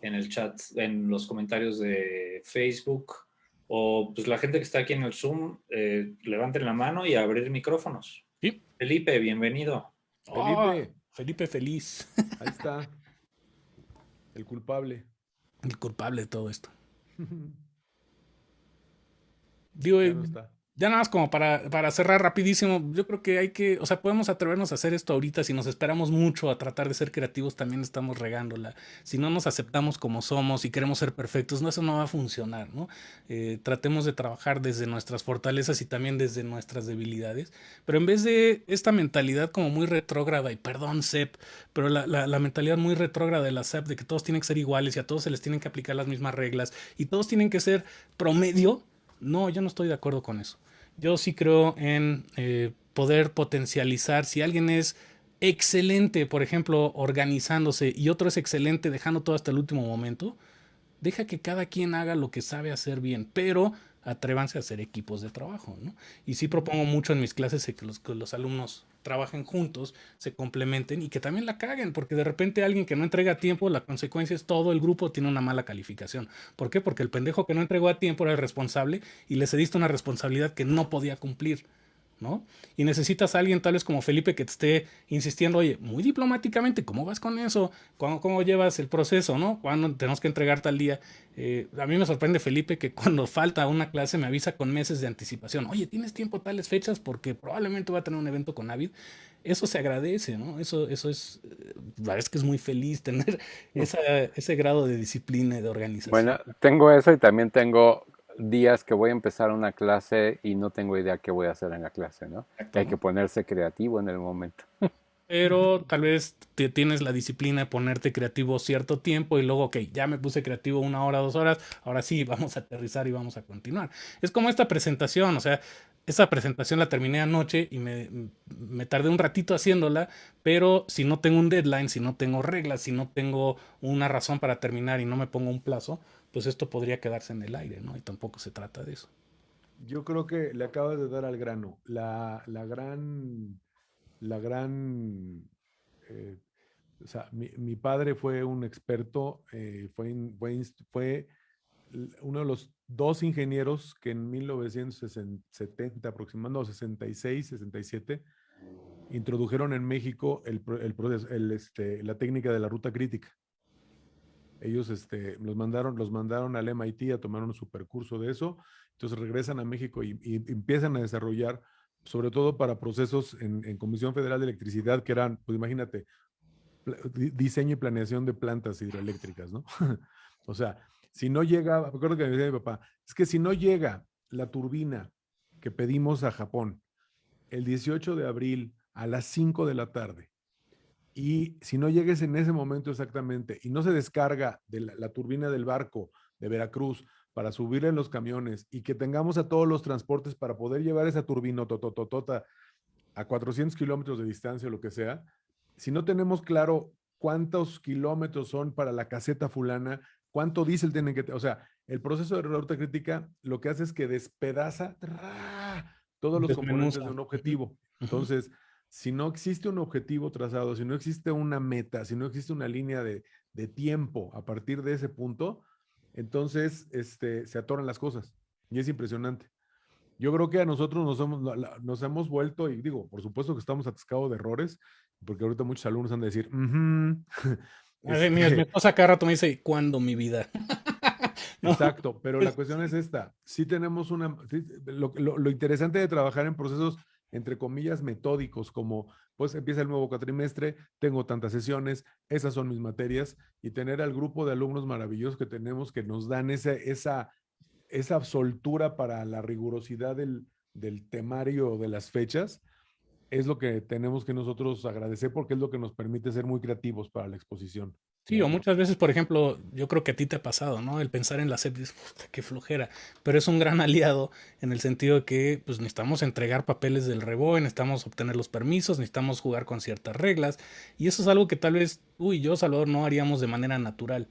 en el chat, en los comentarios de Facebook, o pues la gente que está aquí en el Zoom, eh, levanten la mano y abrir micrófonos. Felipe, bienvenido. Felipe. Felipe feliz. Ahí está. El culpable. El culpable de todo esto. Digo, ya nada más como para, para, cerrar rapidísimo, yo creo que hay que, o sea, podemos atrevernos a hacer esto ahorita, si nos esperamos mucho a tratar de ser creativos, también estamos regándola. Si no nos aceptamos como somos y queremos ser perfectos, no, eso no va a funcionar, ¿no? Eh, tratemos de trabajar desde nuestras fortalezas y también desde nuestras debilidades, pero en vez de esta mentalidad como muy retrógrada, y perdón, SEP, pero la, la, la mentalidad muy retrógrada de la SEP, de que todos tienen que ser iguales y a todos se les tienen que aplicar las mismas reglas y todos tienen que ser promedio, no, yo no estoy de acuerdo con eso. Yo sí creo en eh, poder potencializar. Si alguien es excelente, por ejemplo, organizándose y otro es excelente dejando todo hasta el último momento, deja que cada quien haga lo que sabe hacer bien, pero atrévanse a hacer equipos de trabajo. ¿no? Y sí propongo mucho en mis clases que los, que los alumnos trabajen juntos, se complementen y que también la caguen, porque de repente alguien que no entrega a tiempo, la consecuencia es todo el grupo tiene una mala calificación. ¿Por qué? Porque el pendejo que no entregó a tiempo era el responsable y le cediste una responsabilidad que no podía cumplir. ¿No? Y necesitas a alguien tal vez como Felipe que te esté insistiendo, oye, muy diplomáticamente, ¿cómo vas con eso? ¿Cómo, cómo llevas el proceso, no? ¿Cuándo tenemos que entregar tal día? Eh, a mí me sorprende Felipe que cuando falta una clase me avisa con meses de anticipación, oye, ¿tienes tiempo tales fechas? Porque probablemente va a tener un evento con Avid. Eso se agradece, ¿no? Eso, eso es, eh, la verdad es que es muy feliz tener ese grado de disciplina y de organización. Bueno, tengo eso y también tengo días que voy a empezar una clase y no tengo idea qué voy a hacer en la clase, ¿no? Que hay que ponerse creativo en el momento. Pero tal vez te tienes la disciplina de ponerte creativo cierto tiempo y luego, ok, ya me puse creativo una hora, dos horas, ahora sí, vamos a aterrizar y vamos a continuar. Es como esta presentación, o sea, esa presentación la terminé anoche y me, me, tardé un ratito haciéndola, pero si no tengo un deadline, si no tengo reglas, si no tengo una razón para terminar y no me pongo un plazo, pues esto podría quedarse en el aire, ¿no? Y tampoco se trata de eso. Yo creo que le acabas de dar al grano. La, la gran, la gran, eh, o sea, mi, mi, padre fue un experto, eh, fue, uno de los dos ingenieros que en 1970 aproximadamente, no, 66, 67, introdujeron en México el, el, el, este, la técnica de la ruta crítica ellos este, los, mandaron, los mandaron al MIT a tomar un supercurso de eso, entonces regresan a México y, empiezan a desarrollar sobre todo para procesos en, en Comisión Federal de Electricidad, que eran, pues imagínate, diseño y planeación de plantas hidroeléctricas, ¿no? o sea, si no llega, me acuerdo que me decía mi papá, es que si no llega la turbina que pedimos a Japón el 18 de abril a las 5 de la tarde, y si no llegues en ese momento exactamente y no se descarga de la, turbina del barco de Veracruz para subir en los camiones y que tengamos a todos los transportes para poder llevar esa turbina totototota a 400 kilómetros de distancia o lo que sea, si no tenemos claro cuántos kilómetros son para la caseta fulana, cuánto diésel tienen que, o sea, el proceso de ruta crítica lo que hace es que despedaza todos los componentes de un objetivo. Entonces, si no existe un objetivo trazado, si no existe una meta, si no existe una línea de, tiempo a partir de ese punto, entonces este, se atoran las cosas. Y es impresionante. Yo creo que a nosotros nos hemos, nos hemos vuelto, y digo, por supuesto que estamos atascados de errores, porque ahorita muchos alumnos han de decir, este mi esposa cada rato me dice, ¿cuándo mi vida? Exacto, pero la cuestión es esta. Sí tenemos una, lo, interesante de trabajar en procesos entre comillas, metódicos, como pues empieza el nuevo cuatrimestre, tengo tantas sesiones, esas son mis materias, y tener al grupo de alumnos maravillosos que tenemos que nos dan esa, esa, esa soltura para la rigurosidad del, del temario de las fechas, es lo que tenemos que nosotros agradecer porque es lo que nos permite ser muy creativos para la exposición. Sí, o muchas veces, por ejemplo, yo creo que a ti te ha pasado, ¿no? El pensar en la SEP, qué flojera, pero es un gran aliado en el sentido de que pues necesitamos entregar papeles del reboe, necesitamos obtener los permisos, necesitamos jugar con ciertas reglas, y eso es algo que tal vez tú y yo, Salvador, no haríamos de manera natural.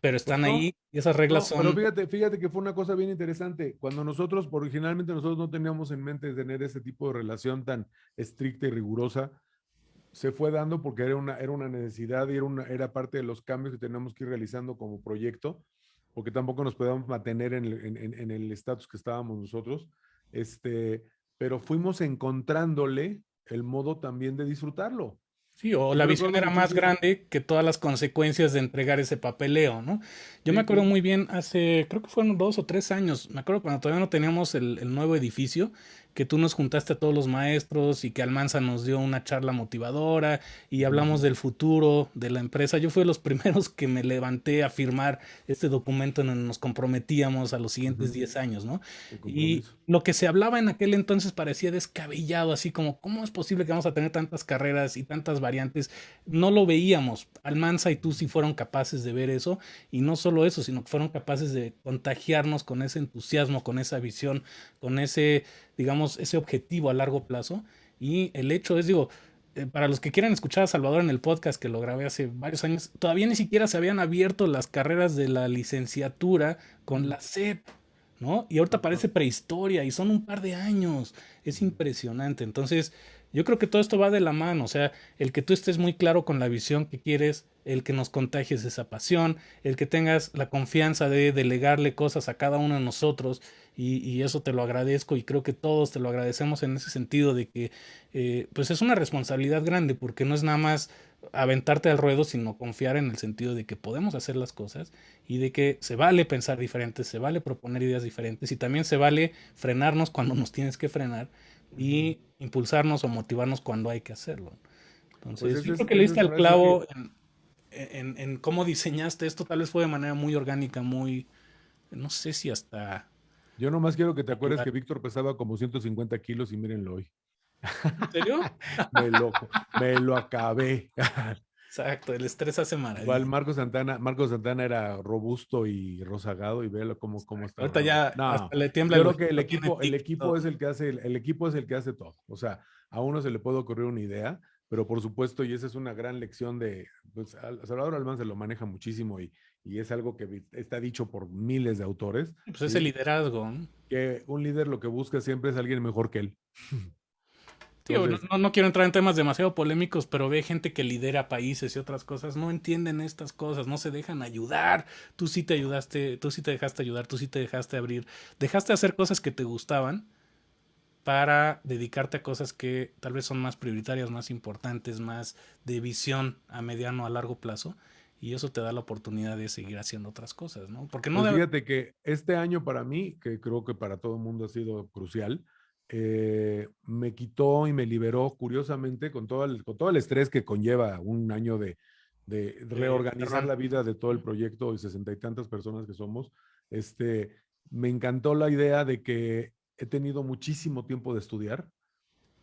Pero pues están ahí y esas reglas son... Pero fíjate, fíjate que fue una cosa bien interesante. Cuando nosotros, originalmente nosotros no teníamos en mente tener ese tipo de relación tan estricta y rigurosa, se fue dando porque era una, era una necesidad y era, una, era parte de los cambios que tenemos que ir realizando como proyecto, porque tampoco nos podíamos mantener en el estatus que estábamos nosotros. Este, pero fuimos encontrándole el modo también de disfrutarlo. Sí, o la visión era más grande que todas las consecuencias de entregar ese papeleo, ¿no? Yo me acuerdo muy bien hace, creo que fueron dos o tres años, me acuerdo cuando todavía no teníamos el, el nuevo edificio, que tú nos juntaste a todos los maestros y que Almanza nos dio una charla motivadora y hablamos del futuro de la empresa. Yo fui de los primeros que me levanté a firmar este documento en donde nos comprometíamos a los siguientes 10 años, ¿no? Y lo que se hablaba en aquel entonces parecía descabellado, así como, ¿cómo es posible que vamos a tener tantas carreras y tantas variantes? No lo veíamos. Almanza y tú sí fueron capaces de ver eso y no solo eso, sino que fueron capaces de contagiarnos con ese entusiasmo, con esa visión, con ese digamos, ese objetivo a largo plazo. Y el hecho es, digo, eh, para los que quieran escuchar a Salvador en el podcast que lo grabé hace varios años, todavía ni siquiera se habían abierto las carreras de la licenciatura con la SEP, ¿no? Y ahorita parece prehistoria y son un par de años. Es impresionante. Entonces, yo creo que todo esto va de la mano, o sea, el que tú estés muy claro con la visión que quieres, el que nos contagies esa pasión, el que tengas la confianza de delegarle cosas a cada uno de nosotros y, eso te lo agradezco y creo que todos te lo agradecemos en ese sentido de que eh, pues es una responsabilidad grande porque no es nada más aventarte al ruedo, sino confiar en el sentido de que podemos hacer las cosas y de que se vale pensar diferentes, se vale proponer ideas diferentes y también se vale frenarnos cuando nos tienes que frenar y impulsarnos o motivarnos cuando hay que hacerlo. Entonces, pues yo creo que le diste al clavo en, en, cómo diseñaste esto, tal vez fue de manera muy orgánica, muy, no sé si hasta... Yo nomás quiero que te acuerdes que Víctor pesaba como 150 kilos y mírenlo hoy. ¿En serio? me, lo, me lo acabé. Exacto, el estrés hace maravillas. Igual Marco Santana, Marco Santana era robusto y rozagado y véalo cómo, cómo está. Ahorita ya le tiembla. Yo creo que el equipo, el equipo es el que hace, el, equipo es el que hace todo. O sea, a uno se le puede ocurrir una idea, pero por supuesto, y esa es una gran lección de, pues, Salvador Alman se lo maneja muchísimo y, y es algo que está dicho por miles de autores. Pues es el liderazgo. Que un líder lo que busca siempre es alguien mejor que él. no, quiero entrar en temas demasiado polémicos, pero ve gente que lidera países y otras cosas, no entienden estas cosas, no se dejan ayudar. Tú sí te ayudaste, tú sí te dejaste ayudar, tú sí te dejaste abrir, dejaste hacer cosas que te gustaban para dedicarte a cosas que tal vez son más prioritarias, más importantes, más de visión a mediano, a largo plazo. Y eso te da la oportunidad de seguir haciendo otras cosas, ¿no? Porque no pues fíjate que este año para mí, que creo que para todo el mundo ha sido crucial, eh, me quitó y me liberó, curiosamente, con todo el, con todo el estrés que conlleva un año de, de reorganizar la vida de todo el proyecto y sesenta y tantas personas que somos. Este, me encantó la idea de que he tenido muchísimo tiempo de estudiar.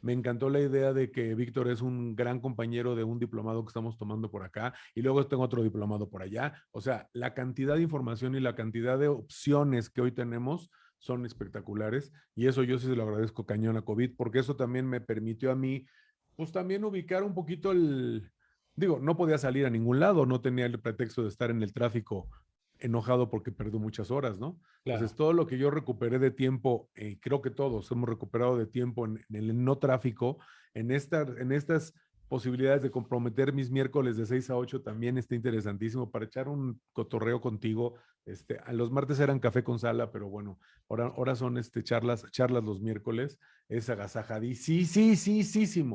Me encantó la idea de que Víctor es un gran compañero de un diplomado que estamos tomando por acá y luego tengo otro diplomado por allá. O sea, la cantidad de información y la cantidad de opciones que hoy tenemos son espectaculares y eso yo sí se lo agradezco cañón a COVID porque eso también me permitió a mí, pues también ubicar un poquito el, digo, no podía salir a ningún lado, no tenía el pretexto de estar en el tráfico enojado porque perdió muchas horas, ¿no? Entonces, todo lo que yo recuperé de tiempo, eh, creo que todos hemos recuperado de tiempo en, el no tráfico, en, esta, en estas posibilidades de comprometer mis miércoles de 6 a 8 también está interesantísimo para echar un cotorreo contigo. Este, los martes eran café con sala, pero bueno, ahora, ahora son este, charlas, charlas los miércoles. Es agasajadí. Sí, sí, sí, sí, sí.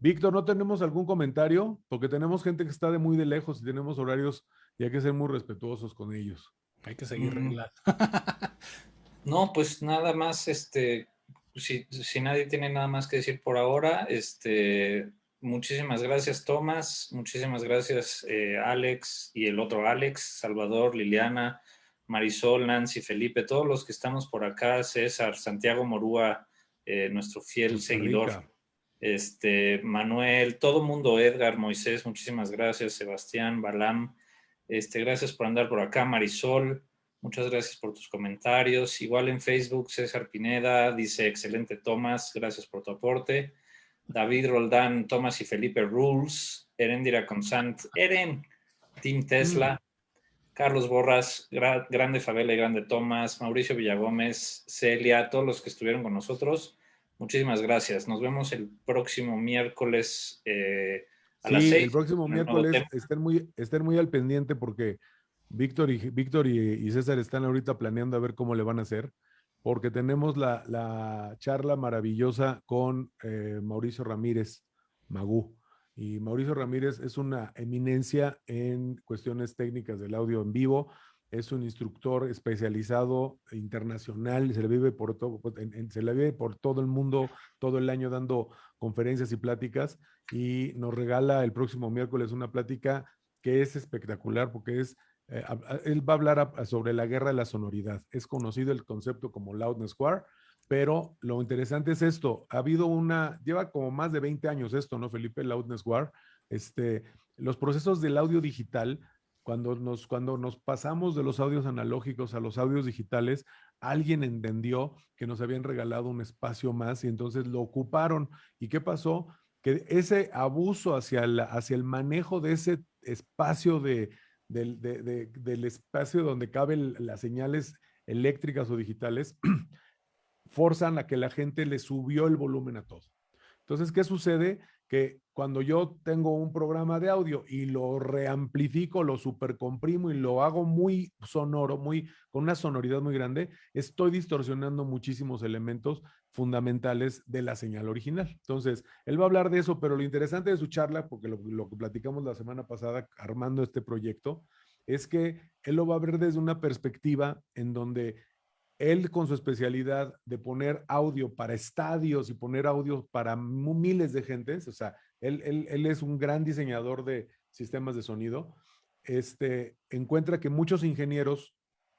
Víctor, ¿no tenemos algún comentario? Porque tenemos gente que está de muy de lejos y tenemos horarios y hay que ser muy respetuosos con ellos. Hay que seguir mm. reglas. no, pues nada más, este, si, si, nadie tiene nada más que decir por ahora, este, muchísimas gracias Tomás, muchísimas gracias eh, Alex y el otro Alex, Salvador, Liliana, Marisol, Nancy, Felipe, todos los que estamos por acá, César, Santiago Morúa, eh, nuestro fiel seguidor este, Manuel, todo mundo, Edgar, Moisés, muchísimas gracias, Sebastián, Balam, este, gracias por andar por acá, Marisol, muchas gracias por tus comentarios, igual en Facebook, César Pineda, dice, excelente Tomás, gracias por tu aporte, David Roldán, Tomás y Felipe Rules, Erendira Consant, Eren, Team Tesla, mm. Carlos Borras, grande Fabela y grande Tomás, Mauricio Villagómez, Celia, todos los que estuvieron con nosotros, Muchísimas gracias. Nos vemos el próximo miércoles eh, a las seis. El próximo miércoles estén muy, estén muy al pendiente porque Víctor y, Víctor y, César están ahorita planeando a ver cómo le van a hacer, porque tenemos la, charla maravillosa con eh, Mauricio Ramírez Magú. Y Mauricio Ramírez es una eminencia en cuestiones técnicas del audio en vivo es un instructor especializado internacional, se le vive por todo, pues, se le vive por todo el mundo, todo el año dando conferencias y pláticas y nos regala el próximo miércoles una plática que es espectacular porque es, eh, él va a hablar sobre la guerra de la sonoridad. Es conocido el concepto como Loudness War, pero lo interesante es esto, ha habido una, lleva como más de 20 años esto, ¿no, Felipe? Loudness War. Este, los procesos del audio digital cuando nos, cuando nos pasamos de los audios analógicos a los audios digitales, alguien entendió que nos habían regalado un espacio más y entonces lo ocuparon. ¿Y qué pasó? Que ese abuso hacia el, hacia el manejo de ese espacio de, del, del espacio donde caben las señales eléctricas o digitales, forzan a que la gente le subió el volumen a todo. Entonces, ¿qué sucede? Que cuando yo tengo un programa de audio y lo reamplifico, lo supercomprimo y lo hago muy sonoro, muy con una sonoridad muy grande, estoy distorsionando muchísimos elementos fundamentales de la señal original. Entonces, él va a hablar de eso, pero lo interesante de su charla, porque lo, lo que platicamos la semana pasada armando este proyecto, es que él lo va a ver desde una perspectiva en donde él con su especialidad de poner audio para estadios y poner audio para miles de gentes, o sea, él, él, es un gran diseñador de sistemas de sonido, este, encuentra que muchos ingenieros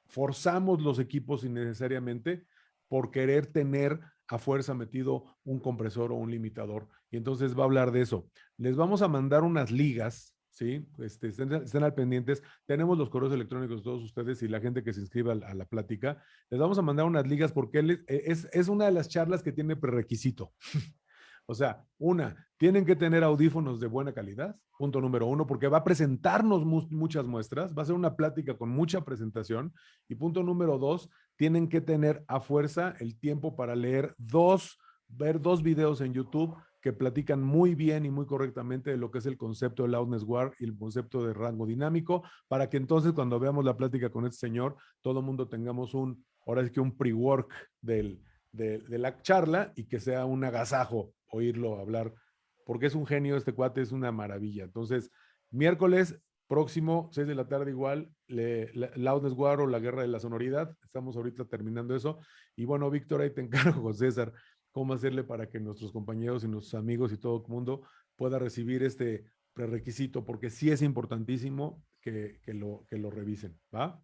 forzamos los equipos innecesariamente por querer tener a fuerza metido un compresor o un limitador. Y entonces va a hablar de eso. Les vamos a mandar unas ligas ¿sí? Este, estén, al pendientes. Tenemos los correos electrónicos todos ustedes y la gente que se inscriba a, la plática. Les vamos a mandar unas ligas porque él es, e, es, una de las charlas que tiene prerequisito. o sea, una, tienen que tener audífonos de buena calidad, punto número uno, porque va a presentarnos muchas muestras, va a ser una plática con mucha presentación. Y punto número dos, tienen que tener a fuerza el tiempo para leer dos, ver dos videos en YouTube platican muy bien y muy correctamente de lo que es el concepto de loudness war y el concepto de rango dinámico, para que entonces cuando veamos la plática con este señor, todo el mundo tengamos un, ahora es que un pre-work de, de la charla y que sea un agasajo oírlo hablar, porque es un genio, este cuate es una maravilla. Entonces, miércoles próximo, 6 de la tarde igual, le, Loudness War o la Guerra de la Sonoridad, estamos ahorita terminando eso. Y bueno, Víctor, ahí te encargo, César, cómo hacerle para que nuestros compañeros y nuestros amigos y todo el mundo pueda recibir este prerequisito, porque sí es importantísimo que, lo, que lo revisen, ¿va?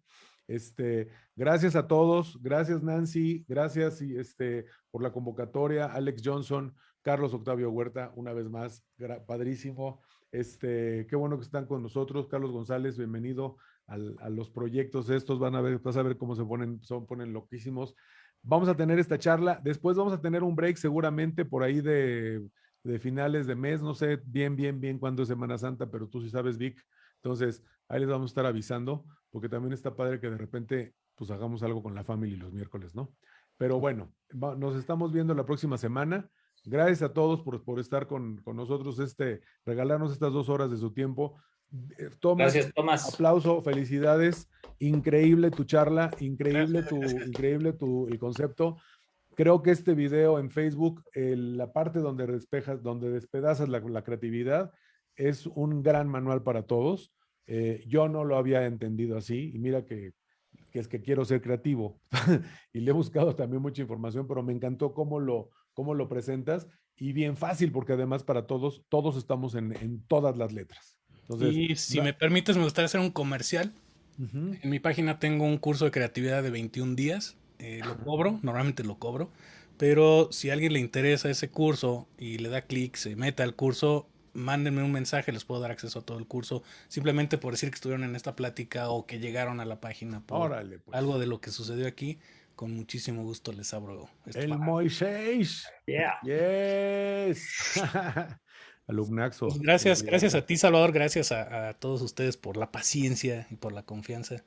Este, gracias a todos, gracias Nancy, gracias y este, por la convocatoria, Alex Johnson, Carlos Octavio Huerta, una vez más, padrísimo. Este, qué bueno que están con nosotros, Carlos González, bienvenido a los proyectos estos, van a ver, vas a ver cómo se ponen, son, ponen loquísimos. Vamos a tener esta charla, después vamos a tener un break seguramente por ahí de, finales de mes, no sé bien, bien, bien cuándo es Semana Santa, pero tú sí sabes, Vic. Entonces, ahí les vamos a estar avisando, porque también está padre que de repente, pues hagamos algo con la familia los miércoles, ¿no? Pero bueno, nos estamos viendo la próxima semana. Gracias a todos por, por estar con, con, nosotros, este, regalarnos estas dos horas de su tiempo. Eh, Tomás, Gracias, Tomás. Aplauso, felicidades. Increíble tu charla, increíble tu, increíble tu el concepto. Creo que este video en Facebook, la parte donde despejas, donde despedazas la, la, creatividad, es un gran manual para todos. Eh, yo no lo había entendido así y mira que, que es que quiero ser creativo y le he buscado también mucha información, pero me encantó cómo lo, cómo lo presentas y bien fácil porque además para todos, todos estamos en, en todas las letras. Entonces, y si me permites, me gustaría hacer un comercial. En mi página tengo un curso de creatividad de 21 días. Eh, lo cobro, normalmente lo cobro. Pero si a alguien le interesa ese curso y le da clic, se mete al curso, mándenme un mensaje, les puedo dar acceso a todo el curso, simplemente por decir que estuvieron en esta plática o que llegaron a la página por pues. algo de lo que sucedió aquí. Con muchísimo gusto les abro. El Moisés. Yeah. Yes. Alumnaxo. Pues gracias, gracias a ti, Salvador. Gracias a, a todos ustedes por la paciencia y por la confianza.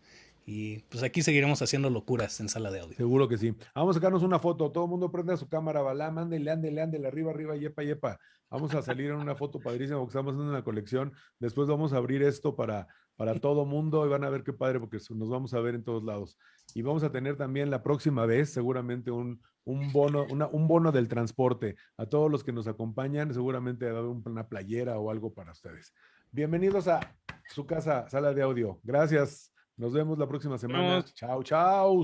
Y pues aquí seguiremos haciendo locuras en sala de audio. Seguro que sí. Vamos a sacarnos una foto. Todo el mundo prende su cámara, balá, mándele, ándele, ándele, arriba, arriba, yepa, yepa. Vamos a salir en una foto padrísima porque estamos haciendo una colección. Después vamos a abrir esto para, para todo mundo y van a ver qué padre porque nos vamos a ver en todos lados. Y vamos a tener también la próxima vez seguramente un, un bono, una, un bono del transporte. A todos los que nos acompañan seguramente va a haber una playera o algo para ustedes. Bienvenidos a su casa, sala de audio. Gracias. Nos vemos la próxima semana. Chao, chao.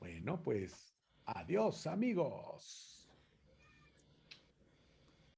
Bueno, pues adiós amigos.